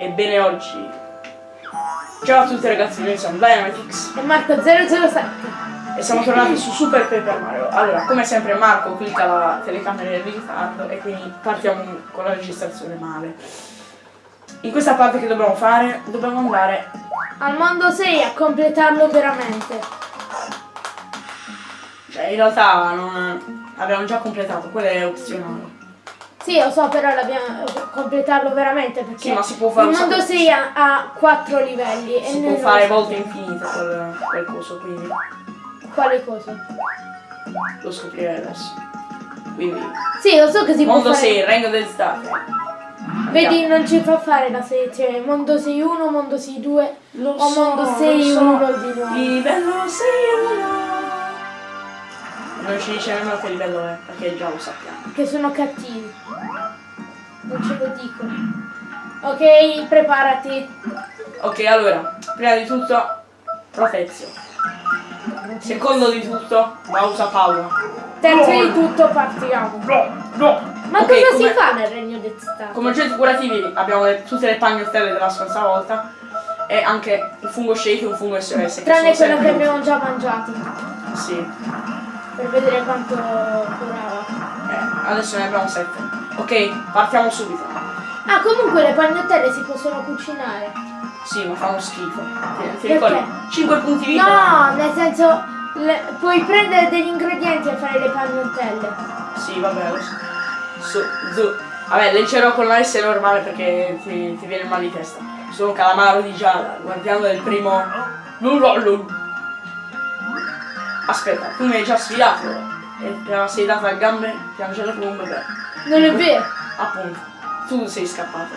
Ebbene oggi. Ciao a tutti ragazzi, noi siamo Dynamitix E Marco 007 e siamo tornati su Super Paper Mario. Allora, come sempre Marco clicca la telecamera in ritardo e quindi partiamo con la registrazione male. In questa parte che dobbiamo fare, dobbiamo andare Al mondo 6 a completarlo veramente. Cioè in realtà non, abbiamo già completato, quello è opzionale Sì, lo so, però dobbiamo completarlo veramente perché Sì, ma si può fare il mondo sacco- 6 ha, ha 4 livelli Si e può fare volte infinite quel, quel coso, quindi. Quale cosa? lo scoprirei adesso. Quindi, Sì, lo so che si mondo può fare 6, Regno del Stato Vedi, non ci fa fare la selezione Mondo 6 1, Mondo 6 2 Lo o so, Mondo lo 6 so. 1 di nuovo Livello 6 Non ci dice nemmeno che livello è, perché già lo sappiamo. Che sono cattivi Non ce lo dicono Ok, preparati Ok, allora, prima di tutto, Protezio. Secondo di tutto, Bausa Paura. Terzo di tutto partiamo No, no. Ma Ok, cosa come- si fa nel regno del stato? Come oggetti curativi abbiamo le- tutte le pagnottelle della scorsa volta e anche un fungo shake e un fungo SOS. Tranne quello che abbiamo già mangiato. Sì, Per vedere quanto curava eh, adesso ne abbiamo 7. Ok, partiamo subito. Ah comunque le pagnottelle si possono cucinare Sì, ma fanno schifo. Ti, ti Perché? ricordi? 5 punti vita. No, nel senso le- puoi prendere degli ingredienti e fare le pagnottelle Sì, vabbè, lo so. Su, zu. Vabbè, leggerò con la S normale perché ti, ti viene mal di testa. Sono calamaro di gialla, guardiano del primo. Lulolul. Aspetta, tu mi hai già sfidato. E la sei data a gambe piangere come un bebè. Non è vero Appunto, tu sei scappato.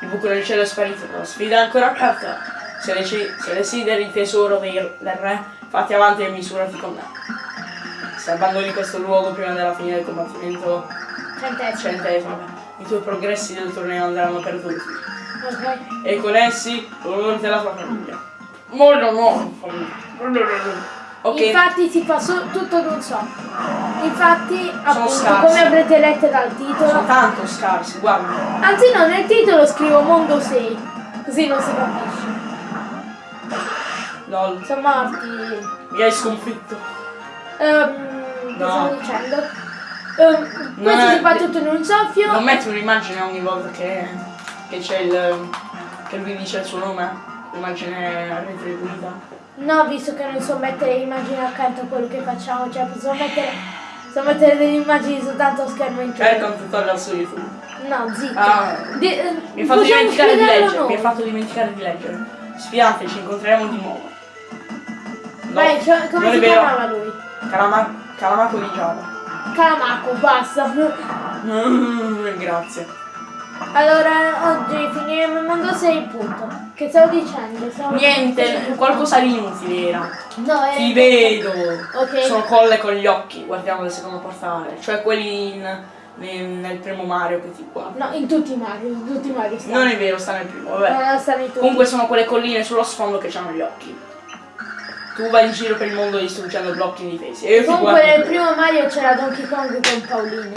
Il buco del cielo è sparito, la sfida è ancora aperta. Se, deci- se desideri il tesoro del re, fatti avanti e misurati con me. Se abbandoni questo luogo prima della fine del combattimento Centesimo centesimo, i tuoi progressi del torneo andranno perduti. E con essi l'onore della tua famiglia. Molto no! Ok, Infatti si fa so- tutto d'un so Infatti appunto come avrete letto dal sono titolo tanto scarsi, guarda. Anzi no, nel titolo scrivo Mondo 6 Così non si capisce Lol, Sono morti mi hai sconfitto. Che No. stavo dicendo? Ehm, Non questo è- si fa tutto in un soffio. Non metti un'immagine ogni volta che, che c'è il. che lui dice il suo nome. L'immagine retribuita. No, visto che non so mettere immagini accanto a quello che facciamo, cioè posso mettere, posso mettere delle immagini soltanto a schermo Cerca intero. un tutorial su YouTube. No, zitto. Ah, Di- eh, mi hai fatto possiamo dimenticare di leggere. Mi hai fatto dimenticare di leggere. Sfidante, ci incontreremo di nuovo. No, Vai, cioè, come si chiamava lui? Calama- Calamaco di Giada. Calamaco, basta. Grazie. Allora, oggi finiremo il mondo 6, punto. Che stavo dicendo? Stavo Niente, qualcosa di inutile era. No, è... Ti vedo. Ok. Sono colle con gli occhi, guardiamo il secondo portale. Cioè quelli in- nel, nel primo Mario che ti guarda. No, in tutti i Mario, in tutti i Mario stanno. Non è vero, sta nel primo, vabbè. No, stanno in tutti. Comunque sono quelle colline sullo sfondo che hanno gli occhi. Tu vai in giro per il mondo distruggendo blocchi indifesi. E io Comunque nel primo Mario c'era Donkey Kong con Paolino.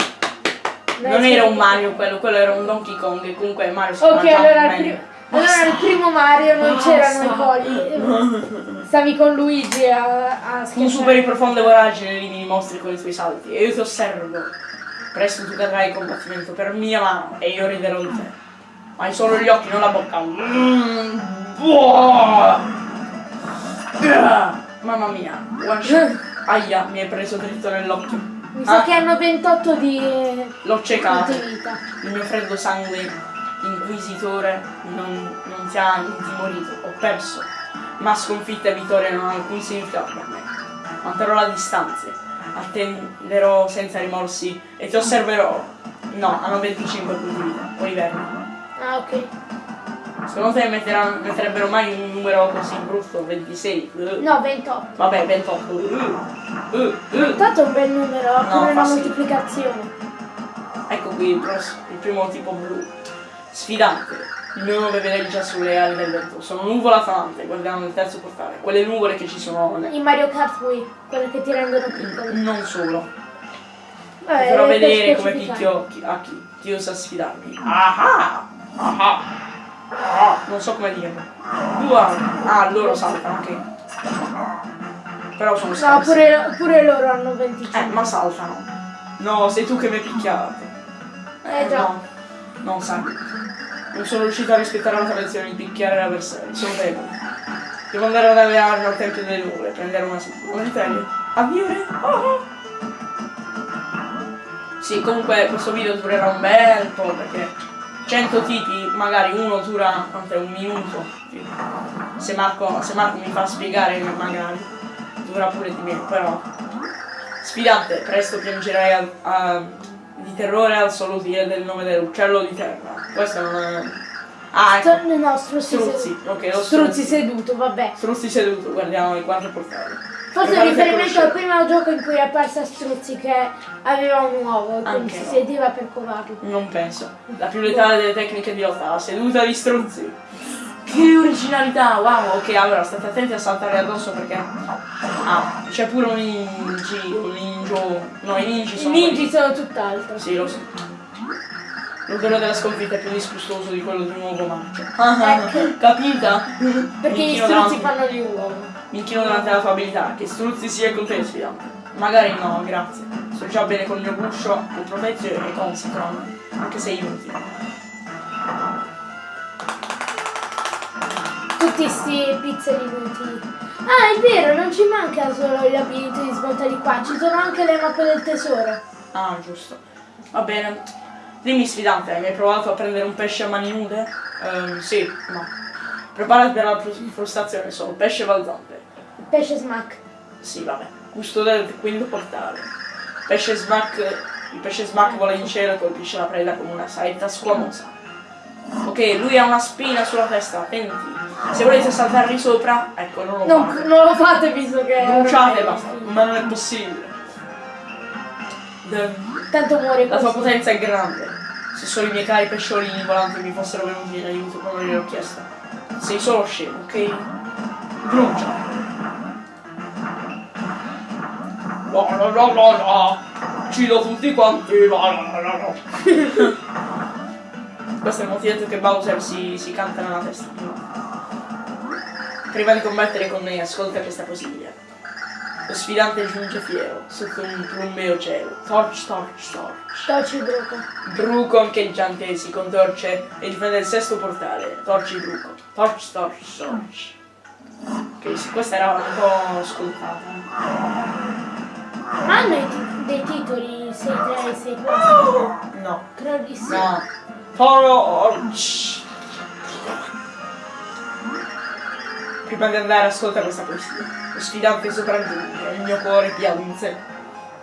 Non era un Mario quello, quello era un Donkey Kong e comunque Mario si Ok, mangiava allora il, allora il primo Mario non Basta. c'erano i colli. Stavi con Luigi a, a Tu superi profonde voragini e elimini i mostri con i tuoi salti e io ti osservo. Presto tu cadrai in combattimento per mia mano e io riderò di te. Ma hai solo gli occhi, non la bocca. Mm. Ah, Mamma mia. Aia, mi hai preso dritto nell'occhio. Mi sa Ah, che hanno 28 di, L'ho ciecato. Il mio freddo sangue inquisitore non, non ti ha intimorito. Ho perso. Ma sconfitta e vittoria non hanno alcun significato per me. Manterrò la distanza. Attenderò senza rimorsi e ti osserverò. No, hanno 25 punti di vita. Poi vermi. Ah, ok. Secondo te metteranno- metterebbero mai un numero così brutto? 26? Uh. No, 28. Vabbè, 28. Uh. Uh, uh. Tanto è un bel numero, No, come una moltiplicazione. Ecco qui il, pros- il primo tipo blu. Sfidante. Il mio nome vede già sulle ali del vento. Sono nuvola falante, guardiamo il terzo portale. Quelle nuvole che ci sono. ne- In Mario Kart Wii, quelle che ti rendono piccoli. Non solo. Vabbè, Farò per vedere come picchio chi- a chi, chi osa sfidarmi. Ah ah! Non so come dirlo. Dua. Ah, loro saltano, ok. Però sono No, scarsi. pure, pure loro hanno 25. Eh, ma saltano. No, sei tu che mi hai picchiato. Eh, già. no, non sai. Non sono riuscito a rispettare la tradizione di picchiare l'avversario, sono debole. Devo andare ad allenarmi al Tempio delle Nuvole, prendere una una sveglia. Addio re! Oh! Sì, comunque questo video durerà un bel po' perché 100 tipi, magari uno dura quanto è, un minuto. Se Marco, se Marco mi fa spiegare magari dura pure di meno, però Sfidante, presto piangerai al- a- di terrore al solo dire del nome dell'uccello di terra. Questo non è... Ah, ecco. No, struzzi, Struzzi, seduto. ok, lo Struzzi struzzi. seduto, vabbè. Struzzi seduto, guardiamo i quattro portali. Forse in riferimento al primo gioco in cui è apparsa Struzzi che aveva un uovo e quindi si no. sedeva per covarlo. Non penso. La più letale delle tecniche di lotta, la seduta di struzzi. Che originalità, wow, ok, allora state attenti a saltare addosso perché. Ah, c'è pure un ninji, un ninjo. No, i ninji I sono. ninji sono tutt'altro. Sì, lo so. L'odore della sconfitta è più disgustoso di quello di un uovo marcio. Ecco. Capita? Perché gli struzzi fanno gli uova. Mi inchino davanti alla tua abilità, che struzzi sia con te, sfidante. Magari no, grazie. Sto già bene con il mio guscio, con Protezio e con Citron, anche se inutile. Tutti sti pizzeri inutili. Ah, è vero, non ci manca solo il labirinto di svolta di qua, ci sono anche le mappe del tesoro. Ah, giusto. Va bene. Dimmi sfidante, hai mai provato a prendere un pesce a mani nude? Ehm, sì, no. Preparati per la frus- frustrazione, sono pesce balzante. Pesce smack. Sì, vabbè. Gusto del quinto portale. Pesce smack. Il pesce smack vola in cielo e colpisce la preda con una saetta squamosa. Ok, lui ha una spina sulla testa, attenti. Se volete saltargli sopra, ecco, non lo Non, fate. non lo fate visto che... Bruciate basta. Ma non è possibile. Tanto muore La tua così. potenza è grande. Se solo i miei cari pesciolini volanti mi fossero venuti in aiuto quando gliel'ho chiesto. Sei solo scemo, ok? Brucia. La la la la la. Uccido tutti quanti. La la la la. Questo è il motivo che Bowser si, si canta nella testa. Prima di combattere con me, ascolta questa poesia. Lo sfidante giunge fiero, sotto un plumbeo cielo. Torch, torch, torch. Tocci il bruco. Bruco ancheggiante si contorce e difende il sesto portale. Torci Bruco. Torch, torch, torch. Ok, questa era un po' scontata. Ma hanno dei titoli 6-3 e 6-4? No. Credo di sì. No. Prima di andare ascolta questa poesia. Lo sfidante sopraggiunge il mio cuore piange.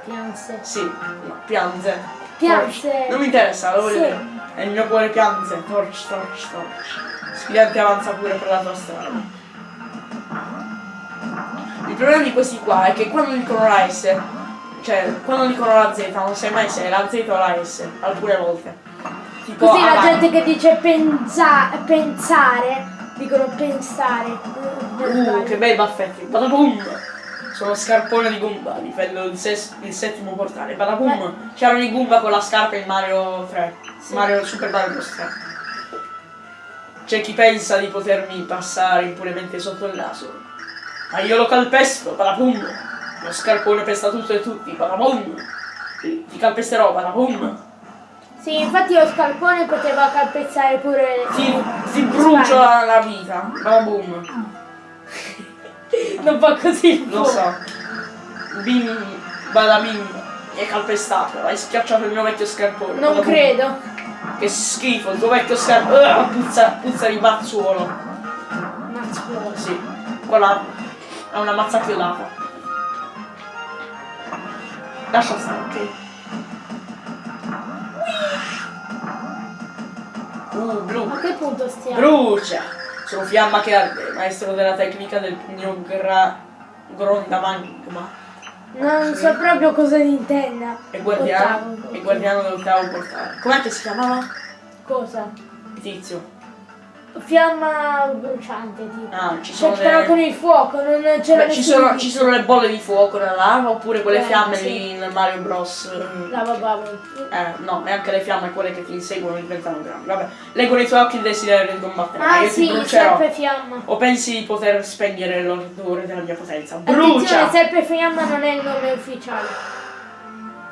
Pianse. Sì, no, piange. Piange. Torch. Non mi interessa, lo voglio Sì. E il mio cuore piange. Torch, torch, torch. Sfidante avanza pure per la tua strada. Il problema di questi qua è che quando dicono la S, cioè quando dicono la Z, non sai mai se è la Z o la S, alcune volte. Tipo Così la gente che dice pensa- pensare, dicono pensare. Uh, che bei baffetti. Badabum! Sono scarpone di Goomba, difendo il, il settimo portale. Badabum! C'erano i Goomba con la scarpa in Mario 3. Sì. Mario Super Mario Bros. 3. C'è chi pensa di potermi passare impunemente sotto il naso. Ma io lo calpesto, badabum! Lo scarpone pesta tutto e tutti, badabum! Ti, calpesterò, badabum! Sì, infatti lo scalpone poteva calpezzare pure Ti, ti brucio la, la vita, badabum! Non fa così Lo so. Bim, bada bim, mi hai calpestato, hai schiacciato il mio vecchio scarpone. Non Bada bum. credo. Che schifo, il tuo vecchio scarpone. Uh, puzza, puzza di mazzuolo. Mazzuolo. Sì, quella è una mazza chiodata. Lascia stare, ok? Uh, blu. A che punto stiamo? Brucia! Sono fiamma che arde, maestro della tecnica del pugno gra... grondamagma. Non so proprio cosa intenda. E guardiano, e guardiano dell'ottavo portale. Com'è che si chiamava? Cosa? Il tizio. Fiamma bruciante tipo. Ah, ci Cioè, sono però delle... con il fuoco, non c'era Beh, ci, sono, ci sono le bolle di fuoco nella lava oppure quelle Eh, fiamme sì. lì nel Mario Bros. mm, Lava bubble. Eh, no, e anche le fiamme quelle che ti inseguono diventano grandi. Vabbè, leggono i tuoi occhi il desiderio di combattere. Ah io sì, ti brucerò. serpe fiamma. O pensi di poter spegnere l'ordine della mia potenza? Attenzione, Brucia! serpe fiamma non è il nome ufficiale.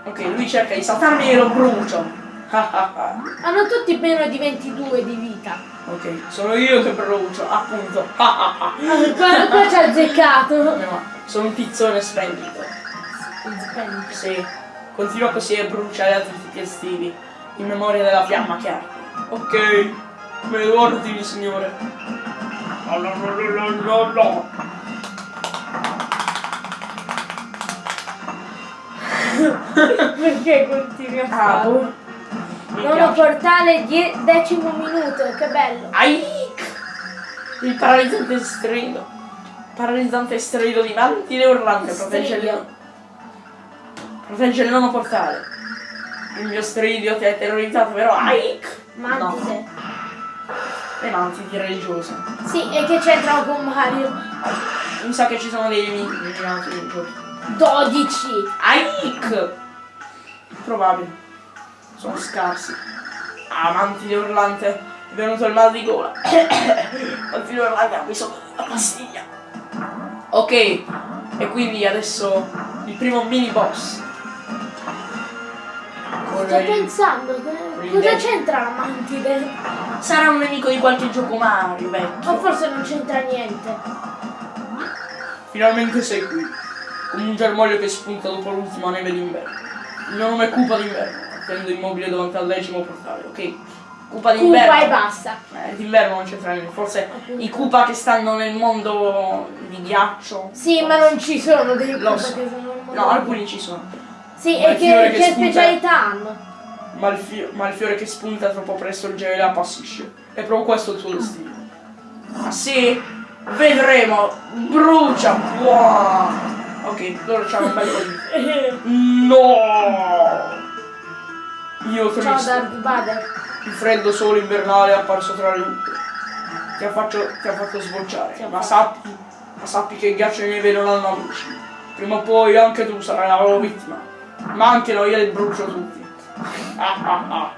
Ok, lui cerca di saltarmi e lo brucio. Hanno tutti meno di 22 di vita. Ok, sono io che brucio, appunto. Ah, ah, ah. Qua, qua ci ha azzeccato. No, sono un tizzone splendido. Spendi. Sì, continua così a bruciare altri tipi estivi, in memoria della fiamma che arde. Ok, me lo ordini, signore. No, no, no, no, no. Perché continui a Ah, farlo? boh. Nono portale, die- decimo minuto, che bello. Aic! Il paralizzante strido. Paralizzante strido di mantile urlante protegge il. Protegge il nono portale. Il mio stridio ti ha terrorizzato, vero? Aic! Mantide. No, le mantidi religiose. Sì, e che c'entrano con Mario? Mi sa che ci sono dei religiosi. 12. Aic! Probabile. Sono scarsi. Ah, mantide urlante. È venuto il mal di gola. mantide urlante ha bisogno della pastiglia. Ok. E quindi adesso il primo mini boss. Con Sto pensando, che- cosa c'entra la mantide? Sarà un nemico di qualche gioco Mario, vecchio. O forse non c'entra niente. Finalmente sei qui. Come un germoglio che spunta dopo l'ultima neve d'inverno. Il mio nome è Cupa d'inverno. Attendo immobile davanti al decimo portale, ok? Cupa d'inverno. Cupa e basta. Eh, d'inverno non c'entra niente. Forse i Cupa che stanno nel mondo di ghiaccio. Sì, ma non ci sono dei Cupa so. che sono nel mondo. No, alcuni ci sono. Sì, Ma e che, che che specialità hanno? Ma il, fio- ma il fiore che spunta troppo presto il gelo la appassisce. È proprio questo il suo destino. Ah sì? Vedremo! Brucia! Wow. Ok, loro c'hanno un bel po' di. No! Io Ciao triste. Darth Vader. Il freddo sole invernale è apparso tra le nubi. Ti ha, faccio- ti ha fatto sbocciare. Ti Ma sappi, ma sappi che il ghiaccio e neve non hanno amici. Prima o poi anche tu sarai la loro vittima. Ma anche noi li brucio tutti. Ah ah ah.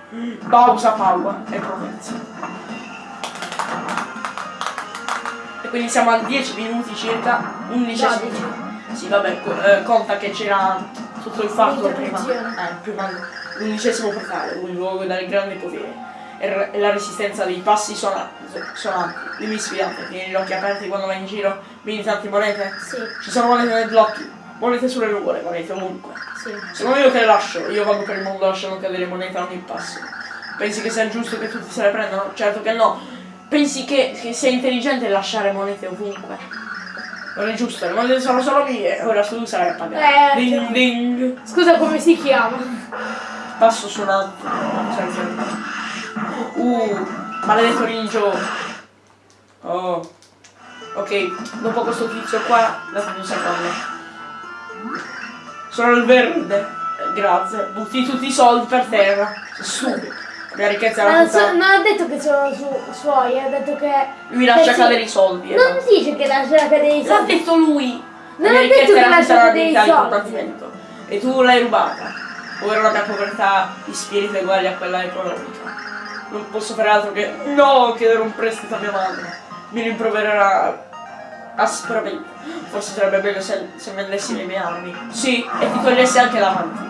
Pausa Paua e Provenza. E quindi siamo a 10 minuti circa, 11 12. Sì, vabbè, eh, conta che c'era tutto il fatto prima. Eh, prima l'undicesimo portale, un luogo dal grande potere. E la resistenza dei passi suona- suonanti. Dimmi sfidante, tieni gli occhi aperti quando vai in giro, vedi tante monete? Sì, Ci sono monete nei blocchi, monete sulle nuvole, monete ovunque. sì. Sono io che le lascio, io vado per il mondo lasciando cadere monete a ogni passo. Pensi che sia giusto che tutti se le prendano? Certo che no. Pensi che, che sia intelligente lasciare monete ovunque? Non è giusto, le monete sono solo mie, ora tu sarai a pagare. Eh, ding ding. Scusa, come si chiama? Passo suonante. Sempre. Uh, maledetto ninja. Oh. Ok, dopo questo tizio qua, datemi un secondo. Sono il verde. Eh, Grazie. Butti tutti i soldi per terra. Sei stupido. La ricchezza tutta... so- non ha detto che sono su- suoi, ha detto che... Lui lascia cadere i soldi. eh. Non dice che lascia cadere i L'ha soldi. detto lui. Non ha detto che lascia cadere i soldi. E tu l'hai rubata. Ora la mia povertà di spirito è uguale a quella economica. Non posso fare altro che no chiedere un prestito a mia madre. Mi rimprovererà aspramente. Forse sarebbe meglio se, se vendessi le mie armi. Sì, e ti togliessi anche davanti.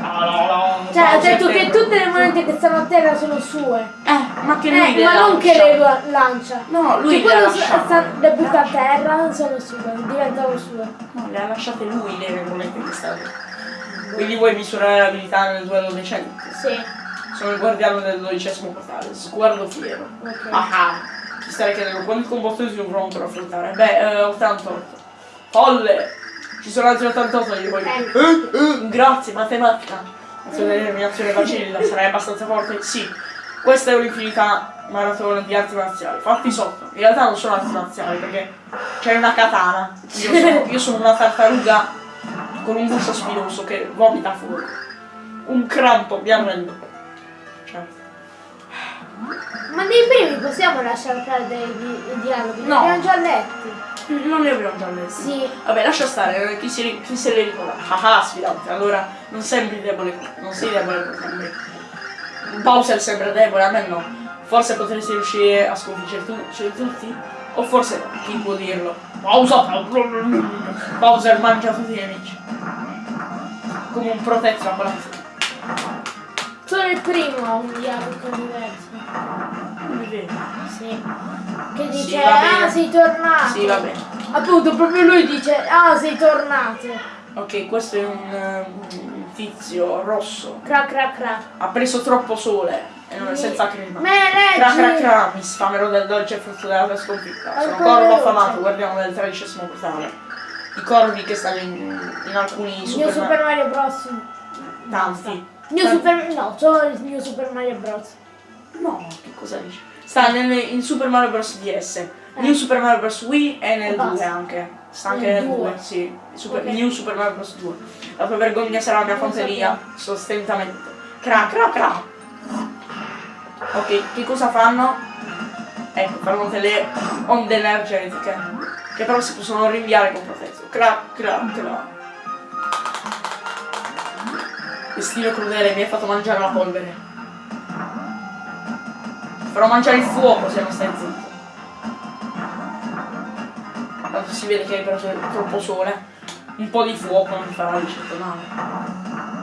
No, no, no. Cioè, ha detto che Temple. tutte le monete che stanno a terra sono sue. Eh, ma che lui Eh, le ma non che lancia. le la- lancia. No, lui Che le ha lasciate. sta- le butta a terra sono sue, diventano sue. No, le ha lasciate lui le monete che stanno. Quindi vuoi misurare l'abilità nel duello decente? Sì, Sono il guardiano del dodicesimo portale, sguardo fiero. ok. Ah ah! Ti starei chiedendo quanti combattimenti sono pronto per affrontare? Beh, eh, 88. Folle! Ci sono altri 88 io poi. Eh. Eh, eh, grazie, matematica. Determinazione vacilla, sarai abbastanza forte? Sì. Questa è un'infinità maratona di arti marziali. Fatti sotto. In realtà non sono arti marziali perché c'è una katana. Io sono, io sono una tartaruga con un guscio spinoso che vomita fuori. Un crampo, mi arrendo. Certo. Ma nei primi possiamo lasciare perdere i, di- i dialoghi? Li No. abbiamo già letti. Non li abbiamo già letti. Sì. Vabbè, lascia stare, eh, chi, si, chi se li ricorda? Ah ah, sfidante, allora non sembri debole, non sei debole come me. Bowser sembra debole, a me no. Forse potresti riuscire a sconfiggere tu- cioè, tutti? O forse chi può dirlo? Bowser, Bowser mangia tutti i nemici. Come un protetto a quella Solo il primo ha un dialogo diverso. Sì. Che Sì, dice, bene. ah sei tornato. Sì, va bene. Appunto, proprio lui dice, ah sei tornato. Ok, questo è un, eh, un tizio rosso. Cra cra cra. Ha preso troppo sole e non è senza crema. Me Cra cra cra, mi sfamerò del dolce frutto della tua sconfitta. Sono corvo affamato, guardiamo del tredicesimo portale. I corvi che stanno in, in alcuni New super, Super Mario Bros. tanti. New Super no, solo il New Super Mario Bros. No, che cosa dici? Sta nel, in Super Mario Bros. DS, New Super Mario Bros. Wii e nel E 2 basta. anche. Sta anche Nel nel 2, due. sì. Super- Ok. New Super Mario Bros. 2. La tua vergogna sarà la mia fanteria, sostentamento. Cra cra cra. Ok, che cosa fanno? Ecco, fanno delle onde energetiche. Che però si possono rinviare con protetto. Cra cra cra. Destino crudele, mi hai fatto mangiare la polvere. Farò mangiare il fuoco se non stai zitto. Tanto si vede che hai preso troppo sole. Un po' di fuoco non ti farà di certo male.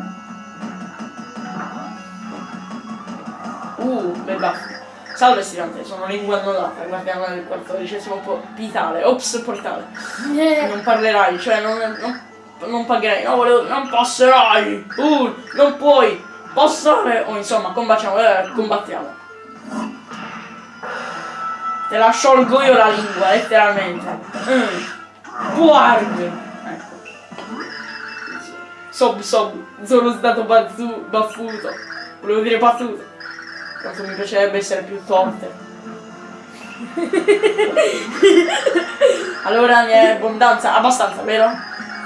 Uh, bel baffo. Salve stirante, sono lingua annullata, guardiamo nel quattordicesimo po- pitale. Ops, portale. Eh, Non parlerai, cioè non, non, non pagherai, no, volevo, non passerai, uh, non puoi passare, o insomma, combattiamo, eh, combattiamo. Te la sciolgo io la lingua, letteralmente. Mm. Guarda! Ecco. Sob sob, sono stato bazzu, baffuto. Volevo dire battuto. Quanto mi piacerebbe essere più forte. Allora ne è abbondanza, abbastanza, vero?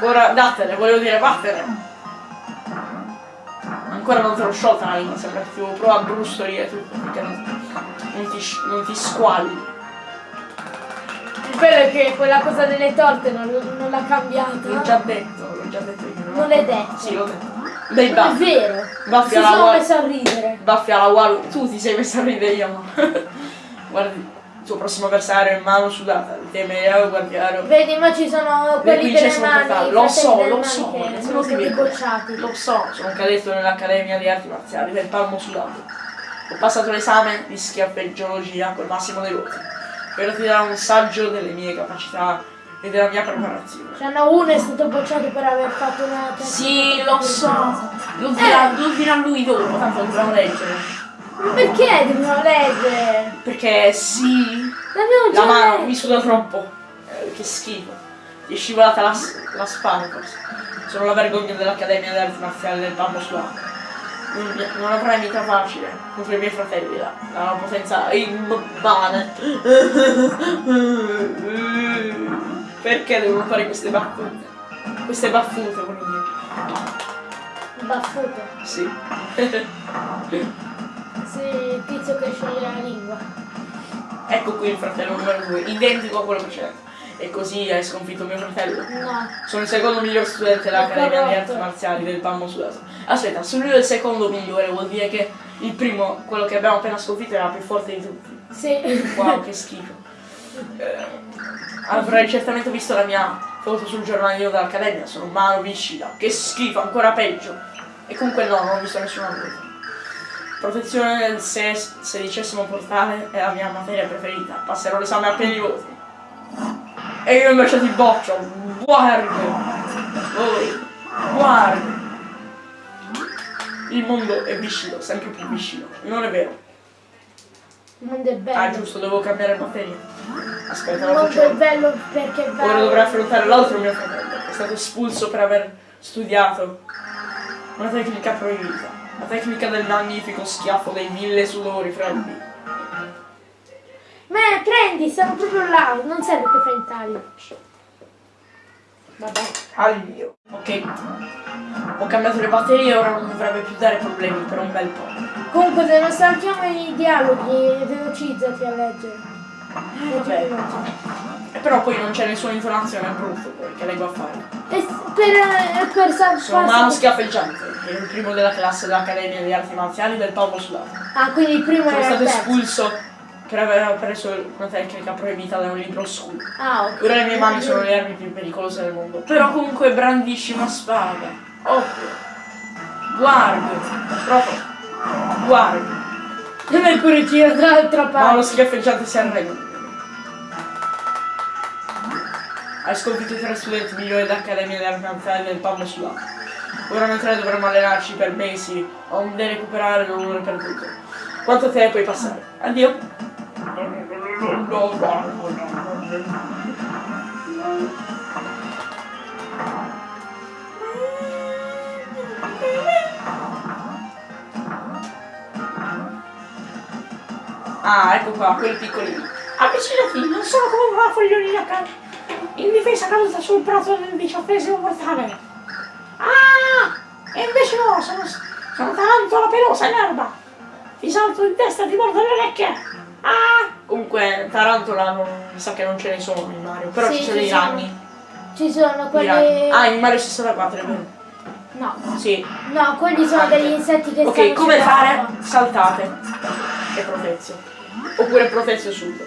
Ora datene, volevo dire vattene. Ancora non te l'ho sciolta la lingua, sembra che ti provare a brustolire tutto, perché non, non ti, non ti squalli. Il bello è che quella cosa delle torte non, non l'ha cambiata. L'ho già detto, l'ho già detto io. Non l'hai detto. Sì, l'ho detto. Dei È baffi. vero. Baffi Si alla sono messo a ridere. Baffi alla Walu. Tu ti sei messo a ridere io, ma. Guardi, il tuo prossimo avversario è mano sudata. Il temereo guardiano. Vedi, ma ci sono quelli delle mani. Lo so, lo so, Che sono stati bocciati. Lo so, sono cadetto nell'Accademia di Arti Marziali del Palmo Sudato. Ho passato l'esame di schiaffeggiologia col massimo dei voti. Spero ti darà un saggio delle mie capacità e della mia preparazione. Cioè, no, uno è stato bocciato per aver fatto una testa Sì, lo so. Lo dirà, lo dirà lui dopo, tanto dobbiamo leggere. Ma perché dobbiamo leggere? Perché sì, L'abbiamo già la mano letto. mi suda troppo. Eh, che schifo. Ti è scivolata la, la spalla forse. Sono la vergogna dell'Accademia delle Arti Marziali del Palmo Sudato. Non, non avrai mica facile contro i miei fratelli là. La potenza immane. Perché devono fare queste battute? Queste baffute con me. Baffute. Sì. Sì, il tizio che sceglie la lingua. ecco qui il fratello numero 2, identico a quello precedente. E così hai sconfitto mio fratello. No. Sono il secondo miglior studente dell'Accademia di. Arti Marziali del Palmo Sudato. Aspetta, se lui è il secondo migliore vuol dire che il primo, quello che abbiamo appena sconfitto, era più forte di tutti. Sì. Wow, che schifo. Eh, avrai certamente visto la mia foto sul giornalino dell'Accademia, sono mano viscida. Che schifo, ancora peggio. E comunque no, non ho visto nessuna foto. Protezione del sedicesimo portale è la mia materia preferita. Passerò l'esame a pieni voti. E io invece ti boccio. Guarda. Oh, guarda. Il mondo è viscido, sempre più viscido. Non è vero. Mondo è bello. Ah giusto, devo cambiare batteria. Aspetta, lo mondo è bello perché è bello. Ora dovrei affrontare l'altro mio fratello, è stato espulso per aver studiato una tecnica proibita. La tecnica del magnifico schiaffo dei mille sudori freddi. Ma prendi, stanno proprio là, non serve che fai in taglio. Vabbè. Taglio. Ok. Ho cambiato le batterie, ora non dovrebbe più dare problemi per un bel po'. Comunque se non saltiamo i dialoghi, velocizzati a leggere. Leggi Vabbè. veloce. E però poi non c'è nessuna intonazione, è brutto poi, che leggo a fare. E per, eh, per Sono Mano Schiaffeggiante, il primo della classe dell'Accademia di Arti Marziali del Paolo Sudato. Ah, quindi il primo Sono era stato espulso per aver preso una tecnica proibita da un libro oscuro. Ah, ok. Ora le mie mani sono le armi più pericolose del mondo. Però comunque brandisci una spada. Occhio. Guardi. Proprio. Guardi. E Mercurio gira dall'altra Ma parte. lo schiaffeggiante si arrende. Hai sconfitto i tre studenti migliori dell'Accademia delle Arti Marziali del Pablo Sudato. Ora noi tre dovremo allenarci per mesi, onde recuperare l'onore perduto. Quanto te puoi passare? Addio. Ah, ecco qua, quelli piccolini. Avvicinati, non sono come una fogliolina ca- in difesa caduta sul prato del diciottesimo portale. Ah! E invece no, sono, sono tarantola pelosa in erba. Ti salto in testa e ti mordo le orecchie. Ah! Comunque, tarantola non, mi sa che non ce ne sono in Mario, però Sì, ci sono i ragni. Ci sono quelli... Ah, in Mario 64 è vero. No. Sì. No, quelli sono degli insetti che Ok, come fare? Saltate. E protezio. Oppure protezio subito.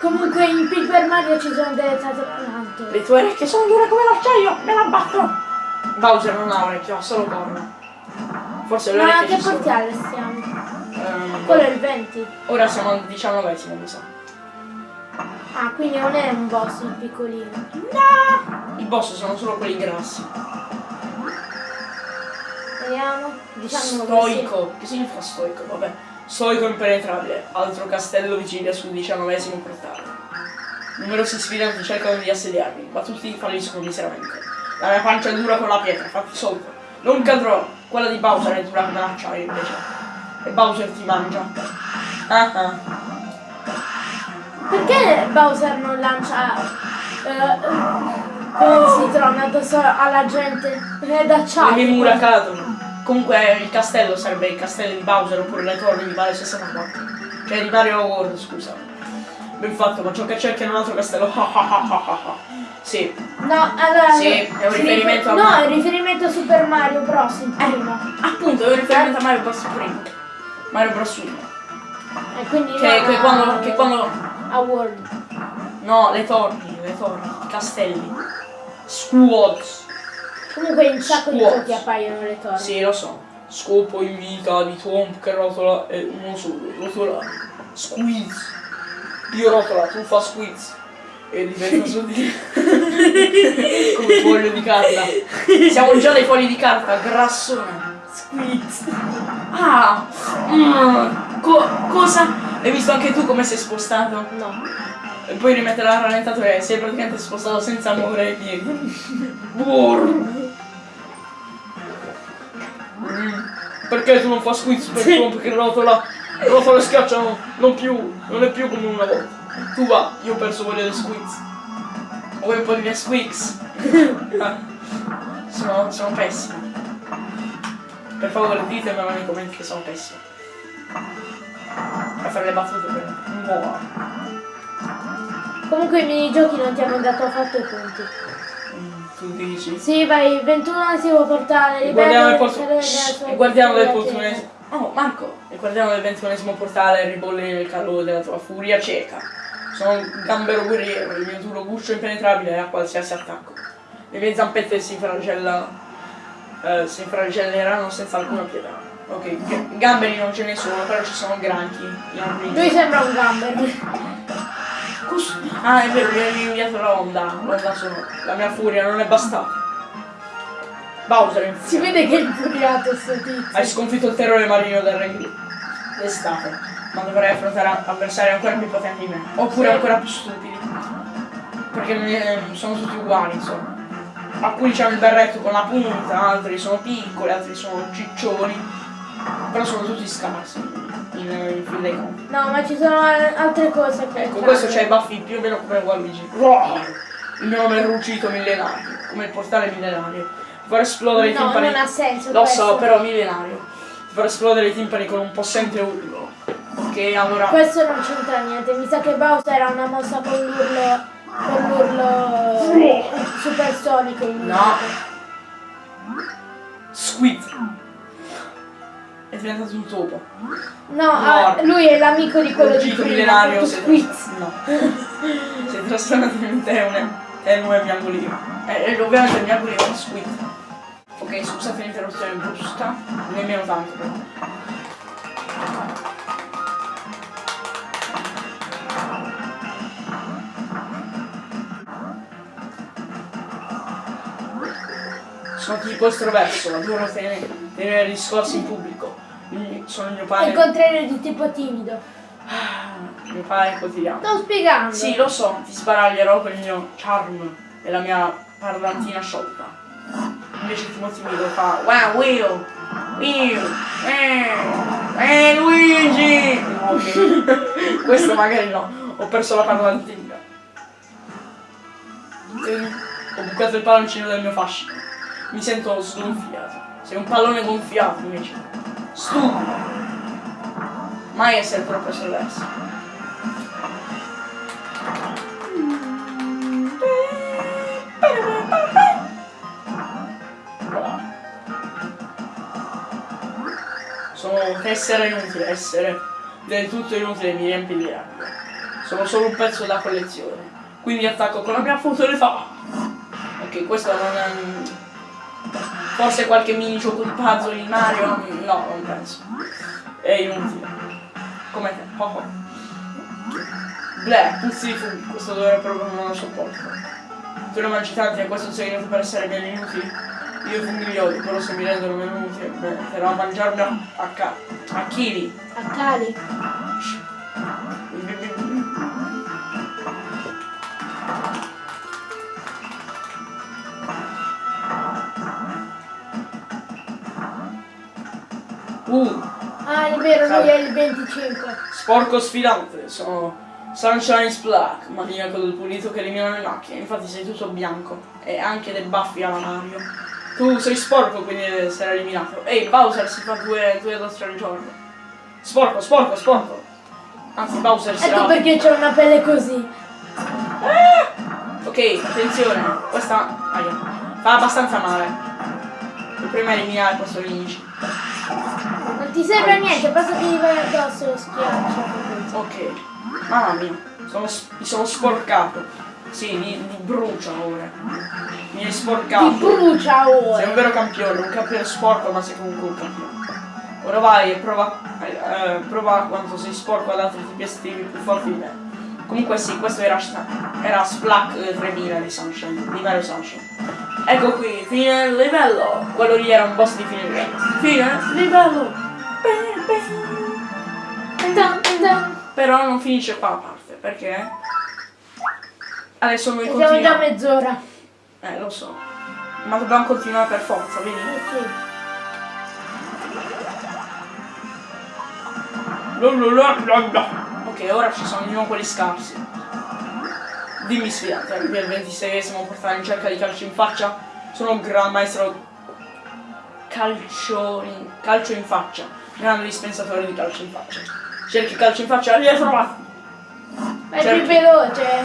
Comunque in Paper Mario ci sono delle tatarantole. Le tue orecchie sono dure come l'acciaio, me la batto! Bowser non ha orecchie, ha solo corna. Forse le Ma a che ci sono. stiamo? Ehm, Quello è il 20. ora siamo al diciannovesimo, mi sa. Ah, quindi non è un boss il piccolino. No! I boss sono solo quelli grassi. Vediamo. Diciamo Stoico. Che significa stoico? Vabbè. Stoico impenetrabile. Altro castello vigilia sul diciannovesimo portale. Numerosi sfidanti cercano di assediarmi, ma tutti falliscono miseramente. La mia pancia è dura con la pietra, fatti solto. Non cadrò. Quella di Bowser è dura come l'acciaio invece. E Bowser ti mangia. Ah ah. Perché Bowser non lancia eh, come si trona addosso alla gente? È Le d'acciaio. mie mura cadono. Comunque il castello sarebbe il castello di Bowser oppure le torri di Mario 64. Cioè di Mario World, scusa. Ben fatto, ma ciò che cerca è un altro castello. sì. No, allora. Sì, è un riferimento a No, è un riferimento a Super Mario Bros. primo. Appunto, è un riferimento a Mario Bros. primo. Mario Bros. 1. E quindi Che, che quando, che quando. a World. No, le torri, le torri, i castelli. Squads. Comunque in un sacco di giochi appaiono le torri. Sì, lo so. Scopo in vita di Twomp che rotola e uno solo, rotola. Squeeze. Io rotola, tu fa squeeze. E diventa su di. Come foglio di carta. Siamo già dei fogli di carta, grassone. Squeeze. Ah! mm, co- cosa? Hai visto anche tu come sei spostato? No. E poi rimettere la rallentatore e sei praticamente spostato senza muovere i piedi. Perché tu non fa squeeze per Trump che rotola? Rotola e schiaccia no, non più, non è più come una volta. Tu va, io ho perso voglia di squeeze. Vuoi un po' di mie squeaks? Ah, sono, sono pessimo. Per favore ditemelo nei commenti che sono pessimo. A fare le battute per muovo. Comunque i minigiochi non ti hanno dato affatto i punti. Tu dici? Sì, vai, 21 portale, Il guardiano del, livello porto- delle Shh, sue il guardiano del portunesimo. Oh, Marco! Il guardiano del ventunesimo portale ribolle nel calore della tua furia cieca. Sono un gambero guerriero, il mio duro guscio impenetrabile a qualsiasi attacco. Le mie zampette si infragella. eh, si infragelleranno senza alcuna pietà. Ok, gamberi non ce ne sono, però ci sono granchi. Lui sembra un gamber. Ah, è vero, mi hai inviato la onda. L'onda sonora. La mia furia non è bastata. Bowser Si vede che è infuriato sto Hai tizio. sconfitto il terrore marino del re d'estate, ma dovrai affrontare avversari ancora più potenti di me, oppure Sì. ancora più stupidi. Perché eh, sono tutti uguali, insomma. Alcuni hanno il berretto con la punta, altri sono piccoli, altri sono ciccioni, però sono tutti scarsi in, in fin dei conti. No, ma ci sono al- altre cose che Ecco, questo c'ha i baffi più o meno come Waluigi. Roar! Il mio nome è Rucito Millenario, come il portale millenario. Ti farò esplodere i No, timpani. non ha senso Lo questo. so, però millenario. Ti farò esplodere i timpani con un possente urlo. Ok, allora. Questo non c'entra niente, mi sa che Bowser ha una mossa con l'urlo. con l'urlo supersonico in No. Squid. È diventato un topo. No, ah, lui è l'amico di quello di prima, è Squid. tras- No. si è trasformato in un tenue. Tenue miagolino. E e ovviamente il miagolino è squid. Ok, scusate l'interruzione brusca. Nemmeno tanto però. Sono tipo estroverso, adoro tenere, tenere discorsi in pubblico. Sono il mio padre. il contrario di tipo timido. mio padre quotidiano. Sto spiegando. Sì, lo so, ti sbaraglierò con il mio charm e la mia parlantina sciolta. Invece Timo timido fa Wow Will! Will! Eh! Eh Luigi! Ok. Questo magari no, ho perso la parlantina. Ho bucato il palloncino del mio fascino. Mi sento sgonfiato. Sei un pallone gonfiato invece. Stupido! Mai essere troppo estroverso. Sono essere inutile, essere del tutto inutile, mi riempie di rabbia. Sono solo un pezzo da collezione. Quindi attacco con la mia futilità. Ok, questo non è... Forse qualche mini gioco di puzzle in Mario? No, non penso. È inutile. Come te. Oh oh. Bleh, puzzi di funghi, questo dovrebbe proprio non lo sopporto. Tu ne mangi tanti e questo un segreto per essere meno inutili? Io i funghi li odio, però se mi rendono meno utili, beh, però a mangiarmi a, ca- a chili. A cali. Uh, Ah, è vero, lui è il 25. sporco sfidante, sono Sunshine's Black, maniaco del pulito che elimina le macchie, infatti sei tutto bianco e anche dei baffi alla Mario. Tu sei sporco quindi essere eliminato. Ehi, Bowser si fa due, due dostre al giorno. Sporco, sporco, sporco. Anzi, Bowser si Ecco perché c'è una pelle così. Ok, attenzione, questa aia, fa abbastanza male. Devo prima eliminare questo nemici. Non ti serve a niente, basta che gli vai addosso lo schiaccio. Ok, mamma mia, sono, mi sono sporcato. Sì, mi, mi brucia ora. Mi hai sporcato. Ti brucia Sei un ora. vero campione, un campione sporco ma sei comunque un campione. Ora vai e prova, eh, prova quanto sei sporco ad altri tipi estivi più forti di me. Comunque sì, questo era, era Splack eh, 3000 di Sunshine, di Mario Sunshine. Ecco qui, fine livello. Quello lì era un boss di fine livello. Fine livello. Però non finisce qua la parte, perché? Adesso noi Siamo già a continuiamo. mezz'ora. Eh, lo so. Ma dobbiamo continuare per forza, vedi? Eh sì. Ok, ora ci sono di nuovo quelli scarsi. Dimmi sfidante, arrivi al 26esimo portare in cerca di calcio in faccia? Sono un gran maestro calcio in, calcio in faccia, grande dispensatore di calcio in faccia. Cerchi calcio in faccia, li hai trovati! Ma è più veloce.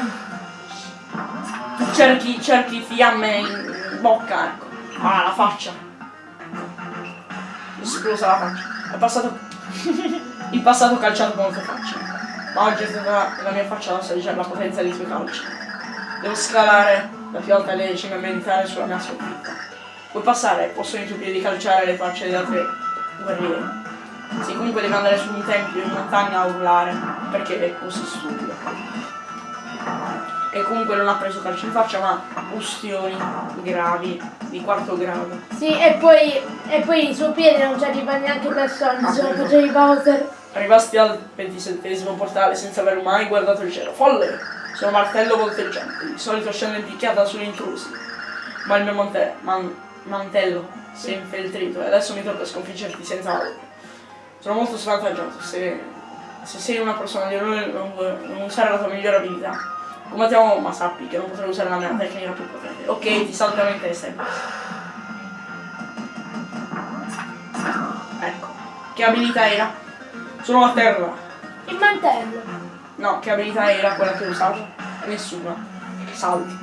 Cerchi, cerchi fiamme in, bocca, ecco. Ah, la faccia. Esplosa la faccia. È passato. Il passato calciato con le tue facce. Ma oggi è stata la mia faccia ad assaggiare la potenza dei tuoi calci. Devo scalare la più alta decima e meditare sulla mia sconfitta. Puoi passare, possono i tuoi piedi calciare le facce degli altri guerrieri. Sì, comunque devi andare su un tempio in montagna a urlare, perché è così stupido. E comunque non ha preso calcio in faccia, ma ustioni gravi, di quarto grado. Sì, e poi, e poi il suo piede non ci arriva neanche per sonno, se lo facevi Bowser arrivasti al ventisettesimo portale senza aver mai guardato il cielo. Folle! Sono martello volteggiante, di solito scendo in picchiata sugli intrusi. Ma il mio mante man mantello si è infeltrito e adesso mi trovo a sconfiggerti senza male. Sono molto svantaggiato se, se sei una persona di errore non, non usare la tua migliore abilità. Come ti amo, ma sappi che non potrò usare la mia tecnica più potente. Ok, ti saltano in testa. Ecco. Che abilità era? Sono a terra. Il mantello. No, che abilità era quella che ho usato? Nessuna. Salti.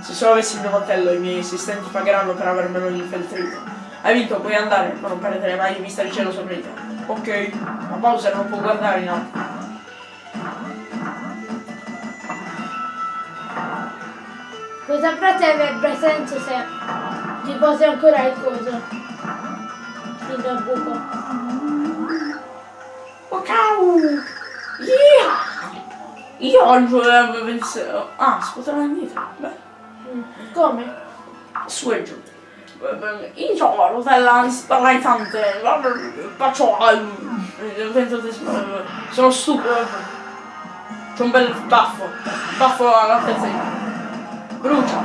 Se solo avessi il mio mantello i miei assistenti pagheranno per avermelo infiltrito. Hai vinto, puoi andare, ma non perdere mai di vista il cielo sopra di te. Ok, ma Bowser non può guardare in alto. Questa frase avrebbe senso se ti posi ancora il coso. Il buco. Ok! Yeah! Io oggi avevo pensato... Ah, scuotare indietro. Beh. Come? su e giù. Io ho la rotella spalancante. Faccio... Sono stupido. C'ho un bel baffo. Baffo all'altezza di... Brucia.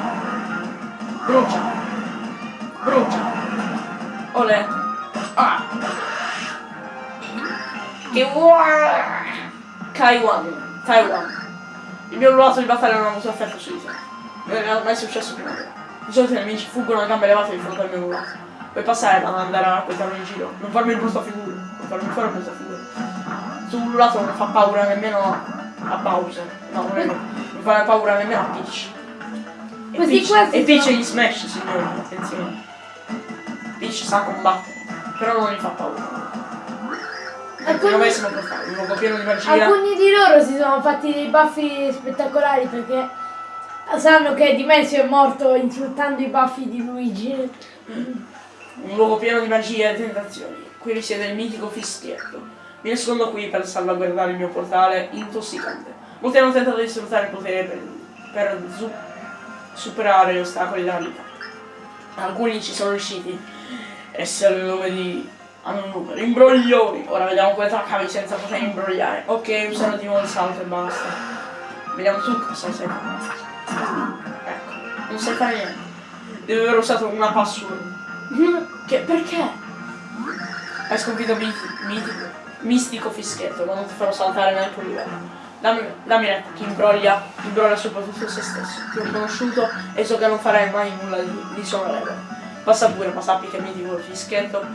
Brucia. Brucia. Olè. Ah. Che vuoi? Taiwan. Taiwan. Il mio ruolo di battaglia non ha avuto effetto su di te. Non è mai successo prima. Di solito i nemici fuggono a gambe levate di fronte al mio ruolo. Puoi passare ad andare a raccontarmi in giro. Non farmi brutta figura. Non farmi fare brutta figura. Sul lato non fa paura nemmeno a Bowser. No, non è. Non fa paura nemmeno a Peach. E Questi Peach, questi e Peach sono- gli smash, signori, attenzione. Peach sa combattere, però non gli fa paura. Alcuni- il novesimo portale, un luogo pieno di magia. Alcuni di loro si sono fatti dei baffi spettacolari perché sanno che Dimensio è morto insultando i baffi di Luigi. Un luogo pieno di magia e tentazioni. Qui risiede il mitico fischietto. Mi nascondo qui per salvaguardare il mio portale intossicante. Molti hanno tentato di sfruttare il potere per, per superare gli ostacoli della vita. Alcuni ci sono riusciti. Hanno il nome di. Hanno un numero. Imbroglioni! Ora vediamo la cavi senza poter imbrogliare. Ok, usano di nuovo il salto e basta. Vediamo tu cosa fare. Ecco, non sai fare niente. Devi aver usato una password. Che, perché? Hai sconfitto miti- mitico, mistico fischietto, ma non ti farò saltare neanche un livello. Dammi, dammi retta, chi imbroglia, imbroglia soprattutto se stesso. Ti ho conosciuto e so che non farai mai nulla di, di sonorevole. Passa pure, ma sappi che mitico fischietto,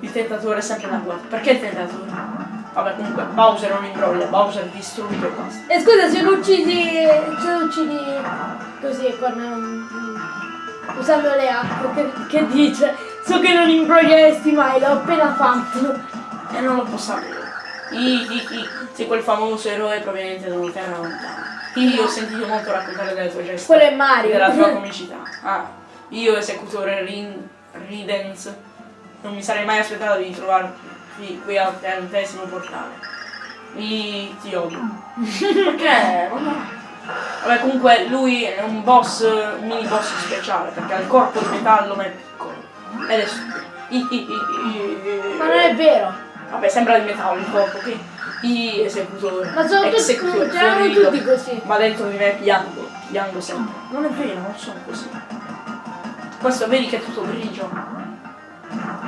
il tentatore è sempre da guardia. Perché il tentatore? Vabbè comunque, Bowser non imbroglia, Bowser distrugge e basta. E scusa, se lo uccidi, se lo uccidi così con um, usando le acque, che, che dice? So che non imbroglieresti mai, l'ho appena fatto. E non lo posso sapere. I, i, i, sei quel famoso eroe proveniente da una terra lontana. Io ho sentito molto raccontare delle tue gesta. Quello è Mario. della tua comicità. Ah, io esecutore Rin, Ridens, non mi sarei mai aspettato di trovarti qui al trentesimo portale. Mi ti odio. Perché? Vabbè comunque lui è un boss, un mini boss speciale, perché ha il corpo di metallo ma è piccolo. Ed è Ma non è vero. Vabbè, sembra di metallo il corpo, ok? I esecutori. Ma sono tutti, erano tutti così. Ma dentro di me piango, piango sempre. Non è vero, non sono così. Questo vedi che è tutto grigio.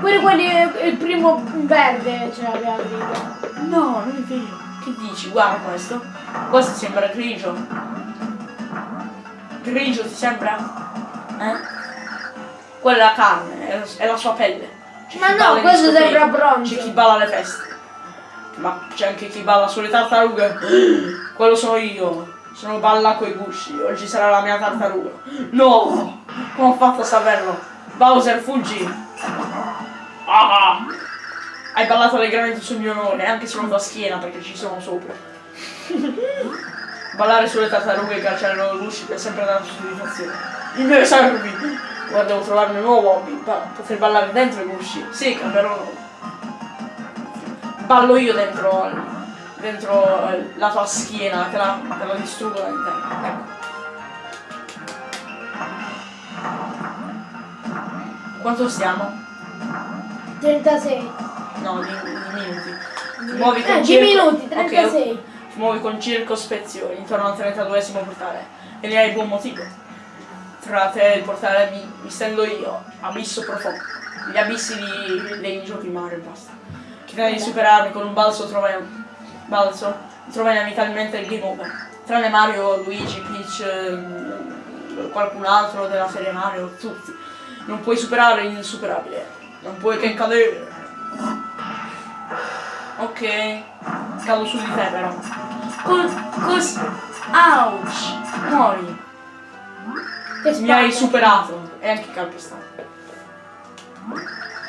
Pure quelli, il primo verde ce l'aveva lì. No, non è vero. Che dici? Guarda questo. Questo sembra grigio. Grigio ti sembra? Eh? Quella è la carne, è la, è la sua pelle. C'è Ma no, questo sembra bronzo. C'è chi balla alle feste. Ma c'è anche chi balla sulle tartarughe. Quello sono io. Sono balla coi gusci. Oggi sarà la mia tartaruga. No! Come ho fatto a saperlo? Bowser, fuggi! Ah! Hai ballato allegramente sul mio onore, anche sulla tua schiena perché ci sono sopra. Ballare sulle tartarughe e calciare loro gusci per sempre dare soddisfazione. Mi deve servirmi! Guarda, devo trovarmi un nuovo hobby. Pa- poter ballare dentro i gusci. Sì, cambierò nome. Ballo io dentro, dentro eh, la tua schiena, te la, te la distruggo da interno. Ecco. Quanto stiamo? 36. No, di, di minuti. Ti muovi con Eh, 10 circo- minuti, ok, 36. ti muovi con circospezione intorno al 32esimo portale e ne hai buon motivo. Tra te e il portale mi, mi stendo io, abisso profondo. Gli abissi di, dei giochi Mario e basta. Chi tenta di superarmi con un balzo trova balzo, trova inevitabilmente il game over. Tranne Mario, Luigi, Peach, ehm, qualcun altro della serie Mario, tutti. Non puoi superare l'insuperabile. Non puoi che cadere. Ok. Cado su di te però. Cos... cos... Ouch! Muori. Mi hai superato. E anche calpestato.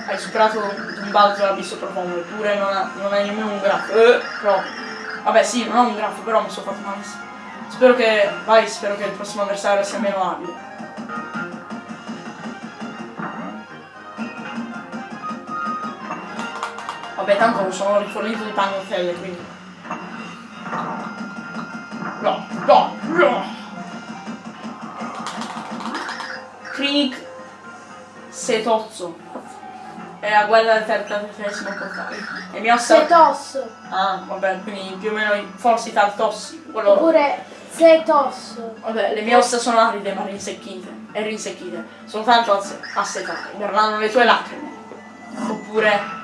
Hai superato un balzo all'abisso profondo, eppure non, ha- non hai nemmeno un graffo. Eh, però. Vabbè sì, non ho un graffo, però mi sono fatto malissimo. Spero che. Vai, spero che il prossimo avversario sia meno abile. Vabbè, tanto sono rifornito di pagnotelle, quindi. No, no, no! Krieg Setozzo. È la guerra del tredicesimo portale. E mi ossa. Setosso. Ah, vabbè, quindi più o meno forse Tartossi. Quello. Oppure Setosso. Vabbè, le mie ossa sono aride ma rinsecchite. E rinsecchite. Soltanto asse- assetate. Verranno le tue lacrime. Oppure.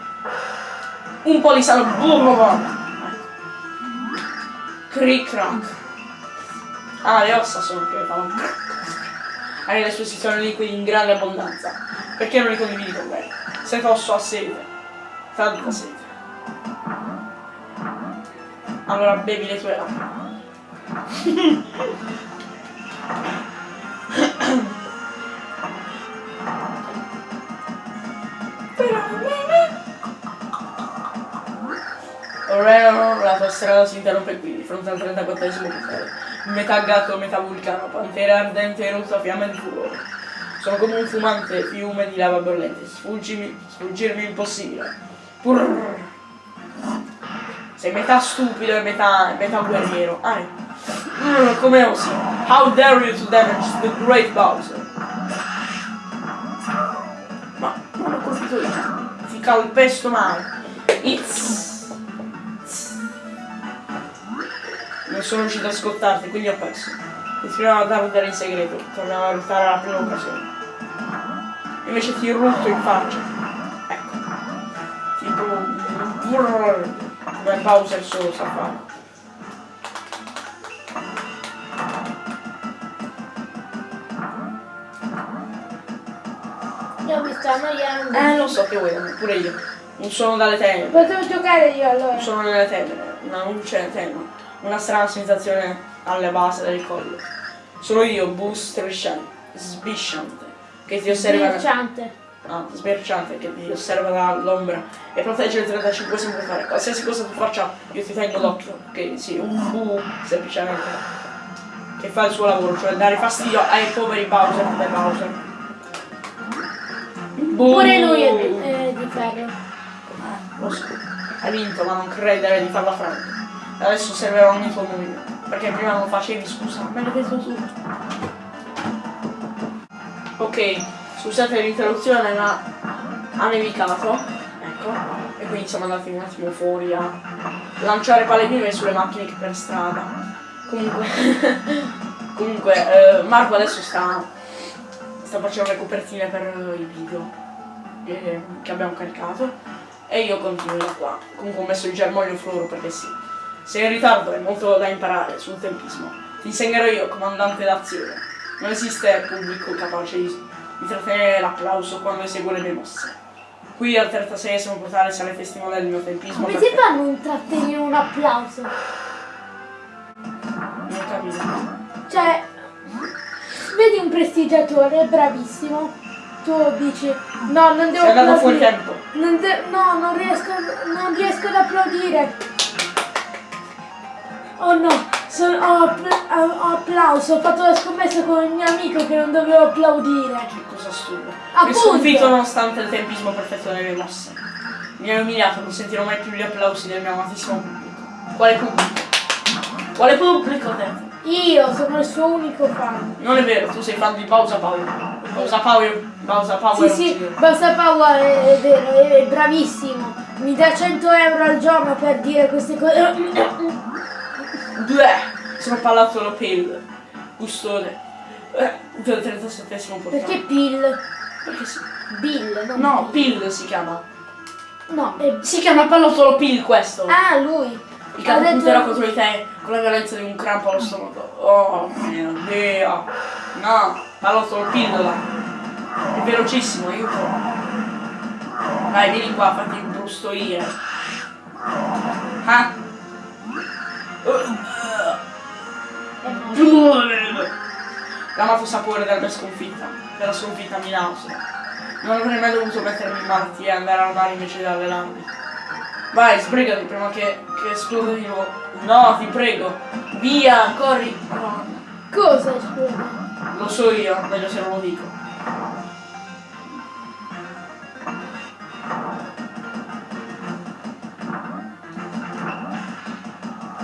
Un po' di sangue. Cric crack. Ah, le ossa sono che fanno. Hai le esposizioni liquidi in grande abbondanza. Perché non li condividi con me? Se posso ha sete. Tanta sete. Allora bevi le tue lacrime. La tua strada si interrompe qui, di fronte al 34esimo portale. Metà gatto, metà vulcano, pantera ardente e rotta fiamma di furore. Sono come un fumante fiume di lava bollente, sfuggimi, sfuggirmi impossibile. Purr. Sei metà stupido e metà, metà guerriero. Ah, come osi? How dare you to damage the great Bowser? Ma non ho colpito io. Ti calpesto male. It's. Non sono riuscito a scottarti, quindi ho perso. Continuiamo a dardare in segreto, torniamo a lottare alla prima occasione. Invece ti rutto in faccia. Ecco. Tipo. brrr, Come Bowser solo sa fare. Io mi sto annoiando. Eh, lo so che vuoi pure io. Un suono dalle tenebre. Potevo giocare io allora. Un suono nelle tenebre, una luce tenue, una strana sensazione alla base del collo. Sono io, Boo strisciante, sbisciante, che ti osserva. Sbirciante. Ah, sbirciante, che ti osserva dall'ombra e protegge il 35 sempre fare. Qualsiasi cosa tu faccia, io ti tengo d'occhio. Che sì, un Boo semplicemente. Che fa il suo lavoro, cioè dare fastidio ai poveri Bowser come Bowser. Boo! Pure lui è, è di ferro. Lo so, hai vinto, ma non credere di farla franca. Adesso osserverò ogni tuo movimento. Perché prima non facevi, scusa. Me l'hai detto tu. Ok, scusate l'interruzione, ma ha nevicato. Ecco. E quindi siamo andati un attimo fuori a lanciare palle sulle macchine che per strada. Comunque. Comunque, eh, Marco adesso sta. sta facendo le copertine per eh, i video eh, che abbiamo caricato. E io continuo da qua. Comunque ho messo il germoglio fluoro perché sì. Sei in ritardo, hai molto da imparare sul tempismo. Ti insegnerò io, comandante d'azione. Non esiste pubblico capace di, di trattenere l'applauso quando eseguo le mie mosse. Qui al 36esimo portale sarei testimone del mio tempismo. Come si fa a non trattenere un applauso? Non capito. Cioè, vedi un prestigiatore bravissimo. Tu dici, no, non devo Sei andato fuori applaudire. tempo. Non no, non riesco, non riesco ad applaudire. Oh no, sono- ho, ho applauso, ho fatto la scommessa con il mio amico che non dovevo applaudire. Che cosa assurda. Mi Appunto. sconfitto nonostante il tempismo perfetto delle mosse. Mi hai umiliato, non sentirò mai più gli applausi del mio amatissimo pubblico. Quale pubblico? Quale pubblico te? Io sono il suo unico fan. Non è vero, tu sei fan di Bowser Power. Bowser Power, Bowser Power. Sì, sì. Basta Power è, è vero, è, è bravissimo. Mi dà 100 euro al giorno per dire queste cose. Bleh, sono Palazzolo Pill, eh, del 37esimo portale. Perché Pill? Perché sì. Bill, non No, Pill. Pill si chiama. No, è... Si chiama Pallottolo Pill questo. Ah, lui. Il catapulterò detto- contro di te con la violenza di un crampo allo stomaco. Oh mio dio. No, Pallottolo Pillola. È velocissimo, aiuto. Dai, vieni qua, fatti brustoire. Ah. No. L'amato sapore della sconfitta, della sconfitta mi nausea. Non avrei mai dovuto mettermi in malattia e andare al mare invece di allenarmi. Vai, sbrigati prima che, che esploda di nuovo. No, ti prego. Via, corri. Cosa scusa? lo so io, meglio se non lo dico.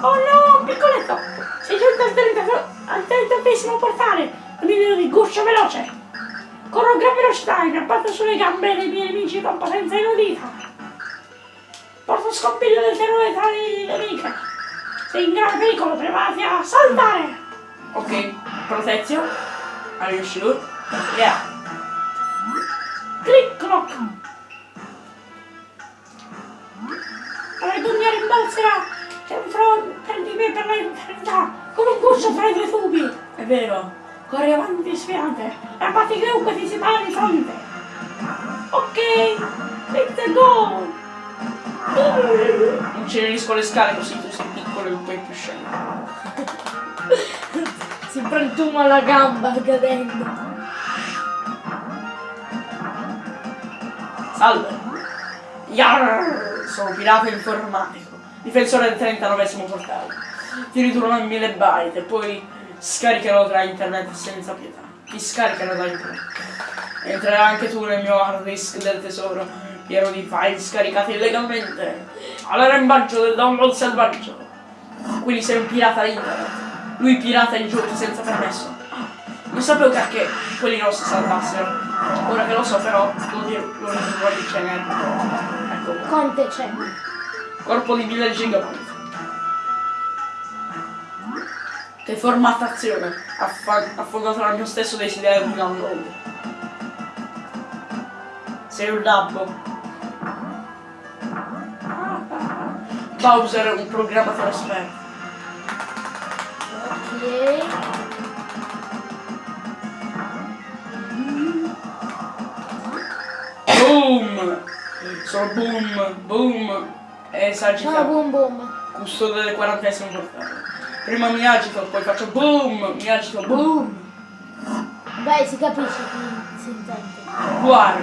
Oh no, piccoletto! Sei giunto al 30 al 38 portale! Un nido di guscio veloce! Corro a gran velocità abbatto sulle gambe dei miei nemici con potenza inaudita! Porto scompiglio del terrore tra le nemiche! Sei in grave pericolo, preparati a saltare! Ok, you sure? Yeah. Click clock! La vergogna rimbalzerà dentro per di me per la eternità, come un guscio tra i due tubi! È vero. Corri avanti sfiante e abbatti chiunque ti si pari di fronte. Ok, let's go! Incenerisco le scale così tu sei piccolo e un po' più scemo. Si frantuma la gamba cadendo. Salve. Yarr! Sono pirata informatico. Difensore del 39 portale. Ti ritorno a mille byte e poi scaricherò tra internet senza pietà. Ti scaricherò da internet. Entrerai anche tu nel mio hard disk del tesoro, pieno di file scaricati illegalmente. All'arrembaggio del download selvaggio. Quindi sei un pirata internet. Lui pirata i giochi senza permesso. Non sapevo che quelli non si saltassero. Ora che lo so però, lo dirò lo ridurrò di cenere. Ecco qua. Quante c'è? Corpo di 1000 gigabyte. Che formattazione! Affondato dal mio stesso desiderio di download. Sei un dabbo. Bowser è un programmatore esperto. Ok. Boom! Sono boom, boom e Ciao esagitato. boom boom. Custode del quarantesimo portale. Prima mi agito, poi faccio boom, mi agito, boom. Beh, si capisce che si intende. Guarda,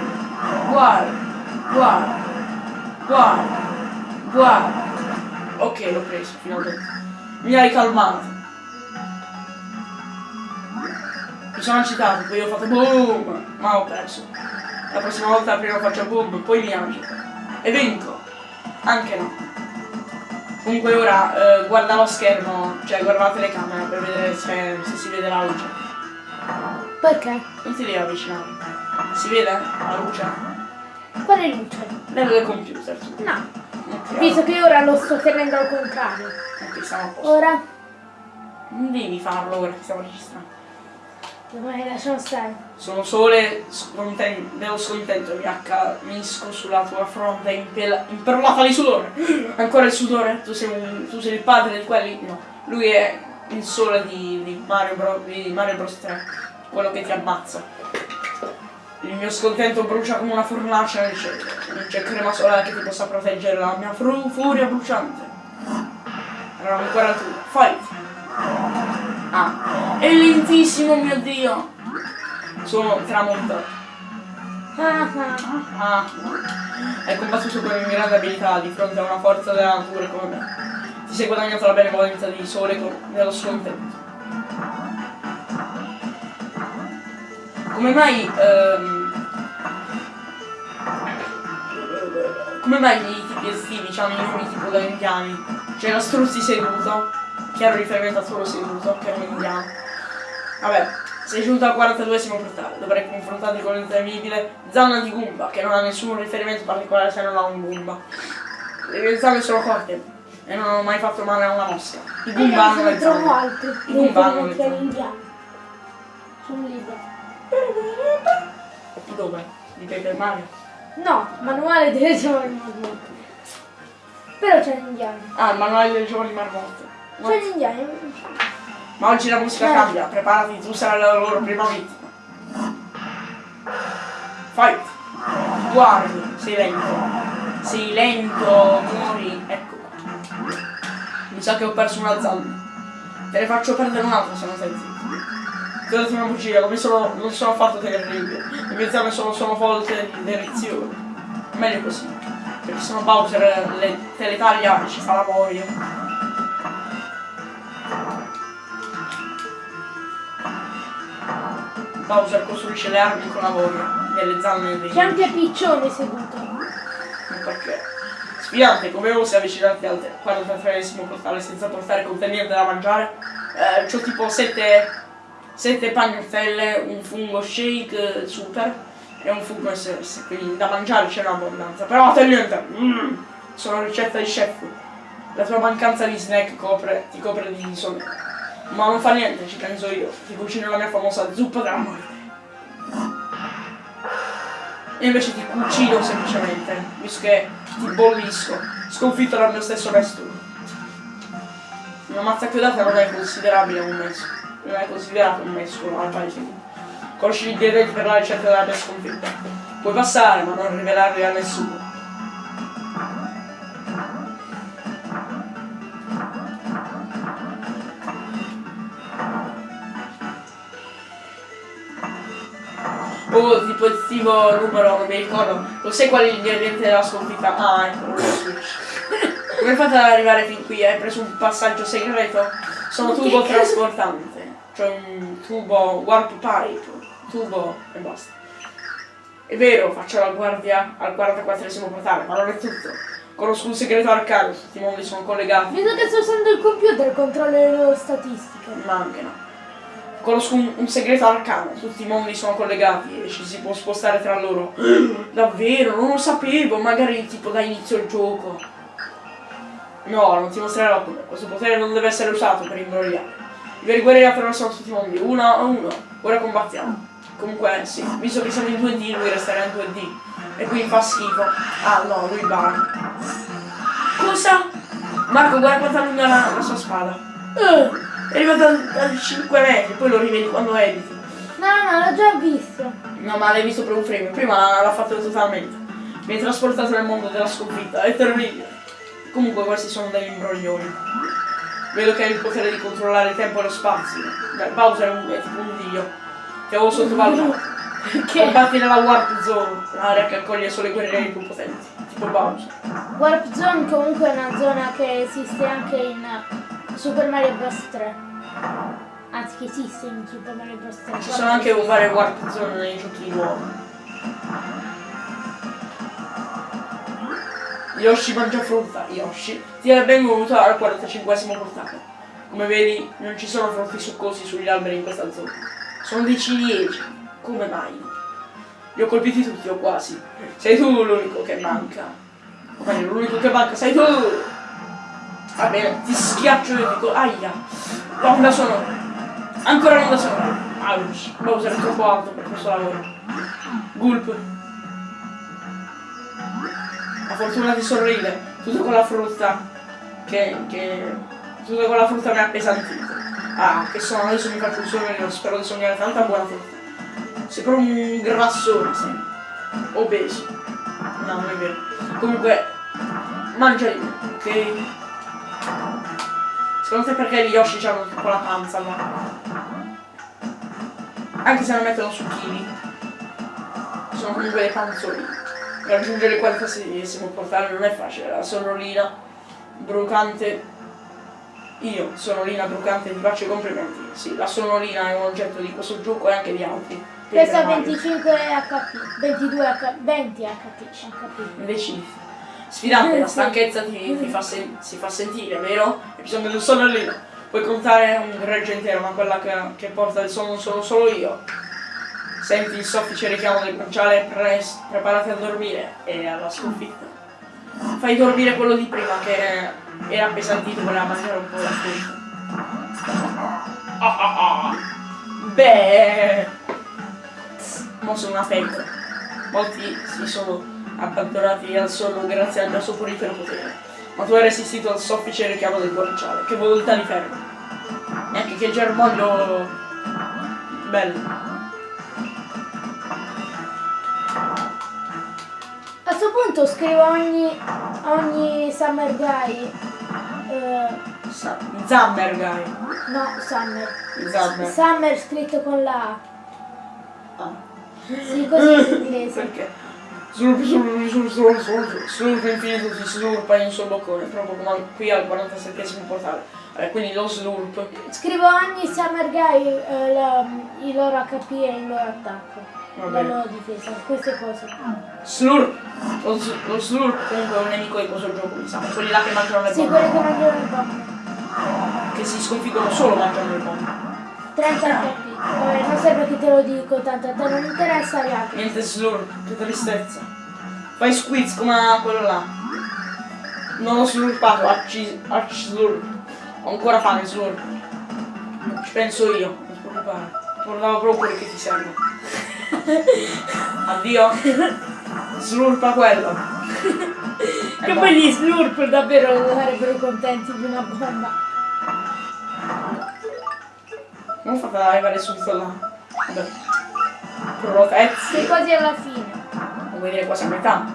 guarda, guarda, guarda, guarda. Ok, l'ho preso, finalmente. Mi hai calmato. Mi sono agitato, poi ho fatto boom, ma ho perso. La prossima volta prima faccio boom, poi mi agito. E vinco. Anche no. Comunque ora eh, guarda lo schermo, cioè guarda la telecamera per vedere se, se si vede la luce. Perché? Non ti devi avvicinare. Si vede la luce? Quale luce? Nel del computer. No. Ok, Visto che ora lo sto tenendo al contrario. ok, siamo a posto. Ora? Non devi farlo ora che stiamo registrando. Dai, lasciamo stare. Sono sole scontento, dello scontento mi accanisco sulla tua fronte imperlata di sudore. Ancora il sudore? Tu sei, un- tu sei il padre di quelli? No. Lui è il sole di, di Mario, Bros, di Mario Bros 3, quello che ti ammazza. Il mio scontento brucia come una fornace. Non c'è crema solare che ti possa proteggere dalla mia furia bruciante. Allora ancora tu. Fight! Ah, è lentissimo mio dio! Sono tramontato. Ah, ah. Ah, hai combattuto con grande abilità di fronte a una forza della natura come me. Ti sei guadagnato la benevolenza di sole con- nello suo intento. Come mai... ehm, come mai gli tipi estivi hanno i nomi tipo da indiani? C'è lo struzzi seduto, chiaro riferimento a solo seduto, che è un indiano. Vabbè, sei giunto al 42esimo portale, dovrai confrontarti con l'intemibile zanna di Goomba, che non ha nessun riferimento particolare se non ha un Goomba. Le mie zanne sono corte e non hanno mai fatto male a una mosca. I Goomba hanno le zanne. I Goomba hanno le zanne. indiano. Sono libero. Dove? Di Paper Mario? No, manuale delle giovani marmotte. Però c'è l'indiano. Ah, il manuale delle giovani marmotte. C'è l'indiano. Ma oggi la musica Eh. cambia, preparati, tu sarai la loro prima vittima. Fight! Guardi, sei lento. Sei lento, muori. Ecco. Mi sa che ho perso una zanna. Te ne faccio perdere un'altra se non stai zitto. Ti ho detto una bugia, non, mi sono, non sono affatto terribile. Le mie zanne sono, sono volte di. Meglio così. Perché se no Bowser le, te le taglia e ci fa la voglia. Bowser costruisce le armi con la voglia. Delle zanne dei C'è anche Piccione seduto. perché? Sfidante come osi avvicinarti al 43esimo portale senza portare con te niente da mangiare? Eh, c'ho tipo 7 sette pagnotelle un fungo shake super e un fungo SS quindi da mangiare c'è un'abbondanza. Però te niente. Mm, sono ricetta di chef. La tua mancanza di snack copre, ti copre di insonnia ma non fa niente ci penso io ti cucino la mia famosa zuppa della morte e invece ti cucino semplicemente, visto che ti bollisco, sconfitto dal mio stesso resto. Una mazza chiodata non è considerabile un messo, non è considerato un messo al paese. Conosci gli ingredienti per la ricetta della mia sconfitta. Puoi passare, ma non rivelarli a nessuno. Oh, tipo il tipo numero, non mi ricordo. Lo sai qual è l'ingrediente della sconfitta? Ah, ecco, lo switch. Come fate ad arrivare fin qui? Hai preso un passaggio segreto? Sono tubo trasportante. Cioè un tubo warp pipe. Tubo e basta. È vero, faccio la guardia al 44esimo portale, ma non è tutto. Conosco un segreto arcano, tutti i mondi sono collegati. Vedo che sto usando il computer, controllo le loro statistiche. Ma anche no. Conosco un, un segreto arcano, tutti i mondi sono collegati e ci si può spostare tra loro. Davvero, non lo sapevo, magari tipo da inizio il gioco. No, non ti mostrerò come. Questo potere non deve essere usato per imbrogliare. I veri guerrieri attraversano tutti i mondi, uno a uno. Ora combattiamo. Comunque sì, visto che siamo in 2D, lui resterà in 2D. E quindi fa schifo. Ah no, lui bara. Cosa? Marco, guarda quanto è lunga la, la sua spada. Eh, È arrivato a, a 5 metri, poi lo rivedi quando editi. no, no, l'ho già visto. No, ma l'hai visto per un frame, prima l'ha fatto totalmente. Mi hai trasportato nel mondo della sconfitta, è terribile. Comunque questi sono degli imbroglioni. Vedo che hai il potere di controllare il tempo e lo spazio. Beh, Bowser è, un, è tipo un dio. Ti avevo sottovalutato. Che Combatti nella Warp Zone, l'area che accoglie solo i guerrieri più potenti, tipo Bowser. Warp Zone comunque è una zona che esiste anche in Super Mario Bros 3. Anzi che esiste in Super Mario Bros 3. Ci sono anche varie Warp Zone nei giochi nuovi. Yoshi mangia frutta, Yoshi. Ti è benvenuto al 45esimo portale. Come vedi, non ci sono frutti succosi sugli alberi in questa zona. Sono dei ciliegi. Come mai? Li ho colpiti tutti o quasi. Sei tu l'unico che manca. O meglio, l'unico che manca sei tu! Va bene, ti schiaccio e dico, aia! L'onda sonora. Ancora l'onda sonora. Ouch. Bowser è troppo alto per questo lavoro. Gulp. La fortuna ti sorride. Tutto con la frutta. Che. che. Tutto con la frutta mi ha appesantito. Ah, che sono, adesso mi faccio un sogno, spero di sognare tanta buona frutta. Sei proprio un grassone, sei. Obeso. No, non è vero. Comunque, mangia me, ok? Secondo te perché gli Yoshi hanno tipo la panza là? Anche se non mettono zucchini. Sono comunque dei panzoni. Raggiungere il 46esimo portale non è facile, la sonolina brucante. Io, sonolina brucante, ti faccio i complimenti. Sì, la sonolina è un oggetto di questo gioco e anche di altri. Pesa Paper Mario. 25 HP, 22 HP, 20 HP, HP. Invece sfidante, la stanchezza ti, ti fa si fa sentire, vero? Hai bisogno di un sonnellino. Puoi contare un greggio intero, ma quella che, che porta il sonno sono solo io. Senti il soffice richiamo del guanciale, preparati a dormire e alla sconfitta. Fai dormire quello di prima che era appesantito, voleva mangiare un po' la frutta. Ah, ah, ah. Beh, mo sono una femmina. Molti si sono abbandonati al sonno grazie al mio soporifero potere. Ma tu hai resistito al soffice richiamo del guanciale. Che volontà di ferro. E anche che germoglio bello. A questo punto scrivo ogni, ogni Summer Guy Sa- Zammer, guy. No, Summer. Zammer. Summer scritto con la A. Ah. Sì, così in inglese. Perché? Slurp, slurp, slurp, slurp, slurp, slurp infinito si slurpa in suo boccone, proprio come qui al 47 portale. Eh, quindi lo slurp. Scrivo ogni Summer Guy eh, la- i loro HP e il loro attacco. La loro difesa, queste cose. Slurp! Lo, lo slurp comunque è un nemico di questo gioco, diciamo. Quelli là che mangiano le Sì, bombe. quelli che mangiano le bombe. Che si sconfiggono solo mangiando le bombe. 30 HP. Vabbè, non serve che te lo dico, tanto a te non interessa gli altri. Niente slurp, che tristezza. Fai squiz come quello là. Non ho slurpato, arci, arci slurp. Ho ancora fame slurp. Ci penso io, non ti preoccupare. Guardavo proprio che ti serve. Addio. Slurpa quello. Che poi gli slurp davvero sarebbero contenti di una bomba. Non fate arrivare subito là. Vabbè. Protezzi. Quasi alla fine. Non vuoi dire quasi a metà.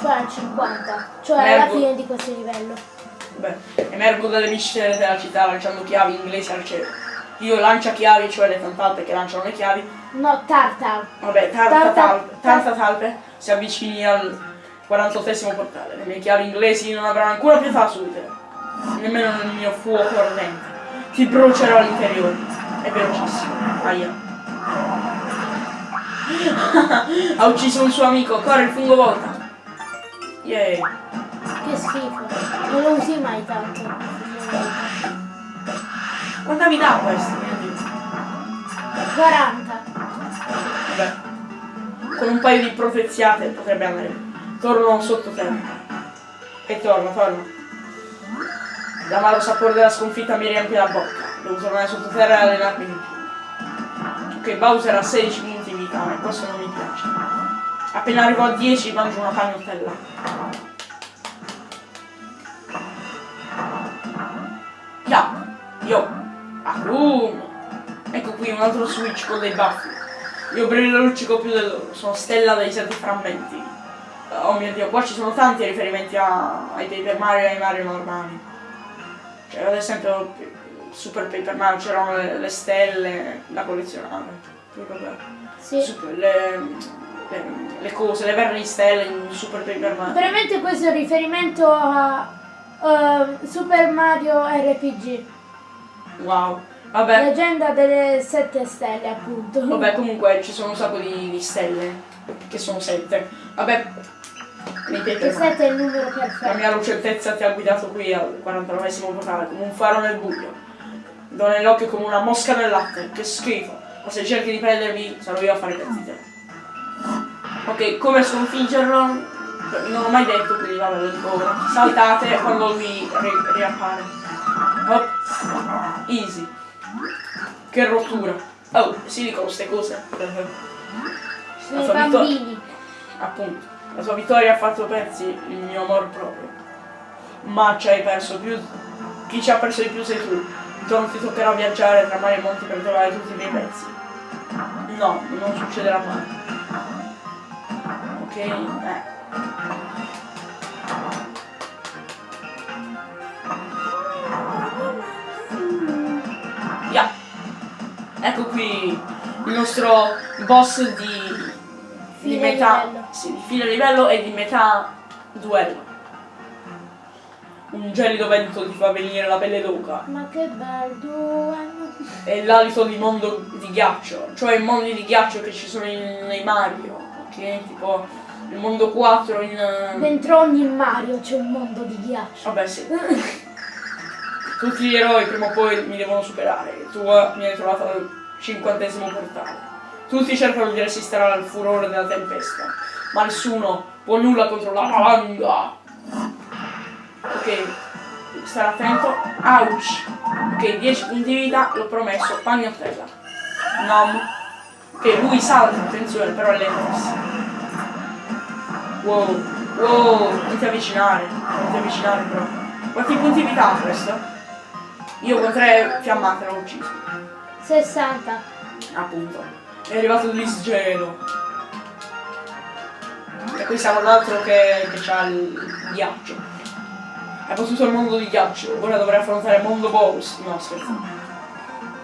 Cioè al 50. Cioè alla Mergo. fine di questo livello. Beh, emergo dalle miscele della città lanciando chiavi inglesi al cielo. Io lancia chiavi, cioè le tantalpe che lanciano le chiavi. No, Tartar. Vabbè, tarta Tarta- talpe, tarta talpe si avvicini al 48esimo portale. Le mie chiavi inglesi non avranno ancora pietà su di te. Nemmeno nel mio fuoco ardente. Ti brucerò all'interiore. È velocissimo. Aia. ha ucciso un suo amico, corre il fungo volta. Yay. Che schifo. Non lo usi mai tanto. Quanta mi dà questo? Dio? 40. Vabbè. Con un paio di proteziate potrebbe andare. Torno sottoterra. E torno, torno. L'amaro sapore della sconfitta mi riempie la bocca. Devo tornare sottoterra e allenarmi di più. Ok, Bowser ha 16 punti di vita, e questo non mi piace. Appena arrivo a 10 mangio una pagnottella. Ya, yo, Akuma. Ecco qui un altro switch con dei baffi. Io brillo luccico più del loro, sono stella dei sette frammenti. Oh mio dio, qua ci sono tanti riferimenti a- ai Paper Mario e ai Mario normali. Cioè, ad esempio, Super Paper Mario c'erano le, le stelle da collezionare. Sì. Super- le, le- le cose, le verri stelle in Super Paper Mario. Veramente questo è un riferimento a ehm, Super Mario RPG. Wow. Vabbè. Leggenda delle sette stelle, appunto. Vabbè, comunque ci sono un sacco di, di stelle, che sono sette. Vabbè, Che Mario. 7 è il numero La perfetto. mia lucentezza ti ha guidato qui al 49esimo portale, come un faro nel buio. Do nell'occhio come una mosca nel latte, che schifo. Ma se cerchi di prendermi, sarò io a fare pezzi di te. Ok, come sconfiggerlo? Non ho mai detto, quindi vabbè, lo dico ora. Saltate quando lui ri- riappare. Hop. Easy. Che rottura. Oh, si dicono queste cose. Sono i La bambini. Appunto, la sua vittoria ha fatto pezzi il mio amor proprio. Ma ci hai perso più. Chi ci ha perso di più sei tu. Non ti toccherà viaggiare tra mari e monti per trovare tutti i miei pezzi. No, non succederà mai. Ok? Eh. Ya. Ecco qui il nostro boss di, di Fine metà livello. sì, di fine livello e di metà duello. Un gelido vento ti fa venire la pelle d'oca Ma che bel duello. e l'alito di mondo di ghiaccio, cioè i mondi di ghiaccio che ci sono in- nei Mario, ok? Tipo il mondo 4 in... eh, Dentro ogni Mario c'è un mondo di ghiaccio. Vabbè sì. Tutti gli eroi prima o poi mi devono superare. Tu eh, mi hai trovato al cinquantesimo portale. Tutti cercano di resistere al furore della tempesta, ma nessuno può nulla contro la valanga. Ok, stare attento. Ouch. Ok, 10 punti di vita, l'ho promesso, pagnottella. Nom. Ok, lui salta, attenzione, però è lentissimo. Wow, wow, non ti avvicinare, non ti avvicinare però. Quanti punti di vita ha questo? Io con tre fiammate l'ho ucciso, 60. appunto. È arrivato l'isgelo. E qui siamo l'altro che, che c'ha il ghiaccio. Hai battuto il mondo di ghiaccio, ora dovrai affrontare il mondo Bowls. No, scherzo.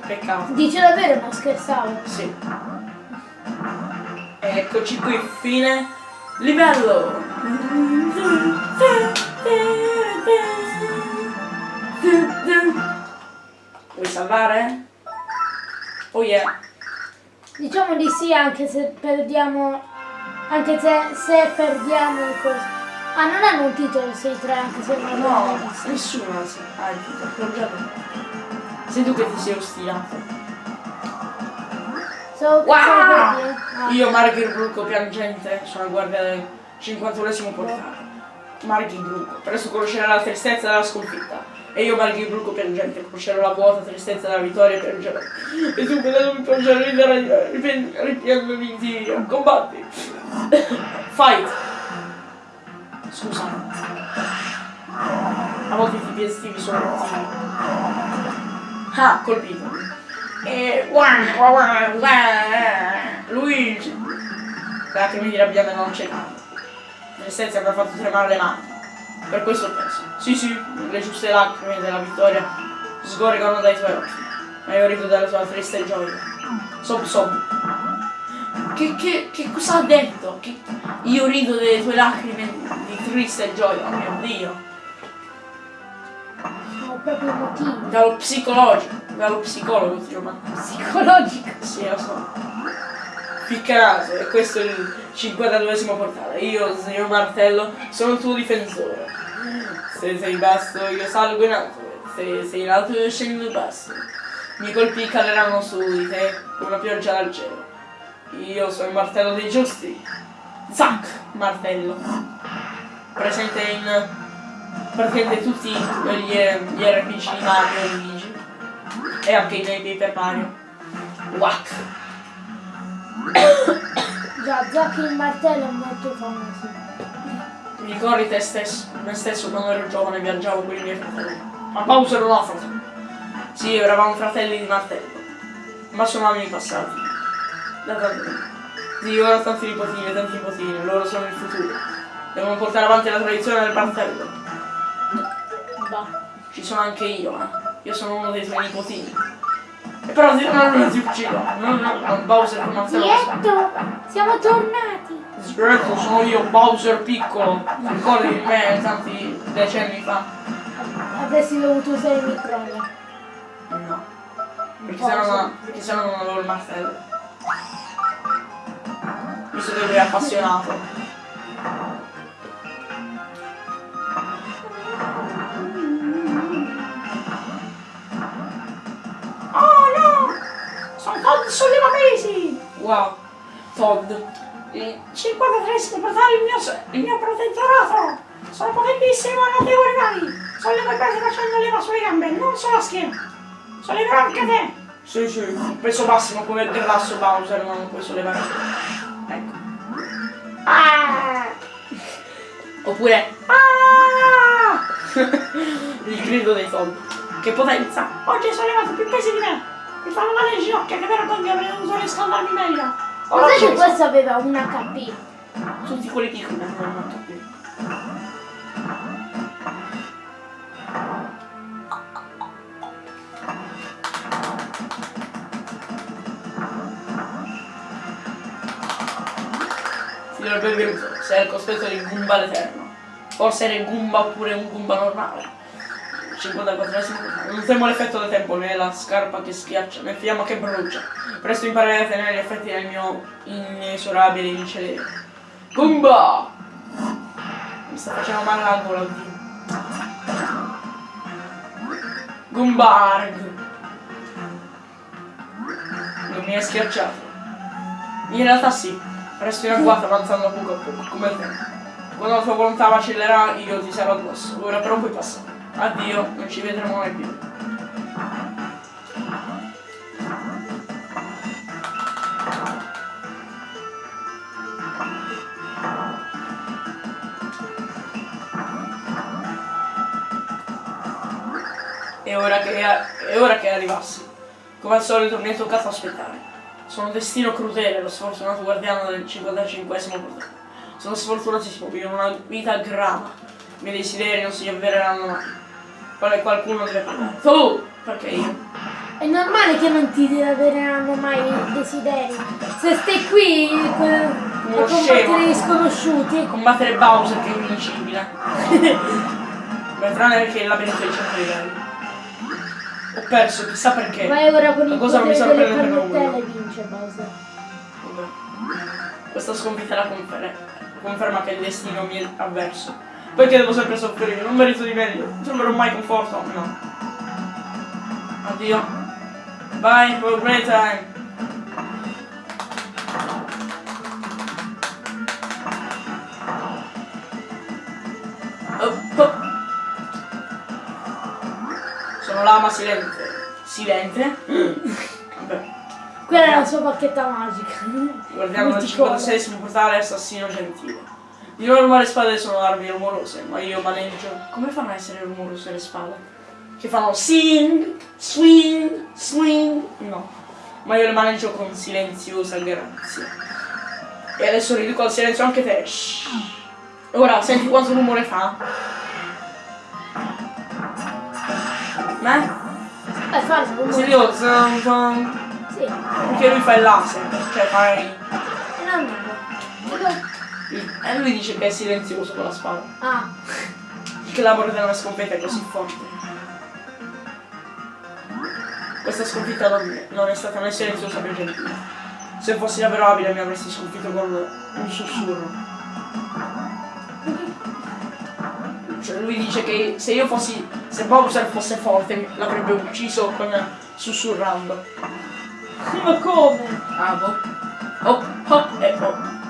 Peccato. Dice davvero, non scherzavo. Sì. Eccoci qui, fine livello. Vuoi salvare? Oh yeah. Diciamo di sì anche se perdiamo. Anche se, se perdiamo il corso. Ah, non hanno un titolo 6-3 anche se non No, l'abbiamo visto. nessuno ha ha il titolo. Sei tu che ti sei ostinato. So, Wow! ah. Io, Margir Brucco piangente, sono a guardia del 51esimo portale. Margir Brucco, presto conoscerà la tristezza della sconfitta. E io, Margir Brucco piangente, conoscerò la vuota tristezza della vittoria e piangerò. E tu, vedendo mi piangerò, riderai, ripen- ripiangomi di. Combatti. Fight. Scusa. A volte i tipi estivi sono cattivi. Ah, colpito. E Luigi. Lacrime di rabbia non c'è tanto. Tristezza mi ha fatto tremare le mani. Per questo ho perso. Sì, sì, le giuste lacrime della vittoria sgorgano dai tuoi occhi. Ma io rido della tua triste gioia. Sob sob. Che, che, che cosa ha detto? Che io rido delle tue lacrime di triste gioia, oh mio Dio. Sono proprio motivi. Dallo psicologico, dallo psicologo ti mandato. Psicologico. Sì, lo so. Piccarato, e questo è il 52esimo portale. Io, signor Martello, sono il tuo difensore. Se sei basso, io salgo in alto. Se sei in alto, io scendo in basso. I miei colpi caleranno su di te una pioggia dal cielo. Io sono il martello dei giusti. Zac, martello. Presente in praticamente tutti gli, gli RPG di Mario e Luigi. E anche nei Paper Mario. Whack. Già, Zack il martello è molto famoso. Mi ricordi te stesso, me stesso quando ero giovane viaggiavo con i miei fratelli. Ma Bowser non ha fratelli. Sì, eravamo fratelli di martello. Ma sono anni passati. Da tanto tempo. Sì, ora ho tanti nipotini e tanti nipotini, loro sono il futuro. Devono portare avanti la tradizione del martello. Bah. Ci sono anche io, eh. Io sono uno dei tuoi nipotini. Però ti- non, non ti uccido. Non, non, non Bowser sa. Dietto, siamo tornati. Sgretto, sono io, Bowser piccolo. Ricordi di me tanti decenni fa? Avresti dovuto usare il microfono. No. Perché se no, perché se no non avevo il martello. Visto che lui è appassionato. Sono Todd Sollevapesi! Wow. Todd. Il 53esimo portare il mio, il mio protettorato! Sono potentissimo e notevoli mani! Sollevo i pesi facendo leva sulle gambe, non sulla schiena! Solleverò anche te! Sì, sì. Il peso massimo come il grasso Bowser non puoi sollevare. Ecco. Ah! Oppure Ah! il grido dei Todd. Che potenza! Oggi hai sollevato più pesi di me! Mi fanno male le ginocchia, che vergogna avrei dovuto riscaldarmi meglio! Ora sai che questo aveva un HP? Tutti quelli piccoli non hanno. Ti do il benvenuto, sei al cospetto di Goomba l'Eterno. Forse eri Goomba oppure un Goomba normale. 54esimo Non temo l'effetto del tempo, né la scarpa che schiaccia, né fiamma che brucia. Presto imparerai a tenere gli effetti del mio inesorabile incelere. Goomba! Mi sta facendo male la gola, oddio. Goombarg! Non mi hai schiacciato. In realtà sì, resto in agguato avanzando poco a poco, come il tempo. Quando la tua volontà vacillerà, io ti sarò addosso. Ora però puoi passare. Addio, non ci vedremo mai più. E ora che, è ora che arrivassi. Come al solito mi è toccato aspettare. Sono destino crudele, lo sfortunato guardiano del 55esimo portale. Sono sfortunatissimo, vivo una vita grama. I miei desideri non si avvereranno mai. Quale qualcuno deve pagare. Tu! Perché io? È normale che non ti avvereranno mai i desideri. Se stai qui eh, a combattere gli sconosciuti. Combattere Bowser che è invincibile. Beh, tranne perché il labirinto è di 100 livelli. Ho perso, chissà perché. Vai ora con La il cosa non mi sorprende per nulla. vince Bowser. Vabbè. Questa sconfitta la confer- conferma che il destino mi è avverso. Perché devo sempre soffrire? Non merito di meglio. Non troverò mai conforto. No. Addio. Bye, have a great time. Sono lama silente. Silente? Vabbè. Quella è la sua bacchetta magica. Guardiamo il Multicolore. 56 portale assassino gentile. Di norma le spade sono armi rumorose, ma io maneggio. Come fanno a essere rumorose le spade? Che fanno sing, swing, swing. No. Ma io le maneggio con silenziosa grazia. E adesso riduco al silenzio anche te. Shh. Ora senti quanto rumore fa? Eh? Eh, Se io zon, zon, Sì, perché lui fa il laser, cioè fai. è normale. Dico- E lui dice che è silenzioso con la spada. Ah, Che l'amore della sconfitta è così forte. Questa sconfitta non, non è stata né silenziosa né gentile. Se fossi davvero abile mi avresti sconfitto con un sussurro. Cioè lui dice che se io fossi. se Bowser fosse forte l'avrebbe ucciso con sussurrando. ma come? Ah boh. Oh, oh e oh.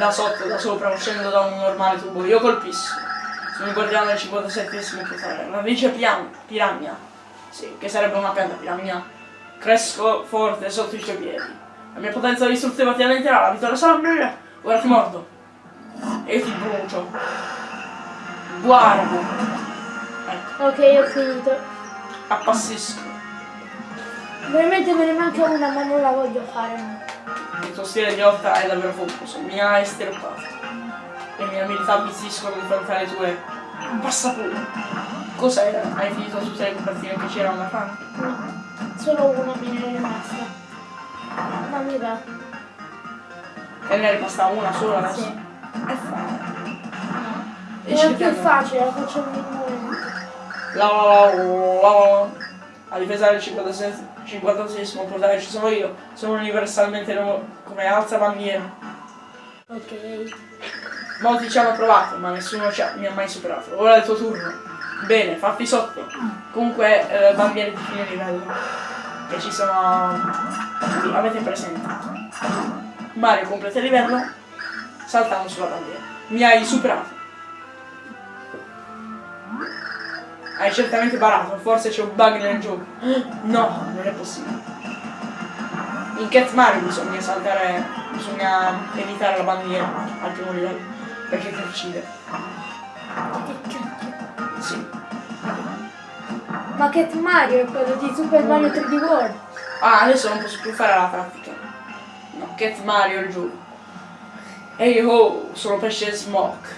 Da sotto, da sopra, uscendo da un normale tubo. Io colpisco. Sono il guardiano del 57esimo portale. Una radice pian, piranha. Sì, che sarebbe una pianta piranha. Cresco forte sotto i tuoi piedi. La mia potenza distruttiva ti allenterà, la vittoria sarà mia. Ora ti mordo. E ti brucio. Guarda. Ecco, Ok, ho finito. appassisco. Veramente me ne manca una, ma non la voglio fare. Il tuo stile di lotta è davvero focoso, mi ha estirpato. Le mie abilità ambizziscono di fronte alle tue. Passa pure. Cos'era? Hai finito tutte le copertine che c'erano da fare? No, solo una ne è rimasta. Ma mi va. E ne è rimasta una sola adesso? Sì. E fa. E Era più cerchiamo. facile, la faccio un momento. La la la la la. A difesa del 56 56esimo portale ci sono io. Sono universalmente come alza bandiera. Ok. Molti ci hanno provato, ma nessuno ci ha- mi ha mai superato. Ora è il tuo turno. Bene, fatti sotto. Comunque, eh, bandiere di fine livello. Che ci sono. Qui, avete presente. Mario completa il livello. Saltando sulla bandiera. Mi hai superato. Hai certamente barato, forse c'è un bug nel gioco. No, non è possibile. In Cat Mario bisogna saltare, bisogna evitare la bandiera al primo livello, perché ti uccide. Che cacchio. Sì. Ma Cat Mario è quello di Super Mario 3D World. Ah, adesso non posso più fare la tattica. No, Cat Mario è il gioco. E io sono pesce smoke.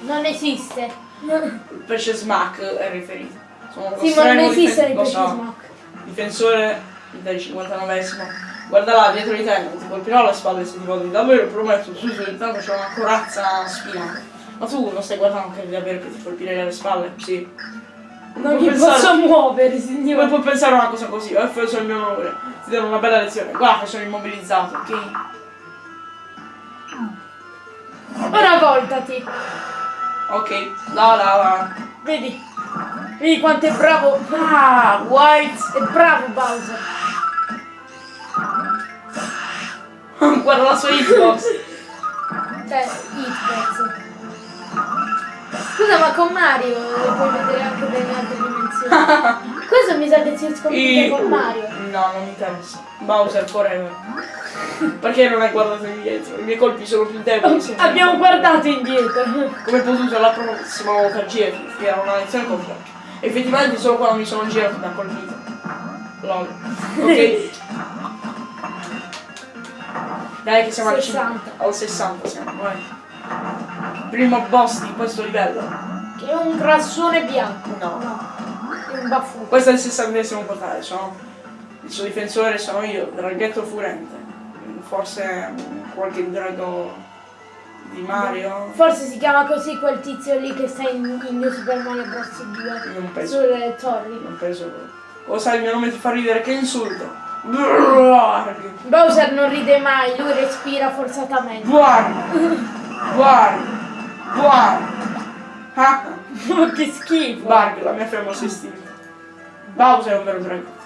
Non esiste. Il pesce smack è riferito. Sono Sì, ma non esiste il pesce so. smoke. Difensore del 59esimo. Guarda là, dietro di te, non ti colpirò alle spalle se ti vodi. Davvero, prometto, su, su, intanto c'è una corazza spinata. Ma tu non stai guardando che davvero che ti colpirei alle spalle? Sì. Non mi pensare- posso muovere, Come signore. puoi pensare a una cosa così? Ho offeso il mio onore. Ti do una bella lezione. Guarda che sono immobilizzato, ok? Ora voltati. Ok, la la la. Vedi. Vedi quanto è bravo. Ah, white! È bravo Bowser. Guarda la sua hitbox. Cioè, hitbox. Scusa, ma con Mario puoi vedere anche delle altre dimensioni. Questo mi sa che si sconfigge I- con Mario. No, non mi interessa. Bowser forever. Perché non hai guardato indietro? I miei colpi sono più deboli. se- Abbiamo guardato indietro. Come potuto la prossima volta girati, che era una lezione completa. Effettivamente solo quando mi sono girato mi ha colpito. Lol. Ok. Dai che siamo al 60. cin- al 60 siamo, vai. Primo boss di questo livello. Che è un grassone bianco. No. È un baffo. Questo è il sessantesimo portale, sono il suo difensore sono io, Draghetto Furente. Forse qualche drago di Mario? Forse si chiama così quel tizio lì che sta in, in New Super Mario Bros. 2. Non penso. Sulle torri. Non penso. O sai il mio nome ti fa ridere, che insulto! Bowser non ride mai, lui respira forzatamente. Guarda! Guarda! Guarda! Ah! Che schifo! Bark, la mia famosa istinta. Bowser è un vero draghetto.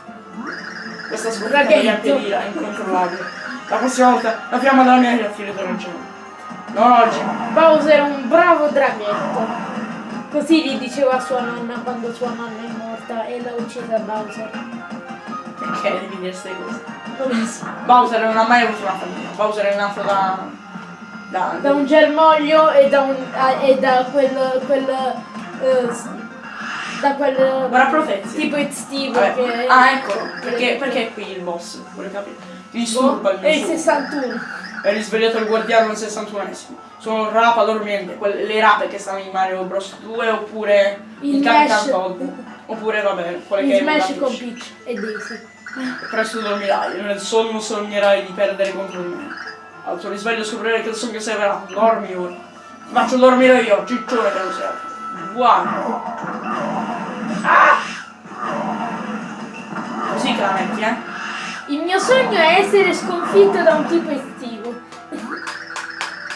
Questa anche è incontrollabile. La prossima volta la fiamma della mia ira finita non oggi. Bowser è un bravo draghetto. Così gli diceva sua nonna quando sua nonna è morta e l'ha uccisa Bowser. Perché devi dire queste cose? Non lo so. Bowser non ha mai avuto una famiglia. Bowser è nato da. Da. Da un germoglio e da un. e da quel. quel eh, da quel. Guarda profezia. Tipo estivo Vabbè. che. Ah, eccolo. Perché, perché è qui il boss? Vuole capire? Ti disturba il È il mio suo. 61. È risvegliato il guardiano al 61esimo. Sono rapa dormiente, quelle, le rape che stanno in Mario Bros 2 oppure Il il Capitan Mesh. Todd. Oppure vabbè, quelle In che Smash con Peach. Peach e Daisy. Presto dormirai, nel sonno sognerai di perdere contro di me. Al tuo risveglio scoprirai che il sogno sei verato. Dormi ora. Ti faccio dormire io, ciccione che lo sei. Guarda. Ah! Così che la metti, eh? Il mio sogno è essere sconfitto da un tipo estivo.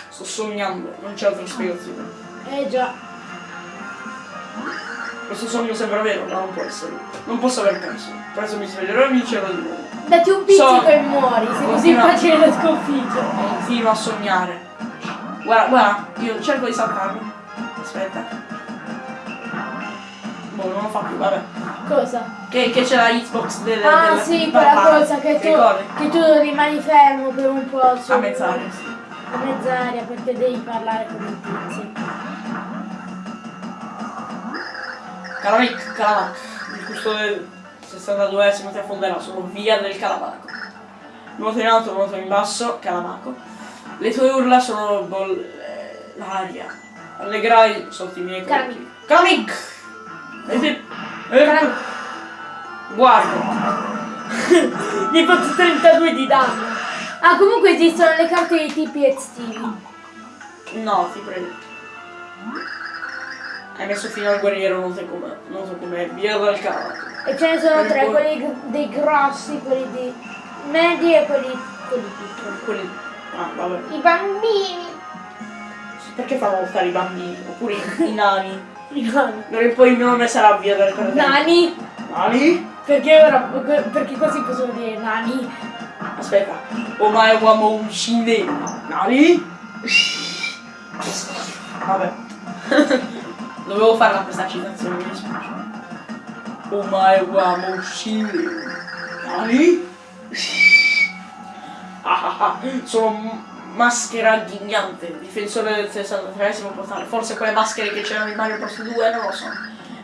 Sto sognando, non c'è altra spiegazione. Eh già. Questo sogno sembra vero, ma non può essere. Non posso aver perso. Presto mi sveglierò e vincerò di nuovo. Dati un pizzico Sogno. e muori, sei così facile da sconfiggere. Continuo a sognare. Guarda, guarda, io cerco di saltarmi. Aspetta. Boh, non lo fa più, vabbè. Cosa? Che, che c'è la hitbox del. Ah del- sì, quella cosa che tu, che tu rimani fermo per un po' su- A mezz'aria, sì. a mezz'aria perché devi parlare con il tizio. Calavec, Calavac. Il custode del 62esimo ti affonderà. Sono via del Calavaco. Nuoto in alto, nuoto in basso, Calavaco. Le tue urla sono bol... eh, l'aria. Allegrai sotto i miei colpi. Calamic! E te... eh, Calam- Guarda. Gli hai fatto 32 di danno. Ah, comunque esistono le carte dei tipi estivi. No, ti prego. Hai messo fino al guerriero noto come, noto come via dal Calavaco. E ce ne sono Quelli tre, quelli dei grossi, quelli di medi e quelli, quelli piccoli. Quelli... Ah, vabbè. I bambini. Perché fanno lottare i bambini? Oppure i, nani? I nani. In poi il mio nome sarà via dal Calavaco. Nani? Nani? Perché ora, perché così possono dire nani? Aspetta. Omae uomo un shinde. Nani? Vabbè. Dovevo farla questa citazione, mi dispiace. Omae uomo un shinde. Nani? Ah, ah, ah. Sono maschera ghignante, difensore del 63esimo portale. Forse quelle maschere che c'erano in Mario Bros 2 non lo so.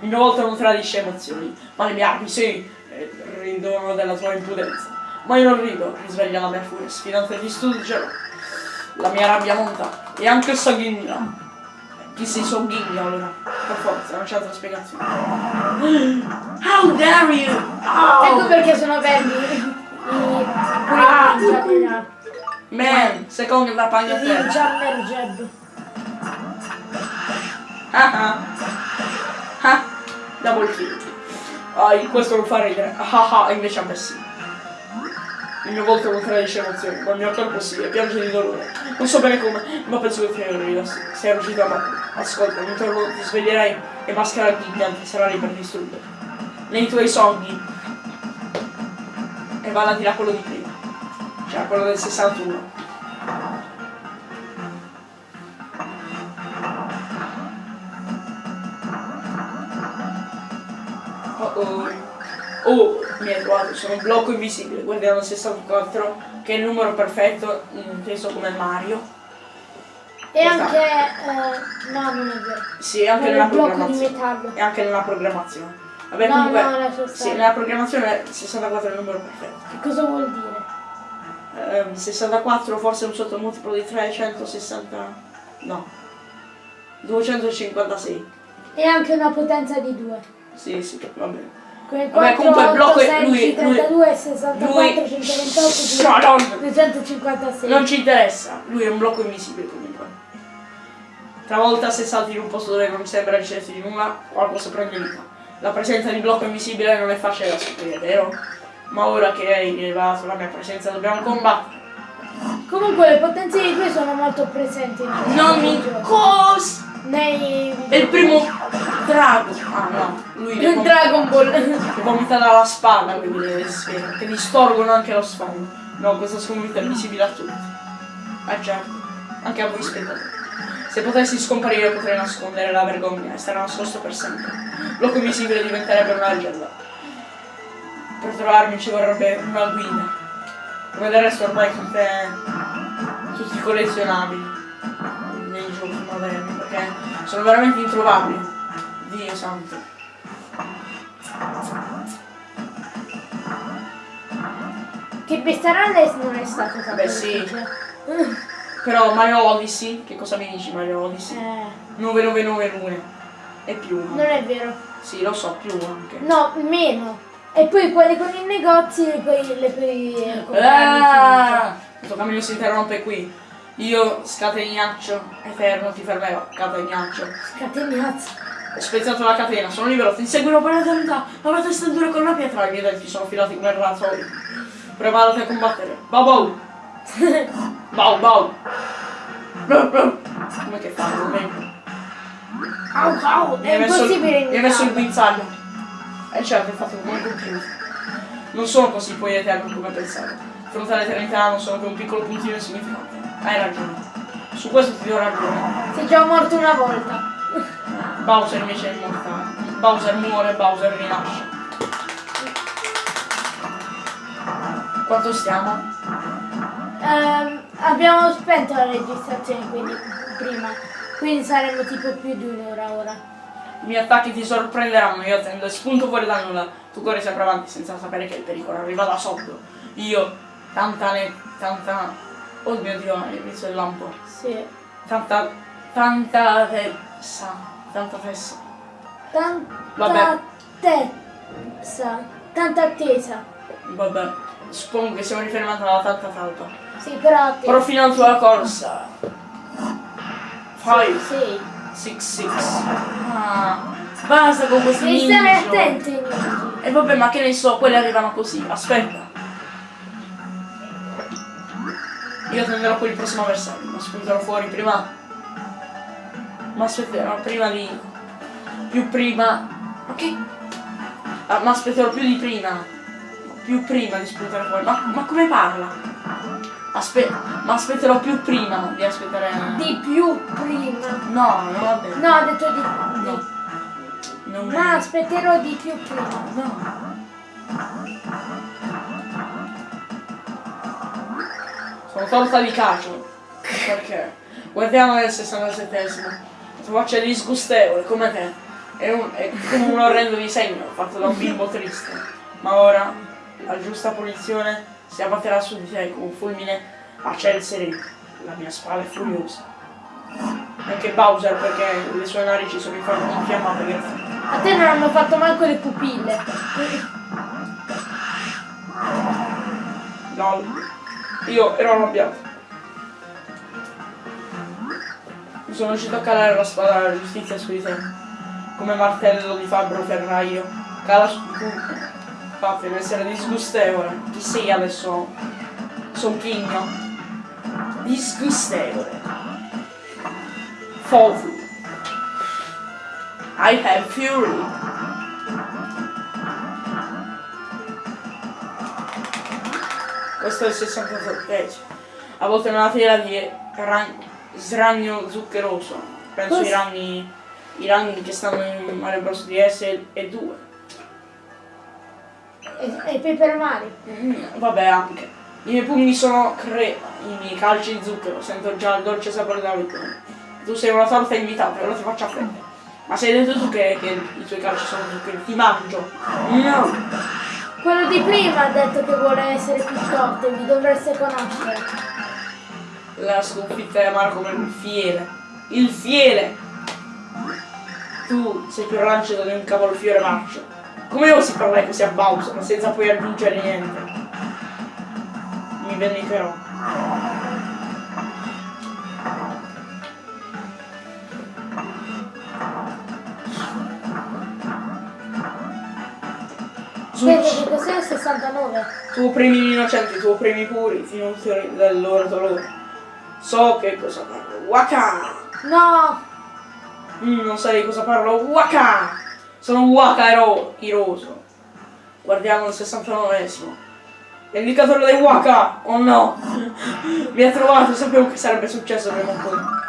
Il mio volto non tradisce emozioni, ma le mie armi sì, e ridono della tua impudenza. Ma io non rido, risveglia la mia furia, sfidante di studio. La mia rabbia monta e anche sanguigna. Chi si sogghigna allora? Per forza, non c'è altra spiegazione. How dare you! Ecco Oh! perché sono verdi i Ah. Man, secondo la pagna terra. Jammer Jeb. Ah ah. Ah, double kill. Ah, questo non fa ridere. Ah ah, invece a me sì. Il mio volto non tradisce emozioni, ma il mio corpo sì, e piange di dolore. Non so bene come, ma penso che finirò Sei riuscito a battere. Ascolta, ogni giorno ti sveglierai e maschera gigante sarà lì per distruggere. Nei tuoi sogni. E va di là quello di prima. Cioè quello del 61. Oh oh. Oh, mi hai trovato, sono un blocco invisibile, guardiamo il 64, che è il numero perfetto, inteso come Mario. E Questa- anche... eh, no, non è vero. Sì, anche nella è programmazione. E anche nella programmazione. Vabbè, No, comunque. no, sì, nella programmazione il 64 è il numero perfetto. Che cosa vuol dire? Ehm, 64 forse è un sottomultiplo di 360. No. 256. E anche una potenza di 2. Sì, sì, va bene. Come Vabbè, 4, comunque il 8, blocco è- 16, lui- 32, 64, lui- 128, Madonna! 256. Non ci interessa, lui è un blocco invisibile comunque. Travolta se salti in un posto dove non sembra ricercarsi di nulla, qualcosa prende vita. La presenza di blocco invisibile non è facile da scoprire, vero? Ma ora che hai rilevato la mia presenza dobbiamo combattere. Comunque le potenze di 2 sono molto presenti Non mi videogiochi. Nei È il primo drago! Ah no, lui le vom- Dragon Ball. le vomita dalla spada, quindi le sfere, che distorgono anche lo sfondo. No, questa sconfitta è visibile a tutti. Ah certo, anche a voi spettatori. Se potessi scomparire potrei nascondere la vergogna e stare nascosto per sempre. Blocco invisibile diventerebbe una leggenda. Per trovarmi ci vorrebbe una guida. Come del resto ormai tutte, tutti collezionabili nei giochi moderni, perché sono veramente introvabili. Dio santo. Che Bestarales non è stato tanto Beh, sì. Però Mario Odyssey, che cosa mi dici Mario Odyssey? Eh, 9991 e più. non è vero. Sì, lo so, più anche. No, meno. E poi quelli con i negozi poi le puoi eh, Ah, questo cammino si interrompe qui. Io, scategnaccio eterno, ti fermerò, categnaccio. Scatenazzo. Ho spezzato la catena, sono libero, ti inseguirò per l'eternità. La mia testa dura con una pietra, i miei denti sono filati come razzoli. Preparati a combattere. Bau bau! Bau bau! Blau, blau. Come che fanno? Au, au, è impossibile mi hai messo il guinzaglio. Eh certo, hai fatto come un computer. Non sono così poi eterno come pensavo. Di fronte all'eternità non sono che un piccolo puntino insignificante. Hai ragione. Su questo ti do ragione. Sei già morto una volta. Bowser invece è immortale. Bowser muore, Bowser rinasce. Quanto stiamo? Ehm, abbiamo spento la registrazione quindi prima. Quindi saremo tipo più di un'ora ora. I miei attacchi ti sorprenderanno, io tendo spunto fuori da nulla. Tu corri sempre avanti senza sapere che il pericolo arriva da sotto. Io, tanta ne... tanta... Oh mio dio, hai visto il lampo. Sì. Tanta... tanta tessa. Tanta tessa. Tanta Vabbè. Tanta attesa. Vabbè. Suppongo che siamo riferimenti alla tanta talpa. Sì, però attesa. Profinando la corsa. Five. Sì. Six six. Ah, basta con questi Devi stare ninja. ai ninja. E vabbè, ma che ne so, quelli arrivano così. Aspetta. Io tenderò poi il prossimo avversario, ma spunterò fuori prima. Ma aspetterò prima di. Più prima. Ok? Ah, ma aspetterò più di prima. Più prima di spuntare fuori. Ma, ma come parla? Aspetta, ma aspetterò più prima di aspettare. Di più prima. No, non va bene. No, ha detto di, No. Non Ma aspetterò di più prima. No. Sono torta di cacio. Perché? Guardiamo nel 67esimo. La tua faccia è disgustevole, come te. È, un, è come un orrendo disegno fatto da un bimbo triste. Ma ora la giusta punizione si abbatterà su di te con un fulmine a ciel sereno. La mia spada è furiosa. Anche Bowser perché le sue narici sono infiammate grazie. A te non hanno fatto manco le pupille. No, io ero arrabbiato. Mi sono riuscito a calare la spada della giustizia su di te. Come martello di fabbro ferraio. Cala su tu. Infatti deve essere disgustevole. Chi sei adesso? Sonchigno. Disgustevole. Fofu. I have fury. Questo è il 67 A volte è una tela di sragno zuccheroso. Penso Cos- i ragni, i ragni che stanno in Mario Bros. DS e, e 2. E, e Paper Mario. Mm, vabbè anche. I miei pugni sono crema, i miei calci di zucchero, sento già il dolce sapore della vittoria. Tu sei una torta invitata, ora ti faccio affrettare. Ma sei detto tu che, che i tuoi calci sono zuccheri? Ti mangio! No! Quello di prima ha detto che vuole essere più forte, vi dovreste conoscere. La sconfitta è amara come il fiele. Il fiele! tu sei più rancido di un cavolfiore marcio. Come osi parlare così a Bowser senza poi aggiungere niente? Mi vendicherò. Vedi che cos'è il 69? Tu opprimi gli innocenti, tu opprimi i puri, ti nutri del loro dolore. So che cosa parlo. Waka! No! Mm, non sai di cosa parlo. Waka! Sono Waka ero iroso. Guardiamo il 69esimo. L'indicatore dei Waka! Oh no! Mi ha trovato, sapevo che sarebbe successo prima o poi.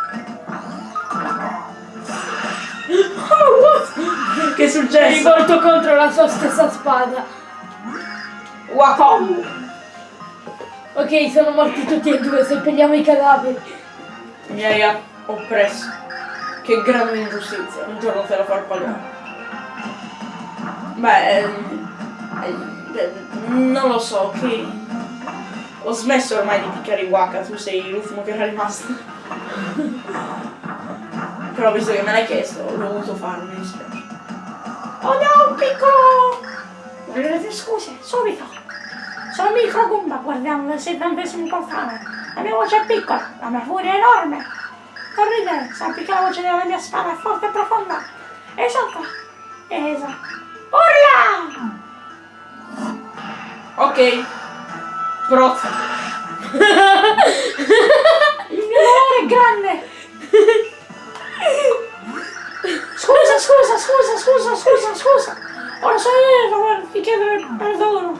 Oh, what? Che è successo? Rivolto contro la sua stessa spada. Waka! Ok, sono morti tutti e due, seppelliamo i cadaveri. Mi hai oppresso. Che grande ingiustizia, un giorno te la farò pagare. Beh, ehm, ehm, non lo so, che ho smesso ormai di piccare i waka, tu sei l'ultimo che era rimasto. Però visto che me l'hai chiesto, ho dovuto farlo, mi dispiace. Oh no, un piccolo! Scuse, subito! Sono Micro Goomba, guardiamo nel settantesimo portale. La mia voce è piccola, la mia furia è enorme. Non ridere, sappi che la voce della mia spada è forte e profonda. Esalta! Esatto. Urla! Ok. Prozza. Il mio dolore è grande! Scusa, scusa, scusa, scusa, scusa, scusa! Ora sono io doverti chiedere perdono!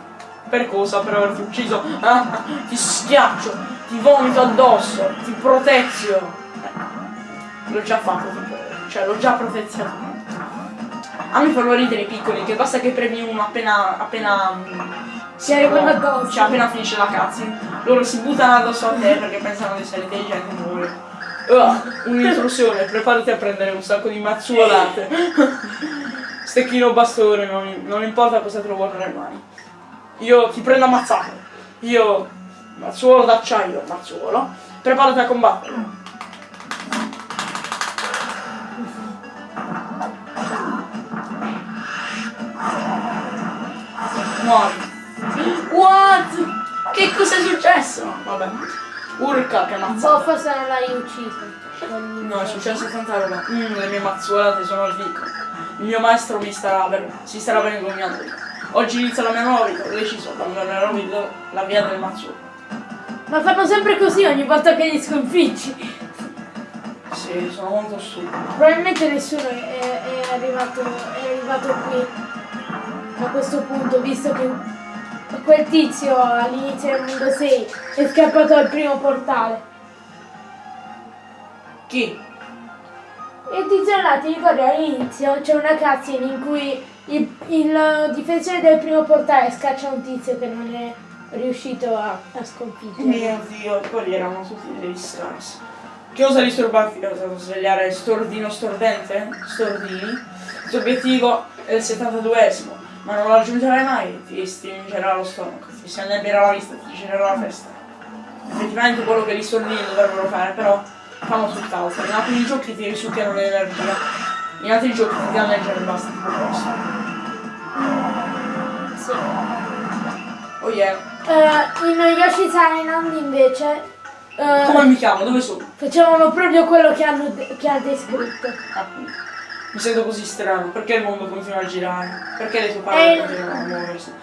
Per cosa? Per averti ucciso? Ah, ti schiaccio, ti vomito addosso, ti protezio. L'ho già fatto, cioè l'ho già proteziato. A me fanno ridere i piccoli, che basta che premi uno appena appena mm, Si arrivano addosso. Cioè appena finisce la cutscene, loro si buttano addosso a te perché pensano di essere intelligenti e muore. Uh, un'intrusione, preparati a prendere un sacco di mazzuolate. Stecchino bastone, non, non importa cosa te lo vorrai mai. Io ti prendo ammazzato. Io, mazzuolo d'acciaio, mazzuolo, preparati a combattere. Muori. What? Che cos'è successo? Vabbè. Urca che mazza. Boh, forse non l'hai ucciso. No, è successo tanta roba. Mm, le mie mazzuolate sono al picco. Il mio maestro mi starà ver- si starà vergognando. Oggi inizia la mia nuova vita, ho deciso, abbandonerò la via del mazzuolo. Ma fanno sempre così ogni volta che li sconfiggi. Sì, sono molto stupido. Probabilmente nessuno è, è arrivato, è arrivato qui a questo punto, visto che quel tizio all'inizio del mondo 6 è scappato al primo portale. Chi? Il tizio là, ti ricordi all'inizio c'è una cutscene in cui il, il difensore del primo portale scaccia un tizio che non è riuscito a, a sconfiggere. Mio dio, quelli erano tutti degli scarsi. Che osa disturbarti? Osato svegliare Stordino Stordente? Stordini? Il tuo obiettivo è il 72esimo, ma non lo raggiungerai mai, ti stringerà lo stomaco, ti si annebbierà la vista, ti girerà la testa. Effettivamente quello che gli Stordini dovrebbero fare, però fanno tutt'altro. In alcuni giochi ti risucchiano l'energia, in altri giochi ti danneggiano e basta, tipo questo. Sì. Oh yeah. Eh, in Yoshi's Island invece eh, Come mi chiamo? Dove sono? facevano proprio quello che, hanno che ha descritto. Appunto. Mi sento così strano, perché il mondo continua a girare? Perché le tue Eh. parole continuano a muoversi?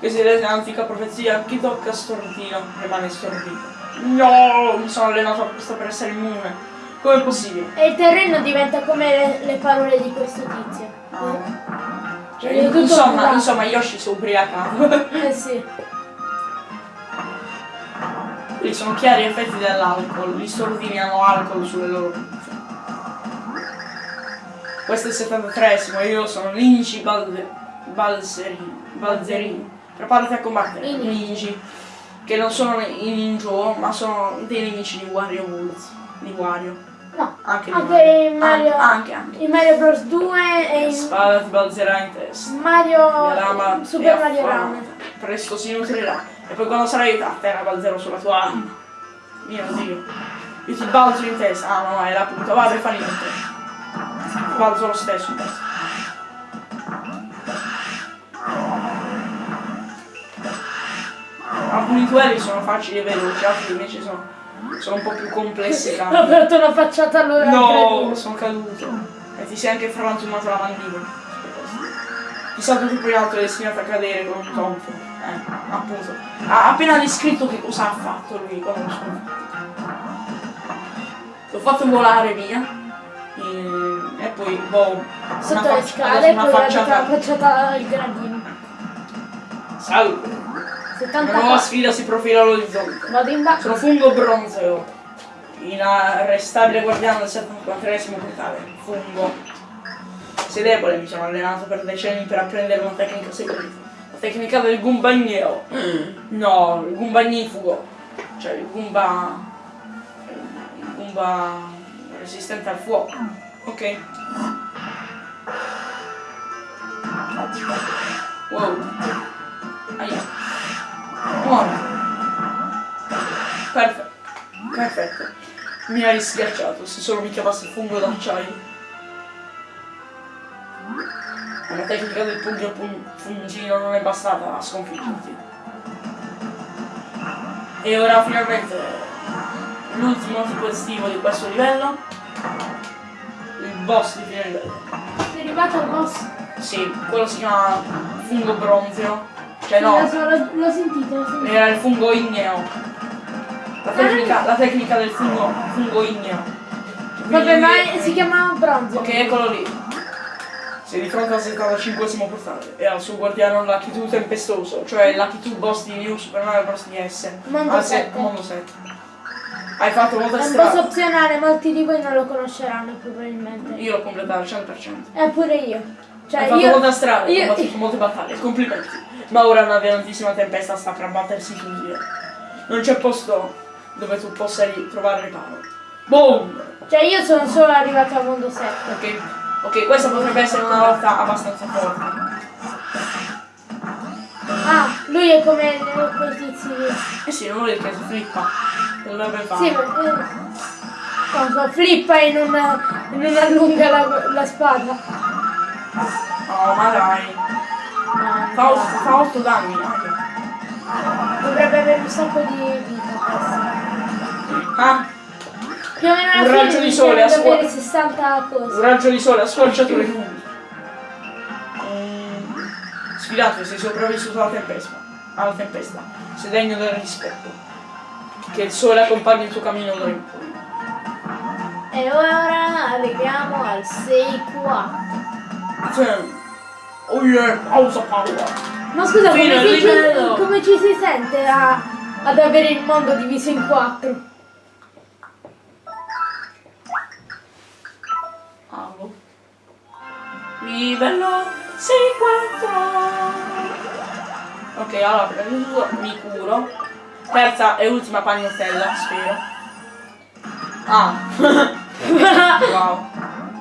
Che si rende antica profezia, chi tocca stordino rimane stordito. No, mi sono allenato apposta per essere immune. Com'è possibile? E il terreno diventa come le, le parole di questo tizio. Cioè, È tutto insomma, insomma, Yoshi si è ubriacato. Eh sì. Quelli sono chiari effetti dell'alcol, gli stordini hanno alcol sulle loro. Questo è il 73esimo, io sono Balde- Balzerini. Balzerini. Preparati a combattere. I ninji. Ninji. Che non sono i ninjo, ma sono dei nemici di Wario Woods. Di Wario. No, Anche, Anche in Mario- Anche, anche. in Mario Bros 2 e La in spada ti balzerà in testa. Mario Rama Super è Mario. Run. Presto si nutrirà. E poi quando sarai a terra balzerò sulla tua anima. Mio Dio. Io ti balzo in testa. Ah no, no, era appunto. Vabbè, fa niente. Balzo lo stesso. Alcuni duelli sono facili e veloci, altri invece sono, sono un po' più complessi. Ho aperto una facciata allora. No, sono caduto. E ti sei anche frantumato la mandibola. Ti salto più in alto e destinato a cadere con un tonfo. Eh, appunto. Ha appena descritto che cosa ha fatto lui sconfitto. L'ho fatto volare via. E, e poi, boh. Sotto le scale, una poi dato la facciata. facciata al gradino. Salve. Una nuova 74. sfida si profila all'orizzonte. Vado in basso. Sono fungo bronzeo. Inarrestabile guardiano del 74esimo portale. Fungo. Sei debole, mi sono allenato per decenni per apprendere una tecnica segreta. La tecnica del gumbagneo. No, il gumbagnifugo. Cioè il gumba. Il gumba resistente al fuoco. Ok. Wow. Aia. Muore. Perfetto. Perfetto. Mi hai schiacciato, se solo mi chiamasse fungo d'acciaio. La tecnica del pugno fungino non è bastata a sconfiggerti. E ora finalmente l'ultimo tipo estivo di questo livello. Boss di livello. Sei arrivato al boss. Sì, quello si chiama fungo bronzeo. Cioè no, L'ho, sentito, sentito. era il fungo igneo. La tecnica, la tecnica del fungo, fungo igneo. Vabbè, Quindi- ma è- si chiama bronzo. Ok, eccolo lì. Sei di fronte al 75 portale e al suo guardiano Lucky 2 tempestoso, cioè Lucky 2 boss di New Super Mario Bros. DS. Mondo Al se- 7. Mondo 7. Hai fatto molta È un strada. opzionale, molti di voi non lo conosceranno probabilmente. Io l'ho completato al 100%. Eppure io. Cioè, Hai fatto io. molta strada, io- combattuto molte battaglie, complimenti. Ma ora una violentissima tempesta sta per abbattersi su di te. Non c'è posto dove tu possa trovare riparo. Boom! Cioè, io sono solo arrivato al mondo 7. Ok, ok, questa potrebbe essere una lotta abbastanza forte. Ah, lui è come eh, quei tizi. Eh sì, non vuol dire che si flippa. Che dovrebbe fare? Sì, ma. Eh, cosa, flippa e non, non allunga la, la spada. Oh, ma dai. No, Fa, no. otto- fa 8 danni. Dovrebbe avere un sacco di vita. Ah, Più o meno alla Un fine raggio di sole, a 60 un raggio di sole ha scorciato le nubi. Mm, Sfidato, sei sopravvissuto alla tempesta. Alla tempesta. Sei degno del rispetto. Che il sole accompagni il tuo cammino d'ora in poi. E ora arriviamo al 6-4. Cioè, Oh yeah, pausa power. Ma scusa, come, ci, come ci si sente a- ad avere il mondo diviso in quattro? Livello 6-4. Ok, allora prima mi curo. Terza e ultima pagnottella, spero. Ah. wow.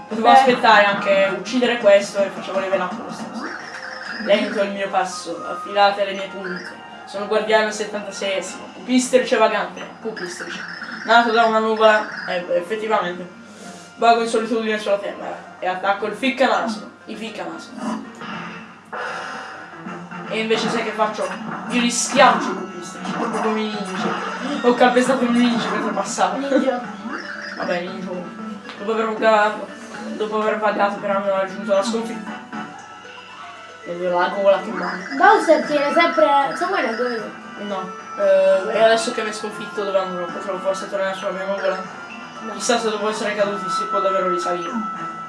Potevo aspettare anche uccidere questo e facevo level stesso. Lento il mio passo, affilate le mie punte. Sono guardiano 76esimo, pupistrice vagante, pupistrice. Nato da una nuvola, eh, effettivamente. Vago in solitudine sulla terra e attacco il ficcanaso, i ficcanaso. E invece sai che faccio? Io li schiaccio proprio come i ninja. Ho calpestato il ninja mentre passavo. Vabbè, ninja. Dopo aver vagato, dopo aver vagato per anno raggiunto la sconfitta. Vedo la gola che manca. Bowser tiene sempre. Se vuoi la io. No. Eh, e adesso che mi hai sconfitto dove andrò? Potrò forse tornare sulla mia nuvola? Chissà se dopo essere caduti si può davvero risalire.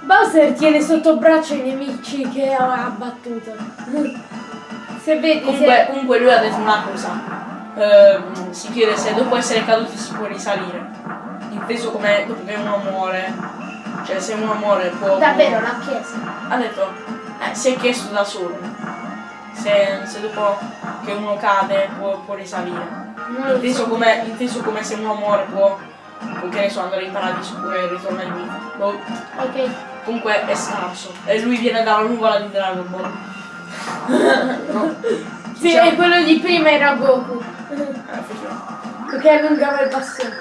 Bowser tiene sotto braccio i nemici che ha abbattuto. Se vedi, Comunque, se... comunque lui ha detto una cosa. Ehm, si chiede se dopo essere caduti si può risalire. Inteso come dopo che uno muore. Cioè se uno muore può. davvero l'ha chiesto. Ha detto. Eh, si è chiesto da solo. Se, se dopo che uno cade può, può risalire. Inteso so. come, inteso come se uno muore può. Può, che ne so, andare in paradiso oppure ritorna in vita. Boh. Ok. Comunque è scarso. E lui viene dalla nuvola di Dragon Ball. no. Sì, Diciamo- e quello di prima era Goku. Eh. Perché allungava il bastone.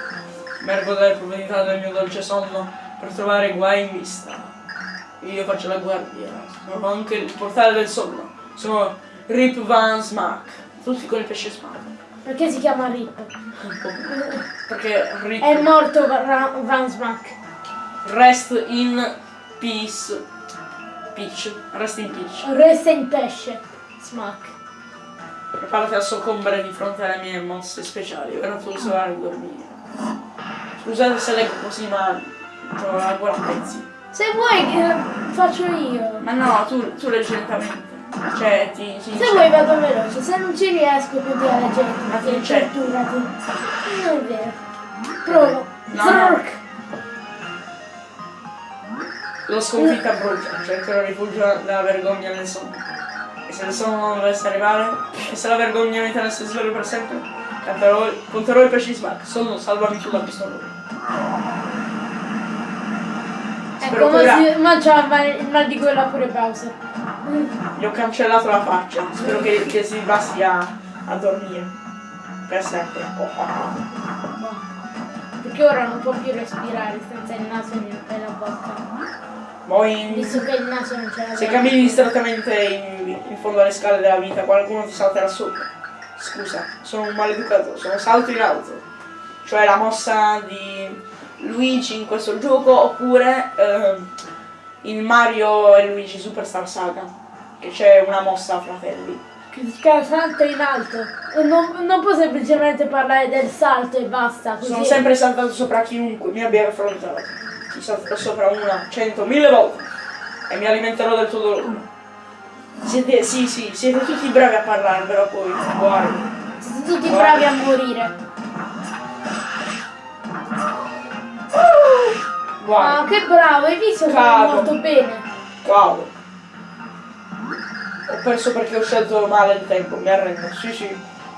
Mergo delle probabilità del mio dolce sonno per trovare guai in vista. Io faccio la guardia. Sono anche il portale del sonno. Sono Rip Van Smack. Tutti con il pesce smack. Perché si chiama Rip? Perché Rip È morto Ra- Van Smack. Rest in peace. Peach. Rest in peace. Resta in pesce. Smack. Preparati a soccombere di fronte alle mie mosse speciali. Ora tu sarai dormire. Scusate se leggo così, ma ho la gola a pezzi. Se vuoi eh, faccio io. Ma no, tu, tu leggi lentamente. Cioè, ti, ti Se vuoi vado veloce, se non ci riesco così a leggere. Ma ti c'è. Torturati. Non è vero. Provo. No. Zork. L'ho sconfitta brucia, cercherò rifugio dalla vergogna nel sonno. E se il sonno non dovesse arrivare, e se la vergogna mi tenesse sveglio per sempre, canterò, conterò i pesci smack. Sonno, salvami tu da questo orrore. Spero Ecco, ma, ora- si, il mal, di gola pure Bowser. Gli ho cancellato la faccia, spero che, che si basti a, a dormire. Per sempre. Oh, oh, oh. Perché ora non può più respirare senza il naso e la bocca. Poi, Visto che il naso non ce l'ha. se cammini distrattamente in, in fondo alle scale della vita, qualcuno ti salterà sopra. Scusa, sono un maleducato, sono salto in alto. Cioè la mossa di Luigi in questo gioco, oppure ehm, in Mario e Luigi Superstar Saga. Che c'è una mossa a fratelli. Che chiama salto in alto. Non, non può semplicemente parlare del salto e basta. Così. Sono sempre saltato sopra chiunque mi abbia affrontato. Ti salterò sopra una, cento, mille volte. E mi alimenterò del tuo dolore. Siete, sì, sì, siete tutti bravi a parlare, però poi, guarda. Siete tutti bravi a morire. Guarda, Ah, che bravo, hai visto che è Cado. molto bene. cavolo. Ho perso perché ho scelto male il tempo, mi arrendo. Sì, sì.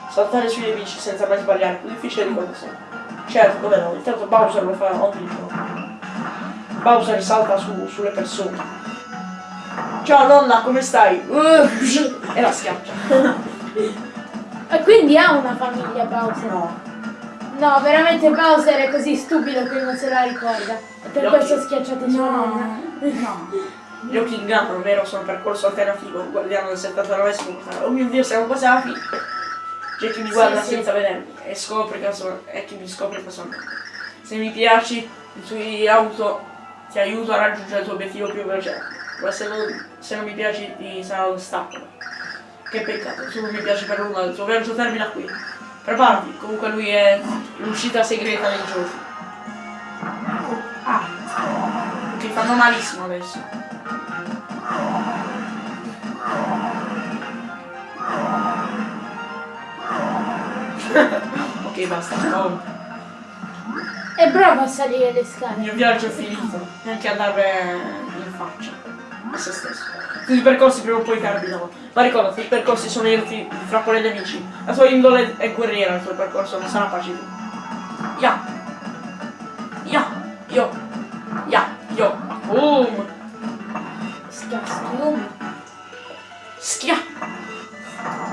Saltare sui nemici senza mai sbagliare, più difficile di quanto sembra. Certo, come no, intanto Bowser lo fa ogni giorno. Bowser salta su- sulle persone. Ciao nonna, come stai? Uh, e la schiaccia. E quindi ha una famiglia Bowser. No. No, veramente Bowser è così stupido che non se la ricorda. E per Gli questo ha occhi- schiacciato sua nonna. No. Gli occhi ingannano, vero? Sono percorso alternativo. Guardiano del 79 portale. Oh mio dio, siamo quasi alla fine. C'è chi mi guarda Sì, sì. senza vedermi e scopre caso e chi mi scopre casualmente. Se mi piaci, i tuoi auto ti aiuto a raggiungere il tuo obiettivo più veloce. Ma se non, se non mi piaci ti sarà un ostacolo. Che peccato, tu non mi piaci per nulla, il tuo viaggio termina qui. Preparati, comunque lui è l'uscita segreta dei giochi. Ah, che fanno malissimo adesso. ok, basta. Oh, È bravo a salire le il scale. mio viaggio è finito. E anche andare in faccia a se stesso. Tutti i percorsi prima o poi terminano. Ma ricordati, i percorsi sono irti fra quelle nemici. La tua indole è guerriera, il tuo percorso non sarà pacifico. Ya! Ya! Io! Ya! Io! Boom! Schiaschium. Schia!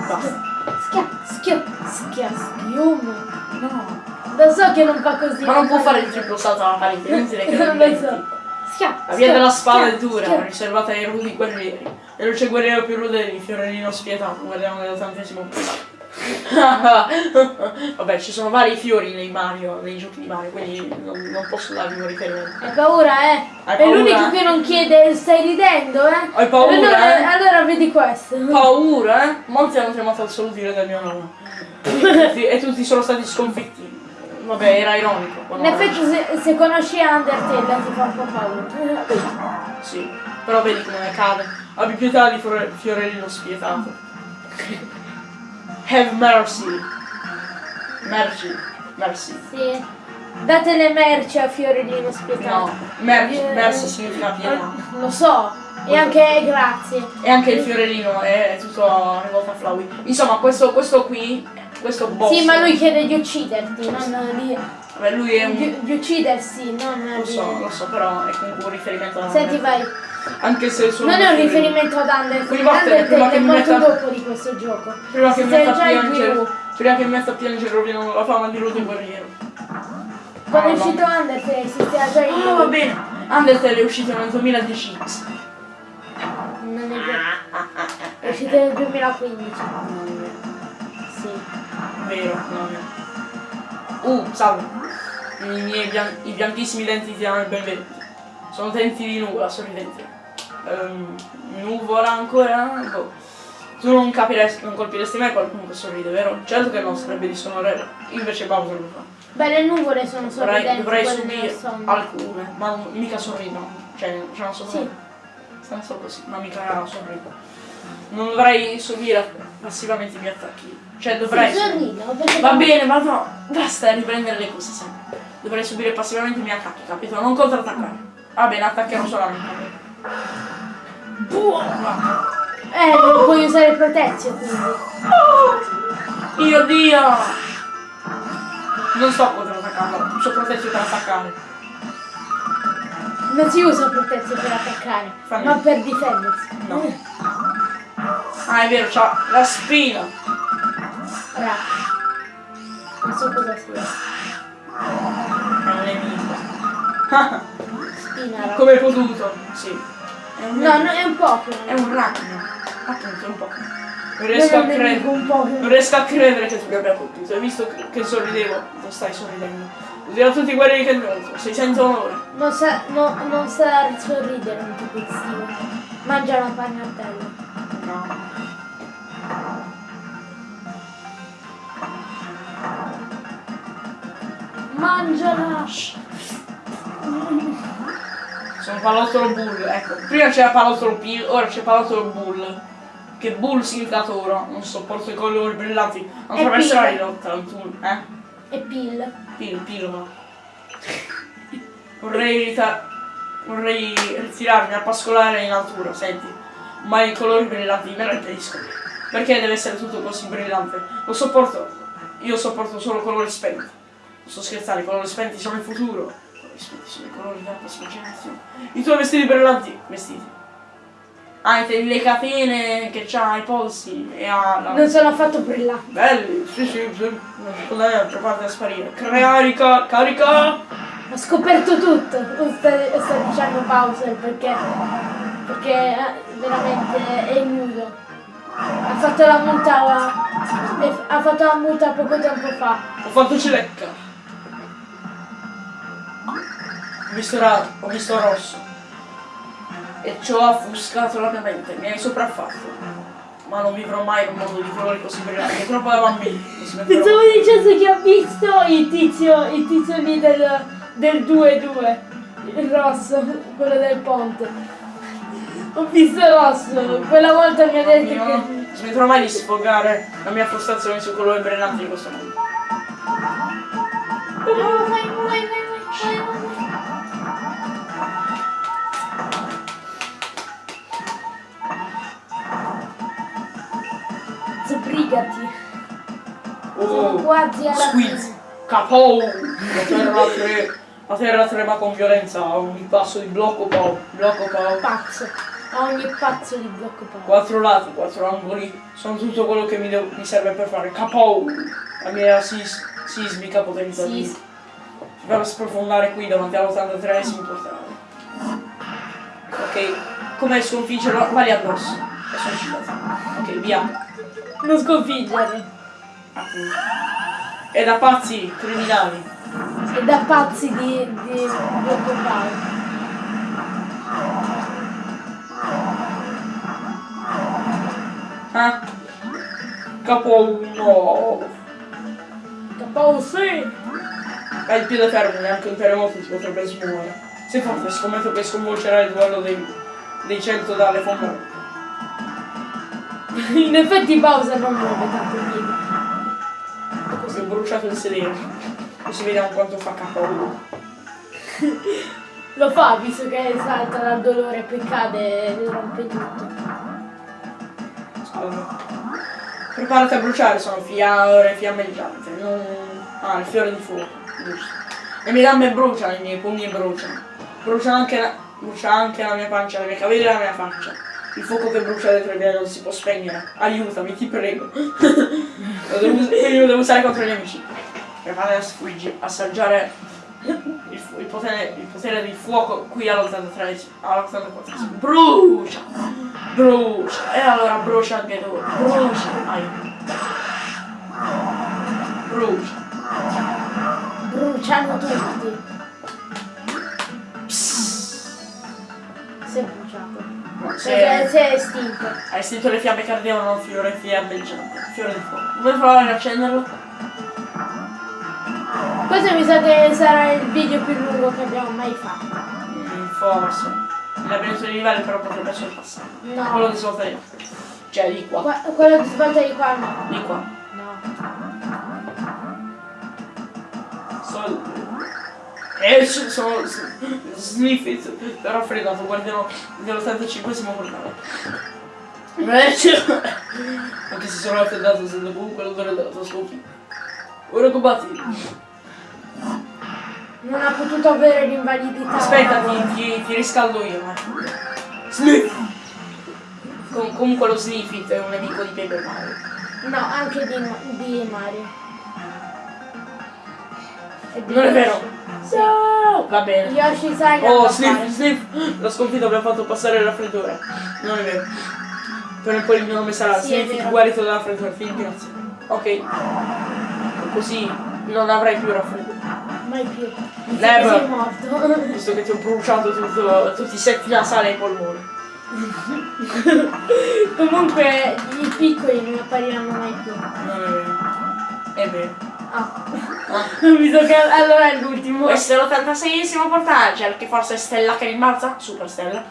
Basta. Schia, schia, schiaschium. No. Lo so che non fa così. Ma non può fare il triplo salto alla parete, è inutile che Non lo so. Schia, La via schia, della spada è schia, dura, schia. riservata ai rudi guerrieri. E non c'è guerriero più rude di Fiorellino spietato, guardiamo nell'ottantesimo punto. Vabbè, ci sono vari fiori nei Mario, nei giochi di Mario, quindi non, non posso darvi un riferimento. Hai paura, eh? Hai è paura? l'unico che non chiede, stai ridendo, eh? Hai paura, allora, eh? allora vedi questo. Paura, eh? Molti hanno chiamato al salutire del mio. E tutti, e tutti sono stati sconfitti. Vabbè, era ironico. In effetti se, se conosci Undertale ti fa un po' paura. Sì, però vedi come ne cade. Abbi pietà di Fiore- Fiorellino spietato. Have mercy. Merci. Merci. Sì. Date le merci a Fiorellino spietato. No, merci, Eh, merci significa pietà. Lo so. E anche grazie. E anche il fiorellino è, è tutto rivolto a Flowey. Insomma, questo, questo qui, questo boss. Sì, ma lui chiede di ucciderti, non di, Vabbè, lui è un. di, di uccidersi, non Lo di... so, lo so, però è comunque un riferimento a Senti, vai. Anche se sono. Non è un riferimento ad Undertale. Prima Undertale che è molto metta- dopo di questo gioco. Prima che mi metta a piangere. Prima che mi metta a piangere rovinano la fama di Rude Guerriero. Quando è Ah, no. uscito Undertale esisteva già in Ah, va bene. Undertale è uscito nel 2010. Non è vero. È uscito nel 2015. Sì. Vero, non è. Uh, salve. I miei bian- i bianchissimi denti ti danno il benvenuto. Sono denti di nuvola, sorridenti. Ehm, nuvola ancora? Boh. Tu non capiresti, non colpiresti mai qualcuno che sorride, vero? Certo che no, sarebbe disonore. Invece Bowser lo fa. Beh, le nuvole sono sorridenti, dovrei subire alcune, ma non- mica sorridono. Cioè, cioè non so Sì. Stanno solo così, ma mica sorridono. Non dovrei subire passivamente i miei attacchi. Cioè dovrei. Va bene, ma no, basta riprendere le cose sempre. Dovrei subire passivamente i miei attacchi, capito? Non contrattaccare. Va bene, attaccherò solamente. Buona! Eh, non puoi usare protezione quindi. Io Dio! Non sto contrattaccando, sono protezione per attaccare. Non si usa protezione per attaccare, Fammi. ma per difendersi. No. Ah, è vero, c'ha la spina. Ra. Non so cosa sia. È un nemico. Spina, ra. Come hai potuto? Sì. No, no, è un Pokémon. È un ragno. Appunto, è un po'. Non Non riesco Pokémon. Non riesco a credere che tu abbia colpito. Hai visto che- sorridevo? Non stai sorridendo. Usiamo tutti quelli che incontro. Sei senza onore. Non sa, no, non sa sorridere un tipo estivo. Mangia una pagnatella. No. Mangiala! Sono pallottolo bull, ecco. Prima c'era pallottolo P, ora c'è pallottolo bull. Che bull significato ora? Non sopporto i colori brillanti. Non attraverso la pil. ridotta, tu, eh? E pill. Pil, pil, va. Vorrei, vorrei ritirarmi a pascolare in altura, senti. Ma i colori brillanti me lo impediscono. Perché deve essere tutto così brillante? Lo sopporto. Io sopporto solo colori spenti. Non sto scherzando, i colori spenti sono il futuro. I colori spenti sono i colori della prossima generazione. I tuoi vestiti brillanti, vestiti. Anche le catene che c'ha ai polsi e ha la... Non sono affatto brillanti. Belli, sì sì, sì. Secondo me provate a sparire. Carica, carica! Ho scoperto tutto. Sta, sta dicendo Bowser perché. Perché eh, veramente è nudo. Ha fatto la multa. Ha fatto la multa poco tempo fa. Ho fatto cilecca. Ho visto, ra- ho visto rosso. E ci ho affuscato la mia mente. Mi hai sopraffatto. Ma non vivrò mai in un mondo di colori così brillanti. È troppo da bambini. Pensavo dicesse che ha visto il tizio, il tizio lì del, del 2-2. Il rosso, quello del ponte. Ho visto rosso. Quella volta mi ha detto Io che. non smetterò mai di sfogare la mia frustrazione sui colori brillanti di questo mondo. Sbrigati. Sono Oh, quasi alla squeeze. Capo! La terra, tre- la terra trema con violenza ogni passo di blocco pau. Blocco pau. Pazzo. A ogni pazzo di blocco pazzo. Quattro lati, quattro angoli, sono tutto quello che mi, devo- mi serve per fare capo! La mia sis- sismica potenza Sì. di per sprofondare qui davanti all'83esimo portale. Ok, come sconfiggerlo? Vali addosso. E sono uscito. Ok, via. Non sconfiggere. Appunto. E da pazzi criminali. E da pazzi di, di blocco pazzo. Capo no! Capo sì. Hai il piede fermo, neanche un terremoto ti potrebbe smuovere. Sei forte, scommetto che sconvolgerà il duello dei, dei 100 dalle fondazioni. In effetti Bowser non muove tanto il piede. Così ho bruciato il sedere. Così vediamo quanto fa capo. Lo fa visto che salta dal dolore poi cade e rompe tutto. Preparati a bruciare, sono fiore fiammeggiante. Non... Ah, il fiore di fuoco, giusto. Le mie gambe bruciano, i miei pugni bruciano. Brucia anche la, brucia anche la mia pancia, le mie capelli e la mia faccia. Il fuoco che brucia dentro di me non si può spegnere. Aiutami, ti prego. lo devo, lo devo usare contro gli amici. Preparati a sfuggi, assaggiare il il potere, il potere di fuoco qui all'83 all'84 brucia brucia e allora brucia anche tu brucia Ai. brucia Bruciano tutti. È bruciato. Se si è estinto. hai sentito le fiamme che ardevano fiore fiammeggiante fiore di fuoco vuoi provare ad accenderlo? Questo mi sa che sarà il video più lungo che abbiamo mai fatto. Mm, forse labirinto di livello però potrebbe essere passato No. quello di svolta di cioè di qua Qua- quello di svolta di qua no. di qua No. Sol- E ci sono Sniffit però fregato guardiano dell'85esimo portale Invece Anche se sono raffreddato sento comunque l'odore della tua sconfitta Ora combatti Non ha potuto avere l'invalidità. Aspetta ti, ti, ti riscaldo io eh. Sniff Com- Comunque lo Sniffit è un nemico di Paper Mario No, anche di, di Mario. Di Non è vero. No, Va bene Yoshi sai Oh, sniff, sniff! La sconfitta mi ha fatto passare il raffreddore. Non è vero. Per poi il mio nome sarà Sì, Sniff, guarito dal raffreddore. Fin, grazie. Ok. Così non avrai più raffreddore. Mai più. Never. Sei morto. Visto che ti ho bruciato tutto, tutti i setti nasali ai polmoni. Comunque i piccoli non appariranno mai più. Vero. È vero. Ah. Ah. Mi che allora è l'ultimo. Questo è l'86esimo portaggio, che forse è Stella che rimbalza? Super Stella.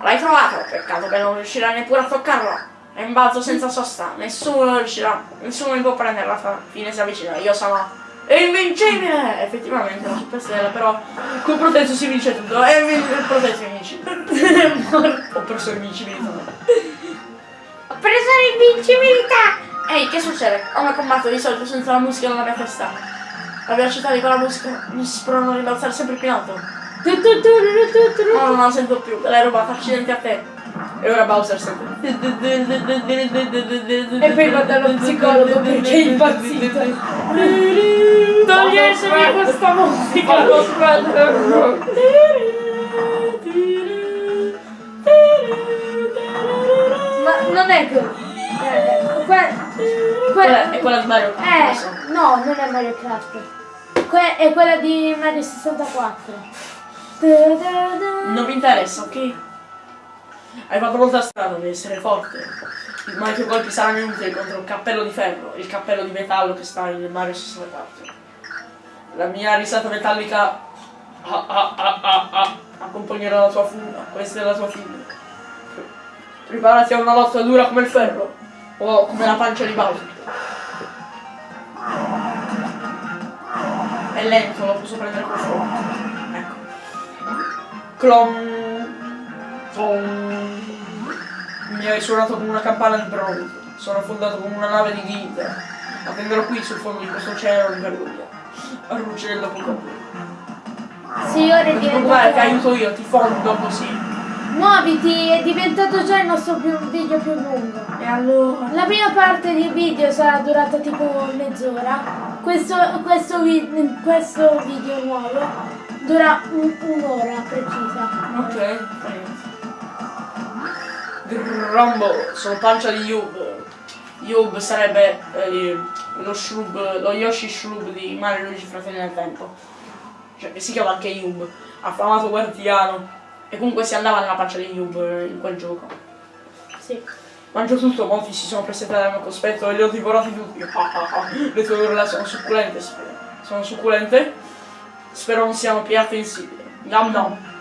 L'hai trovato, peccato che non riuscirai neppure a toccarlo. È in balzo senza sosta, nessuno riuscirà, nessuno mi può prendere la fa- fine si avvicina, io sono invincibile! Effettivamente la Super Stella, però con Protezio si vince tutto, e è invincibile. Ho perso l'invincibilità. Ho preso l'invincibilità! Ehi, che succede? Come combatto di solito senza la musica nella mia testa? La velocità di quella musica mi spronano a rimbalzare sempre più in alto. No, non la sento più, l'hai rubata, accidenti a te. E ora Bowser sente. E poi va dallo psicologo perché è impazzito. Toglietemi questa musica. Ma non è che... Eh, que- Quella è que- quella di Mario Kart. eh, lo no, non è Mario Kart. Que- è quella di Mario 64. Da-da-da. Non mi interessa, ok? Hai fatto molta strada, devi essere forte. Ma i tuoi colpi saranno inutili contro un cappello di ferro, il cappello di metallo che sta in Mario 64. La mia risata metallica ah, ah, ah, ah, ah, accompagnerà la tua fuga, questa è la tua fine. Preparati a una lotta dura come il ferro, o come la pancia di Bowser. È lento, lo posso prendere con fuoco. Ecco. Clon. Mi hai suonato come una campana di pronto. Sono affondato come una nave di ghita. Attenderò qui sul fondo di questo oceano di vergogna. A ruggire dopo colpo. Sì, ora è Non ti diventato... aiuto io, ti fondo così. Muoviti, è diventato già il nostro più- video più lungo. E allora? La prima parte del video sarà durata tipo mezz'ora. Questo, questo, vi- questo video nuovo dura un- un'ora precisa. Ok, Grumble, sono pancia di Yub. Yub sarebbe eh, lo shrub, lo Yoshi Shrub di Mario Luigi Fratelli del Tempo. Cioè, che si chiama anche Yub, affamato guardiano. E comunque si andava nella pancia di Yub eh, in quel gioco. Sì. Mangio tutto, molti si sono presentate al mio cospetto e li ho divorati tutti. Ah, ah, ah. Le tue urla sono succulente, spero. Sono succulente? Spero non siano piatte insipide. Nam nam.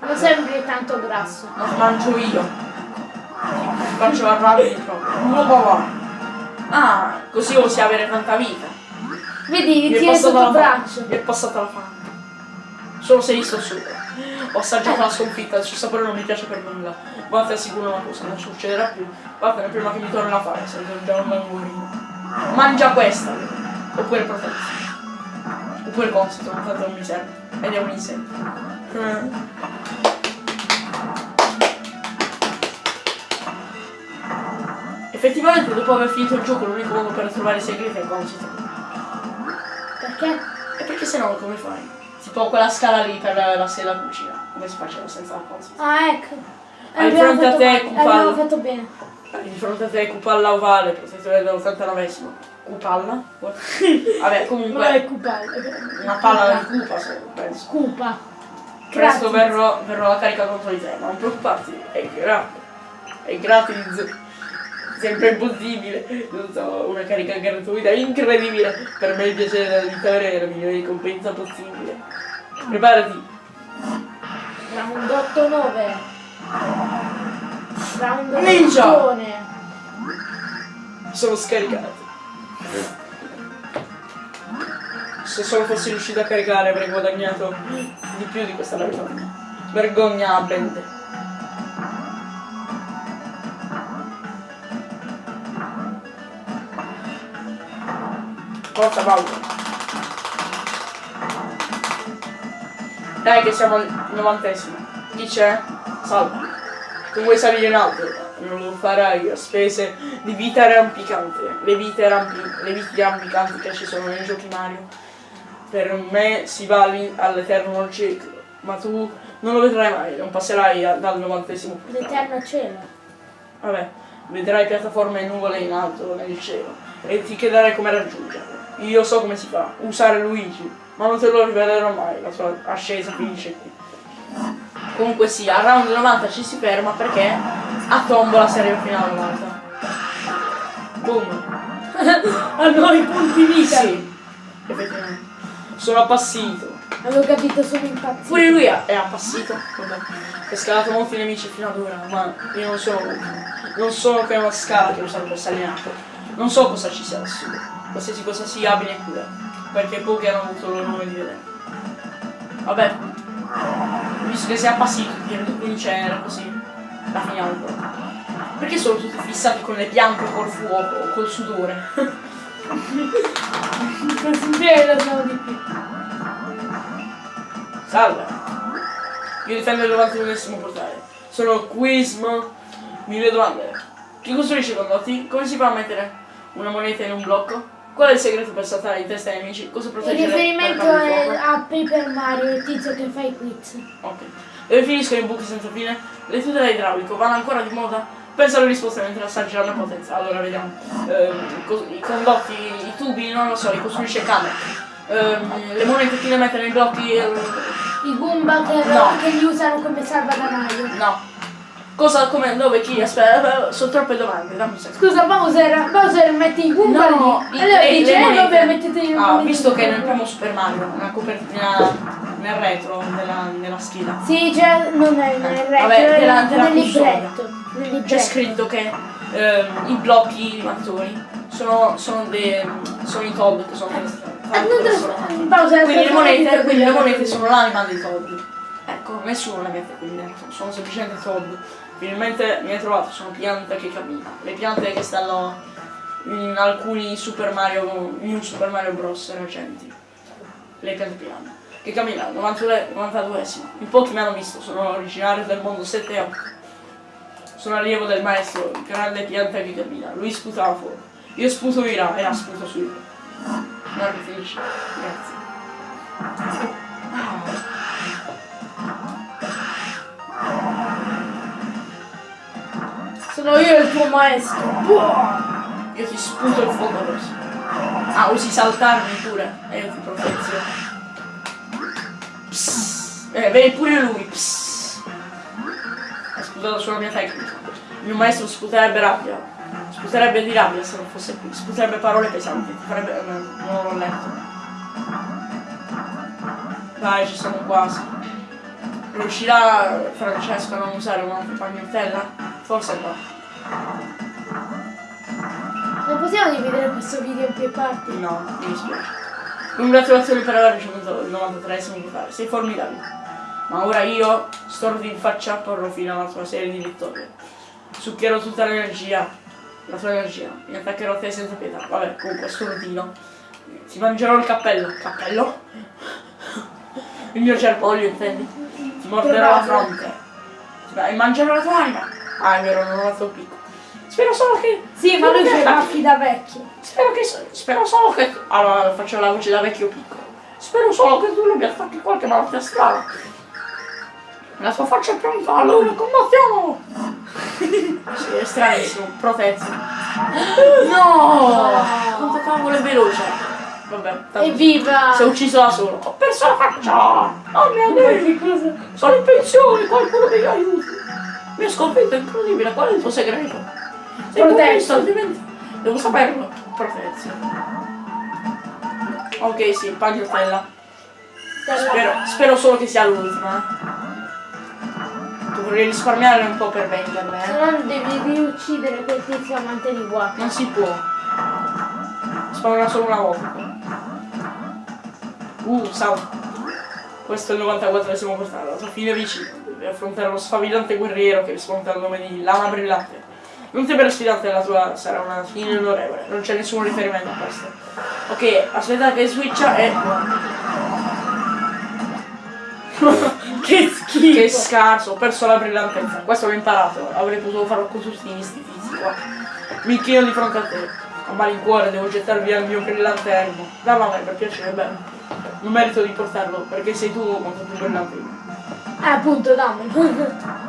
Non sembri tanto grasso. Non mangio io. Ti faccio arrabbiare proprio. Oh, papà. Ah, così osi avere tanta vita. Vedi, tieni passata sotto il braccio. Mi è passata la fame. Solo se io sto sopra. Ho assaggiato la sconfitta, il suo sapore non mi piace per nulla. Ma ti assicuro una cosa, non succederà più. Vattene prima che mi torni la fame, se non già un languorino. Mangia questa! Oppure protezione. Oppure consito, tanto non mi serve. Ed è un insetto. Eh. Effettivamente dopo aver finito il gioco l'unico modo per trovare i segreti è consito. Perché? E perché se no come fai? Tipo quella scala lì per la sella cucina. Come si faceva senza la cosa? Ah, ecco. Ah, di Abbiamo fronte a fatto te, male, Cupal. Abbiamo fatto bene. Di fronte a te Cupalla ovale, protettore dell'89esimo. Cupalla? Vabbè, comunque. Ma è Cupal. Una palla di cupa, se penso. Cupa. Presto verrò, verrò la carica contro di te, ma non preoccuparti, è gratis. È gratis. Sempre impossibile. Non so, una carica gratuita incredibile. Per me il piacere della vittoria è la migliore ricompensa possibile. Preparati. Round 8-9. Round Ninja. ottone. Sono scaricato. Se solo fossi riuscito a caricare avrei guadagnato di più di questa vergogna. Vergogna a Forza Paolo. Dai che siamo al novantesimo. Chi c'è? Salve. Tu vuoi salire in alto? Non lo farai a spese di vita arrampicante. Le vite, arrampi- le vite arrampicanti che ci sono nei giochi Mario. Per me si va all'eterno ciclo. Ma tu non lo vedrai mai, non passerai dal novantesimo. L'eterno cielo. Vabbè, vedrai piattaforme e nuvole in alto nel cielo e ti chiederai come raggiungerle. Io so come si fa, usare Luigi, ma non te lo rivelerò mai, la sua ascesa finisce qui. Comunque sì, a round 90 ci si ferma perché a tombola arriva fino alla 90. Boom. Hanno i punti vita. Sì. Sono appassito. Avevo capito, sono impazzito. Pure lui è appassito. Vabbè. Ho scalato molti nemici fino ad ora, ma io non sono Non sono che una scala che usa per salinato. Non so cosa ci sia lassù. Qualsiasi cosa sia abile e cura. Perché pochi hanno avuto l'onore di vedere. Vabbè. Visto che sei appassito, direi che vincere così. La finiamo proprio. Perché sono tutti fissati con le piante, col fuoco, col sudore? Così bene sono di più. Salve. Io difendo il 91esimo portale. Sono Quismo. Mille domande. Chi costruisce i condotti? Come si fa a mettere una moneta in un blocco? Qual è il segreto per saltare in testa ai nemici? Cosa Il proteggere riferimento è a Paper Mario, il tizio che fa i quiz. Ok. Dove finiscono i buchi senza fine? Le tute da idraulico vanno ancora di moda? Pensa alle risposte mentre assaggeranno la potenza. Allora vediamo. Cos- I condotti, i tubi, non lo so, li costruisce Kamek. Ehm, le monete chi le mette nei blocchi? ehm, I Goomba che, No. che li usano come salvadanaio. No. Cosa, come, dove, chi? Aspetta, eh, sono troppe domande, dammi un secondo. Scusa, Bowser, Bowser mette i Goomba No, lì. Allora le- dice, le eh monete. vabbè, mettete i Ah, visto in che nel primo Super Mario, nella copertina, nel retro, nella, nella scheda, Sì, già non è nel retro, Vabbè, è della- della nel libretto. C'è scritto che ehm, i blocchi mattoni sono, sono, dei, sono i Todd che sono Ah, Bowser, quindi le monete, quindi le monete sono l'anima dei Todd. Ecco, nessuno le mette qui dentro, sono semplicemente Todd. Finalmente mi hai trovato, sono piante che camminano. Le piante che stanno in alcuni Super Mario, New Super Mario Bros. recenti. Le piante piane. Che camminano, 92 92esimo. In pochi mi hanno visto, sono originario del mondo 7 e 8. Sono allievo del maestro, il grande pianta che cammina. Lui sputava fuoco. Io sputo ira e la sputo su. Non finisce. Grazie. Sono io il tuo maestro. Buah! Io ti sputo il fuoco rosso. Ah, usi saltarmi pure. E io ti profezio. Eh, vedi pure lui. Psst. Ha sputato sulla mia tecnica. Il mio maestro sputerebbe rabbia. Sputerebbe di rabbia se non fosse qui. Sputerebbe parole pesanti. Ti farebbe. eh, Non l'ho letto. Dai, ci siamo quasi. Riuscirà Francesco a non usare un'altra pagnottella? Forse no. Non possiamo dividere questo video in più parti? No, mi dispiace. Congratulazioni per aver ricevuto il 93esimo totale, sei formidabile. Ma ora io, storti in faccia, porrò fine alla tua serie di vittorie. Succhierò tutta l'energia, la tua energia, mi attaccherò a te senza pietà. Vabbè, comunque, stordino. Ti mangerò il cappello. Cappello? Il mio germoglio, intendi? Ti morderò la fronte. Beh, mangerò la tua anima. Ah, è vero, non ho fatto picco. Spero solo che... Sì, ma lui c'ha i baffi da vecchio. Spero che. Spero solo che. Allora faccio la voce da vecchio piccolo. Spero solo che tu non mi attacchi qualche malattia strana. La sua faccia è pronta, allora combattiamo! sì, è stranissimo, protetti. No! Quanto cavolo è veloce! Vabbè, tanto Evviva! si è ucciso da solo. Ho perso la faccia! Oh mio Dio! che cosa? Sono in pensione, qualcuno mi aiuti! Mi ha sconfitto, è incredibile, qual è il tuo segreto? Protesto, altrimenti devo saperlo. Protezione. Ok, sì, pagliotella. Spero, spero solo che sia l'ultima. Dovrei risparmiare un po' per venderle, Se eh. no devi riuccidere quel tizio amante di guac. Non si può. Spawnerà solo una volta. Uh, salvo. Questo è il 94esimo portale, la tua fine vicina. Devi affrontare lo sfavillante guerriero che risponde al nome di Lama Brillante. Non temere sfidante, la tua sarà una fine onorevole, non c'è nessun riferimento a questo. Ok, aspetta che switcha e. Che schifo! Che scarso, ho perso la brillantezza. Questo l'ho imparato, avrei potuto farlo con tutti questi tizi qua. Mi chino di fronte a te. A malincuore devo gettar via il mio brillante elmo. Dalla a me per piacere, bene. Non merito di portarlo, perché sei tu molto più brillante di me. Eh, appunto, dammi.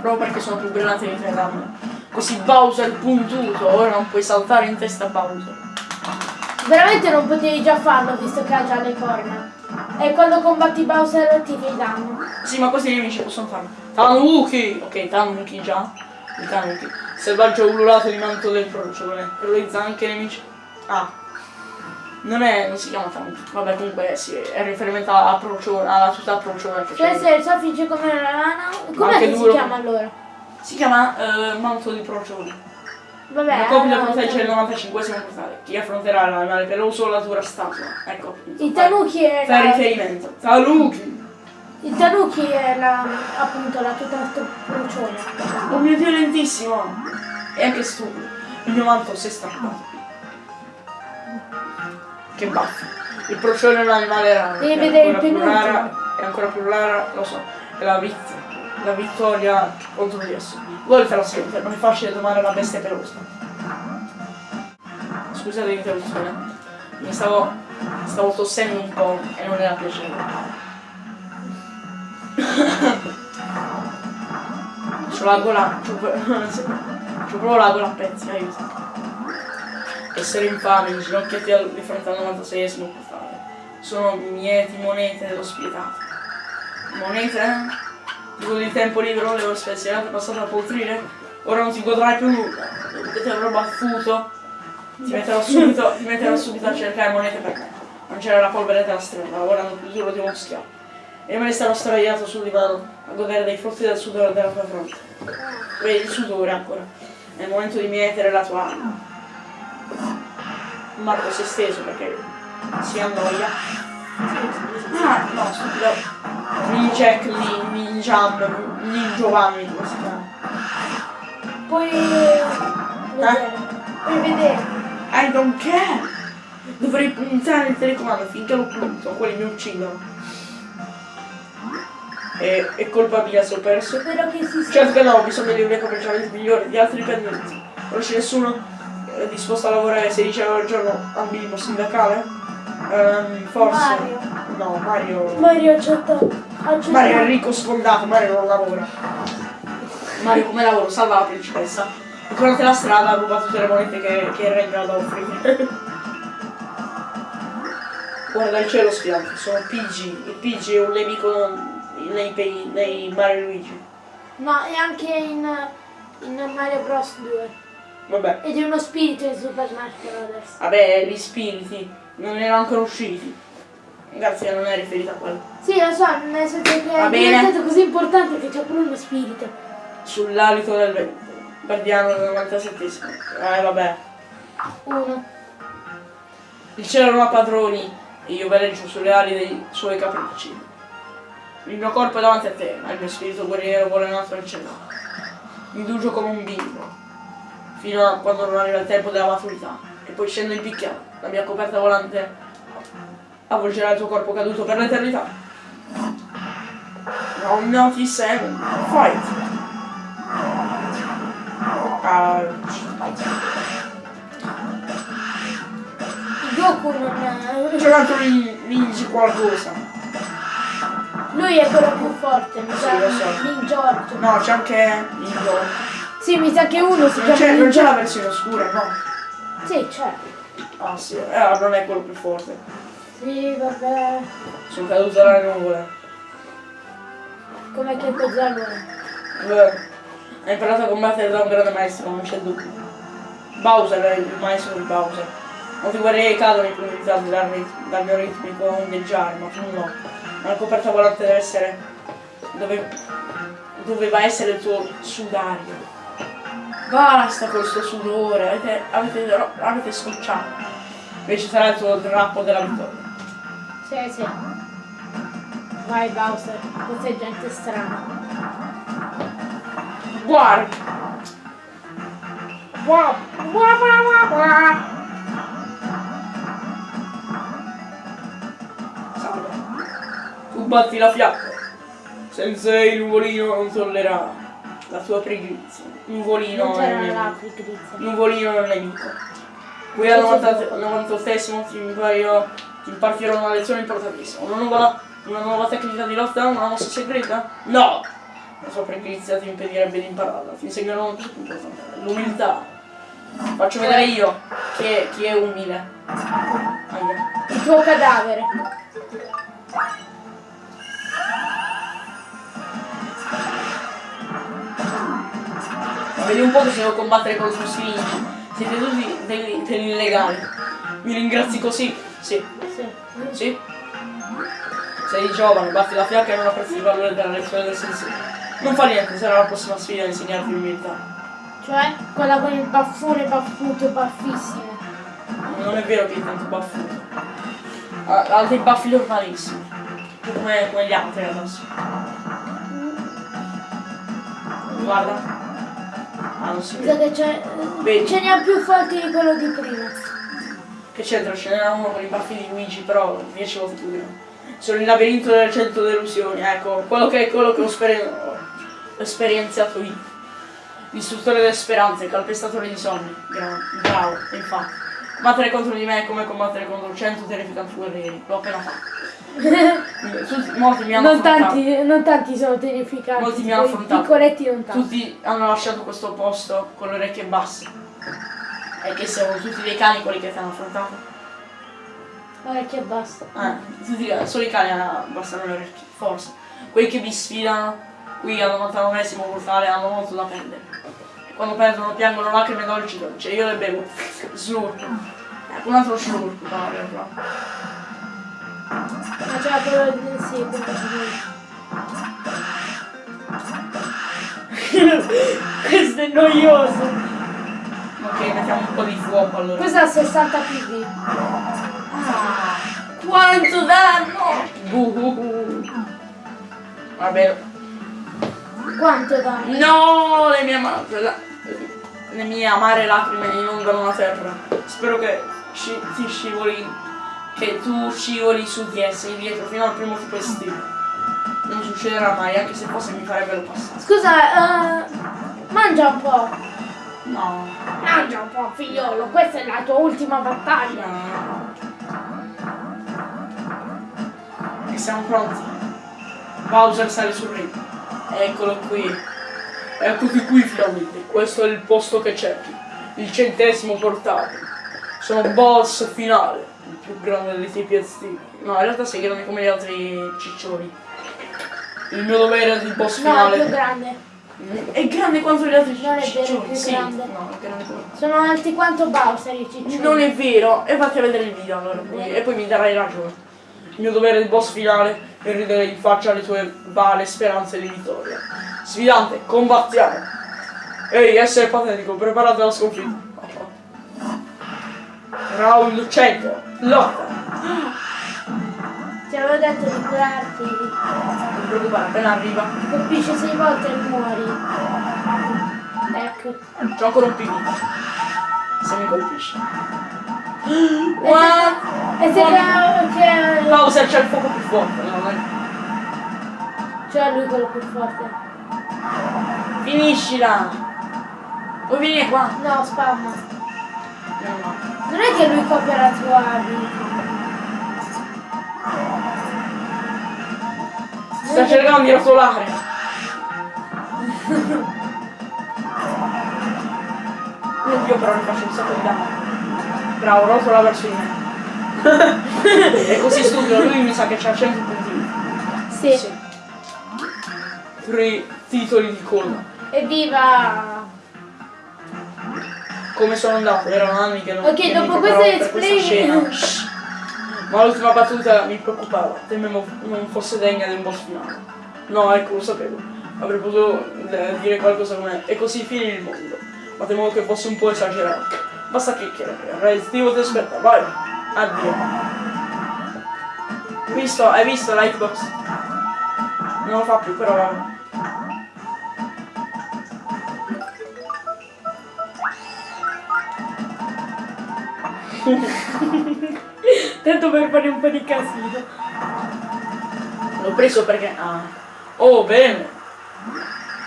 Proprio perché sono più brillante di te, dammelo. Così Bowser puntuto, ora non puoi saltare in testa Bowser. Veramente non potevi già farlo visto che ha già le corna. E quando combatti Bowser ti fai danno. Sì, ma questi nemici possono farlo. Tanuki! Ok, Tanuki già. Il Tanuki. Selvaggio ululato di manto del procione. Terrorizza anche i nemici. Ah. Non è. non si chiama Tanuki. Vabbè, comunque sì, è riferimento alla procione, alla città procione Cioè se il soffice come una rana. Com'è anche che si duro. chiama allora? Si chiama eh, manto di procione. Vabbè. Una copia allora, proteggere il 95esimo portale. Chi affronterà l'animale peloso o la dura statua. Ecco. Il Tanuki è Fai la, riferimento. Tanuki! il Tanuki è la, appunto la tuta procione. Oh mio dio, lentissimo! E anche stupido. Il mio manto si è strappato. Che baffo. Il procione è un animale raro. Devi vedere il ancora più penultimo. rara- È ancora più rara, lo so. È la, vit- la vittoria contro di esso. Volete la sente, non è facile domare la bestia pelosa. Scusate l'interruzione. Mi stavo. stavo tossendo un po' e non era piacevole. C'ho la gola. C'ho, proprio la gola a pezzi, aiuto. Essere infame, inginocchiati di fronte al 96esimo portale. Sono mieti monete dello spietato. Monete? Dico di tempo libero, le ore spezionate passate a poltrire? Ora non ti godrai più nulla. Dopo che ti metterò subito, ti metterò subito a cercare monete per me. Non c'era la polvere della strada, lavorando più duro di uno schiavo. E me ne starò sdraiato sul divano a godere dei frutti del sudore della tua fronte. Vedi il sudore ancora. È il momento di mietere la tua anima. Marco si è steso perché si annoia. Ah, no, stupido. Ninjack, Nin- Ninjam, Ningiovanni, come si chiama? Puoi vedere. Puoi vedere. I don't care! Dovrei puntare il telecomando finché lo punto, quelli mi uccidono. E è colpa mia se ho perso. Spero che si Certo che no, ho bisogno di un commerciale migliore di altri dipendenti. Non c'è nessuno eh, disposto a lavorare 16 ore al giorno al minimo sindacale? Ehm, forse. Mario. No, Mario. Mario accetta. accetta. Mario è ricco sfondato, Mario non lavora. Mario come lavoro? Salva la principessa. Durante la strada ruba tutte le monete che, che regno ha da offrire. Guarda il cielo spiante, sono PG. Il PG è un nemico nei, nei, nei Mario Luigi. No, e anche in, in Mario Bros 2. Vabbè. Ed è uno spirito in Super Smash Bros. Vabbè, gli spiriti non erano ancora usciti. Grazie, non è riferita a quello. Sì, lo so, nel senso che Va è bene. diventato così importante che c'è pure uno spirito. Sull'alito del vento. Guardiano del 97 Eh vabbè. Uno. Il cielo non ha padroni e io veleggio sulle ali dei suoi capricci. Il mio corpo è davanti a te, ma il mio spirito guerriero vuole un altro al cielo. Mi indugio come un bimbo, fino a quando non arriva il tempo della maturità. E poi scendo in picchia, la mia coperta volante avvolgerà il tuo corpo caduto per l'eternità. Round 97, fight! Ouch. I due Goku non... C'è un altro Ninja qualcosa. Lui è quello più forte, mi sa. Giorgio. No, c'è anche Ninja. Sì, mi sa che uno si Non c'è, chiama non c'è la versione oscura, no? Sì, c'è. Ah sì, eh, allora non è quello più forte. Sì, vabbè. Sono caduto dalle nuvole. Come che? Eh, Hai imparato a combattere da un grande maestro, non c'è dubbio. Bowser è il maestro di Bowser. Molti guerrieri cadono ipnotizzati dal, dal mio ritmico ondeggiare, ma tu no. Ma la coperta volante deve essere. Dove, doveva essere il tuo sudario. Basta con questo sudore, avete, avete, avete scocciato. Invece sarà il tuo drappo della vittoria. Sì, sì. Vai Bowser, questa è gente strana. Guarda! Guarda! Guarda! Guarda! Salve. Tu batti la fiacca. Sensei Nuvolino non tollererà la tua pigrizia. Nuvolino Non è il c'era la pigrizia. Nuvolino è il nemico. Qui al 90 al 98esimo ti impartirò una lezione importantissima. Una nuova, una nuova tecnica di lotta, una mossa segreta? No! La sua pigrizia ti impedirebbe di impararla. Ti insegnerò una cosa importante. L'umiltà. Faccio vedere io chi è, chi è umile. Aia. Il tuo cadavere. Vedi un po' che se devo combattere contro Siringi. Siete tutti degli, degli illegali. Mi ringrazi così? Sì. Sì. Sì? Sei giovane, batti la fiacca e non apprezzi il valore della lezione del sensei. Non fa niente, sarà la prossima sfida a insegnarti umiltà. Cioè, quella con il baffone baffuto baffissimo. Non è vero che è tanto baffuto. Ha, ha dei baffi normalissimi. Come, come gli altri adesso. Guarda. Ah, non c'è. Vedi. Ce n'è più forti di quello di prima. Che c'entra? Ce n'era uno con i baffi di Luigi, però 10 volte più. Sono il labirinto delle 100 delusioni, ecco, quello che è quello che ho, ho esperienziato io. L'istruttore delle speranze, calpestatore di sogni. Bravo, infatti. Combattere contro di me è come combattere contro 100 terrificanti guerrieri. L'ho appena fatto. Molti mi hanno Non affrontato. tanti, non tanti sono terrificanti. Molti mi hanno affrontato. Piccoletti non tanti. Tutti hanno lasciato questo posto con le orecchie basse. E che siamo tutti dei cani quelli che ti hanno affrontato. Orecchie basta. Eh, tutti, solo i cani abbassano le orecchie, forse. Quelli che vi sfidano qui al 99esimo portale hanno molto da perdere. Quando perdono piangono lacrime dolci dolci. E io le bevo. Slurp. Un altro slurp, no, in realtà. Ma c'era quello di. Sì. Questo è noioso. Ok, mettiamo un po' di fuoco allora. Questo ha 60 pv. Ah, quanto danno! Buh. Vabbè, Quanto danno? No, le mie, la- le mie amare lacrime inondano la terra. Spero che sci- ti scivoli, che tu scivoli su di esse indietro fino al primo tipo estivo. Non succederà mai, anche se fosse mi farebbero passare. Scusa, eh, mangia un po'. No, Mangia un po', figliolo. Questa è la tua ultima battaglia. no. E siamo pronti. Bowser sale sul ring. Eccolo qui. Eccoti qui finalmente. Questo è il posto che cerchi. Il centesimo portale. Sono boss finale. Il più grande dei tipi estivi. No, in realtà sei grande come gli altri ciccioni. Il mio dovere è di boss No, è finale. più grande. È grande quanto gli altri Non è vero, è ciccioni. più sì. grande. No, è grande. Sono alti quanto Bowser i ciccioni. Non è vero, e fatti a vedere il video allora poi, e poi mi darai ragione. Il mio dovere di boss finale è ridere in faccia alle tue vane speranze di vittoria. Sfidante, combattiamo! Ehi, essere patetico, preparate alla sconfitta. Round 100, lotta! Ti avevo detto di curarti. Non ti preoccupare, appena arriva. Colpisce sei volte e muori. Ecco. C'ho ancora un PV. Se mi colpisce. What? E se che... Bowser c'è il fuoco più forte, no? non è- Cioè lui quello più forte. Finiscila! O vieni qua! No, spamma. meno male. Non è che lui copia la tua vita. Sta cercando di rotolare. Io però ne faccio un sacco di danno. Bravo, rotola verso di me. È così stupido, lui mi sa che c'ha 100 punti. Sì. Tre titoli di colla. Evviva! Come sono andato? Erano anni che non Ok, che dopo questo per questa. Ma l'ultima battuta mi preoccupava, temevo non fosse degna del boss finale. No, ecco, lo sapevo. Avrei potuto eh, dire qualcosa come e così fini il mondo. Ma temevo che fosse un po' esagerato. Basta chiacchierare, Restivo ti aspetta, vai! Addio. Visto, hai visto l'hitbox? Non lo fa più, però vabbè. Tanto per fare un po' di casino. L'ho preso perché... Ah. Oh, bene.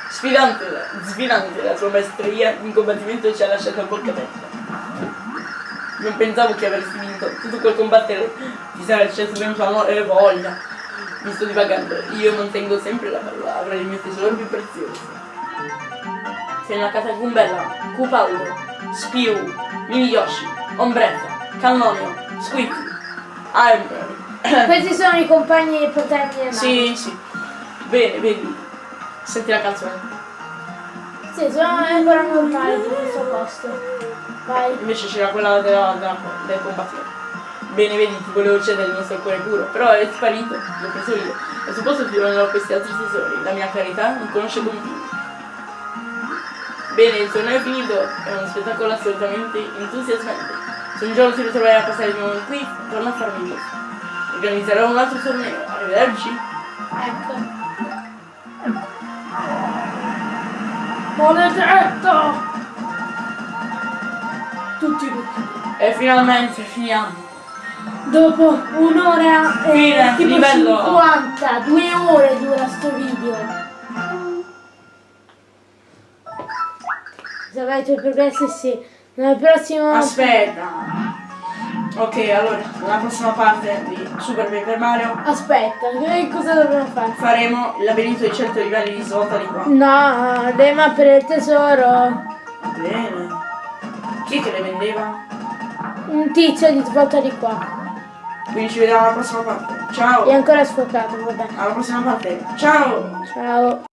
Sfidante, sfidante la tua maestria in combattimento ci ha lasciato a bocca aperta. Non pensavo che avresti vinto. Tutto quel combattere ti sarà sceso venuto a e voglia. Mi sto divagando. Io mantengo sempre la parola, il mio tesoro più prezioso. Sei una catacumbella, Cupaldo, Spiu, Mini Yoshi, Ombretta, Cannonio, Squeak, Iron Questi sono i compagni paterni e Sì, sì. Bene, vedi. Senti la canzone. Sì, sono ancora normali di questo posto. Vai. Invece c'era quella della, della- del combattimento. Bene, vedi, ti volevo cedere il nostro cuore puro, però è sparito, l'ho preso io. Al suo posto ti donerò questi altri tesori. La mia carità non conosce confini. Bene, il torneo è finito, è uno spettacolo assolutamente entusiasmante. Se un giorno ti ritroverai a passare il mio momento qui, torna a farmi questo. Organizzerò un altro torneo. Arrivederci. Ecco. Maledetto! Tutti. E finalmente finiamo. Dopo un'ora e Fine, tipo livello. 50, due ore dura sto video. Se avete i tuoi progressi sì. Nel prossimo... Aspetta. Ok, allora, nella prossima parte di Super Paper Mario Aspetta, che cosa dobbiamo fare? faremo il labirinto di 100 livelli di svolta di qua. No, le mappe del tesoro. Bene. Chi è che le vendeva? Un tizio di svolta di qua. Quindi ci vediamo alla prossima parte. Ciao! È ancora sfocato, vabbè. Alla prossima parte. Ciao! Ciao.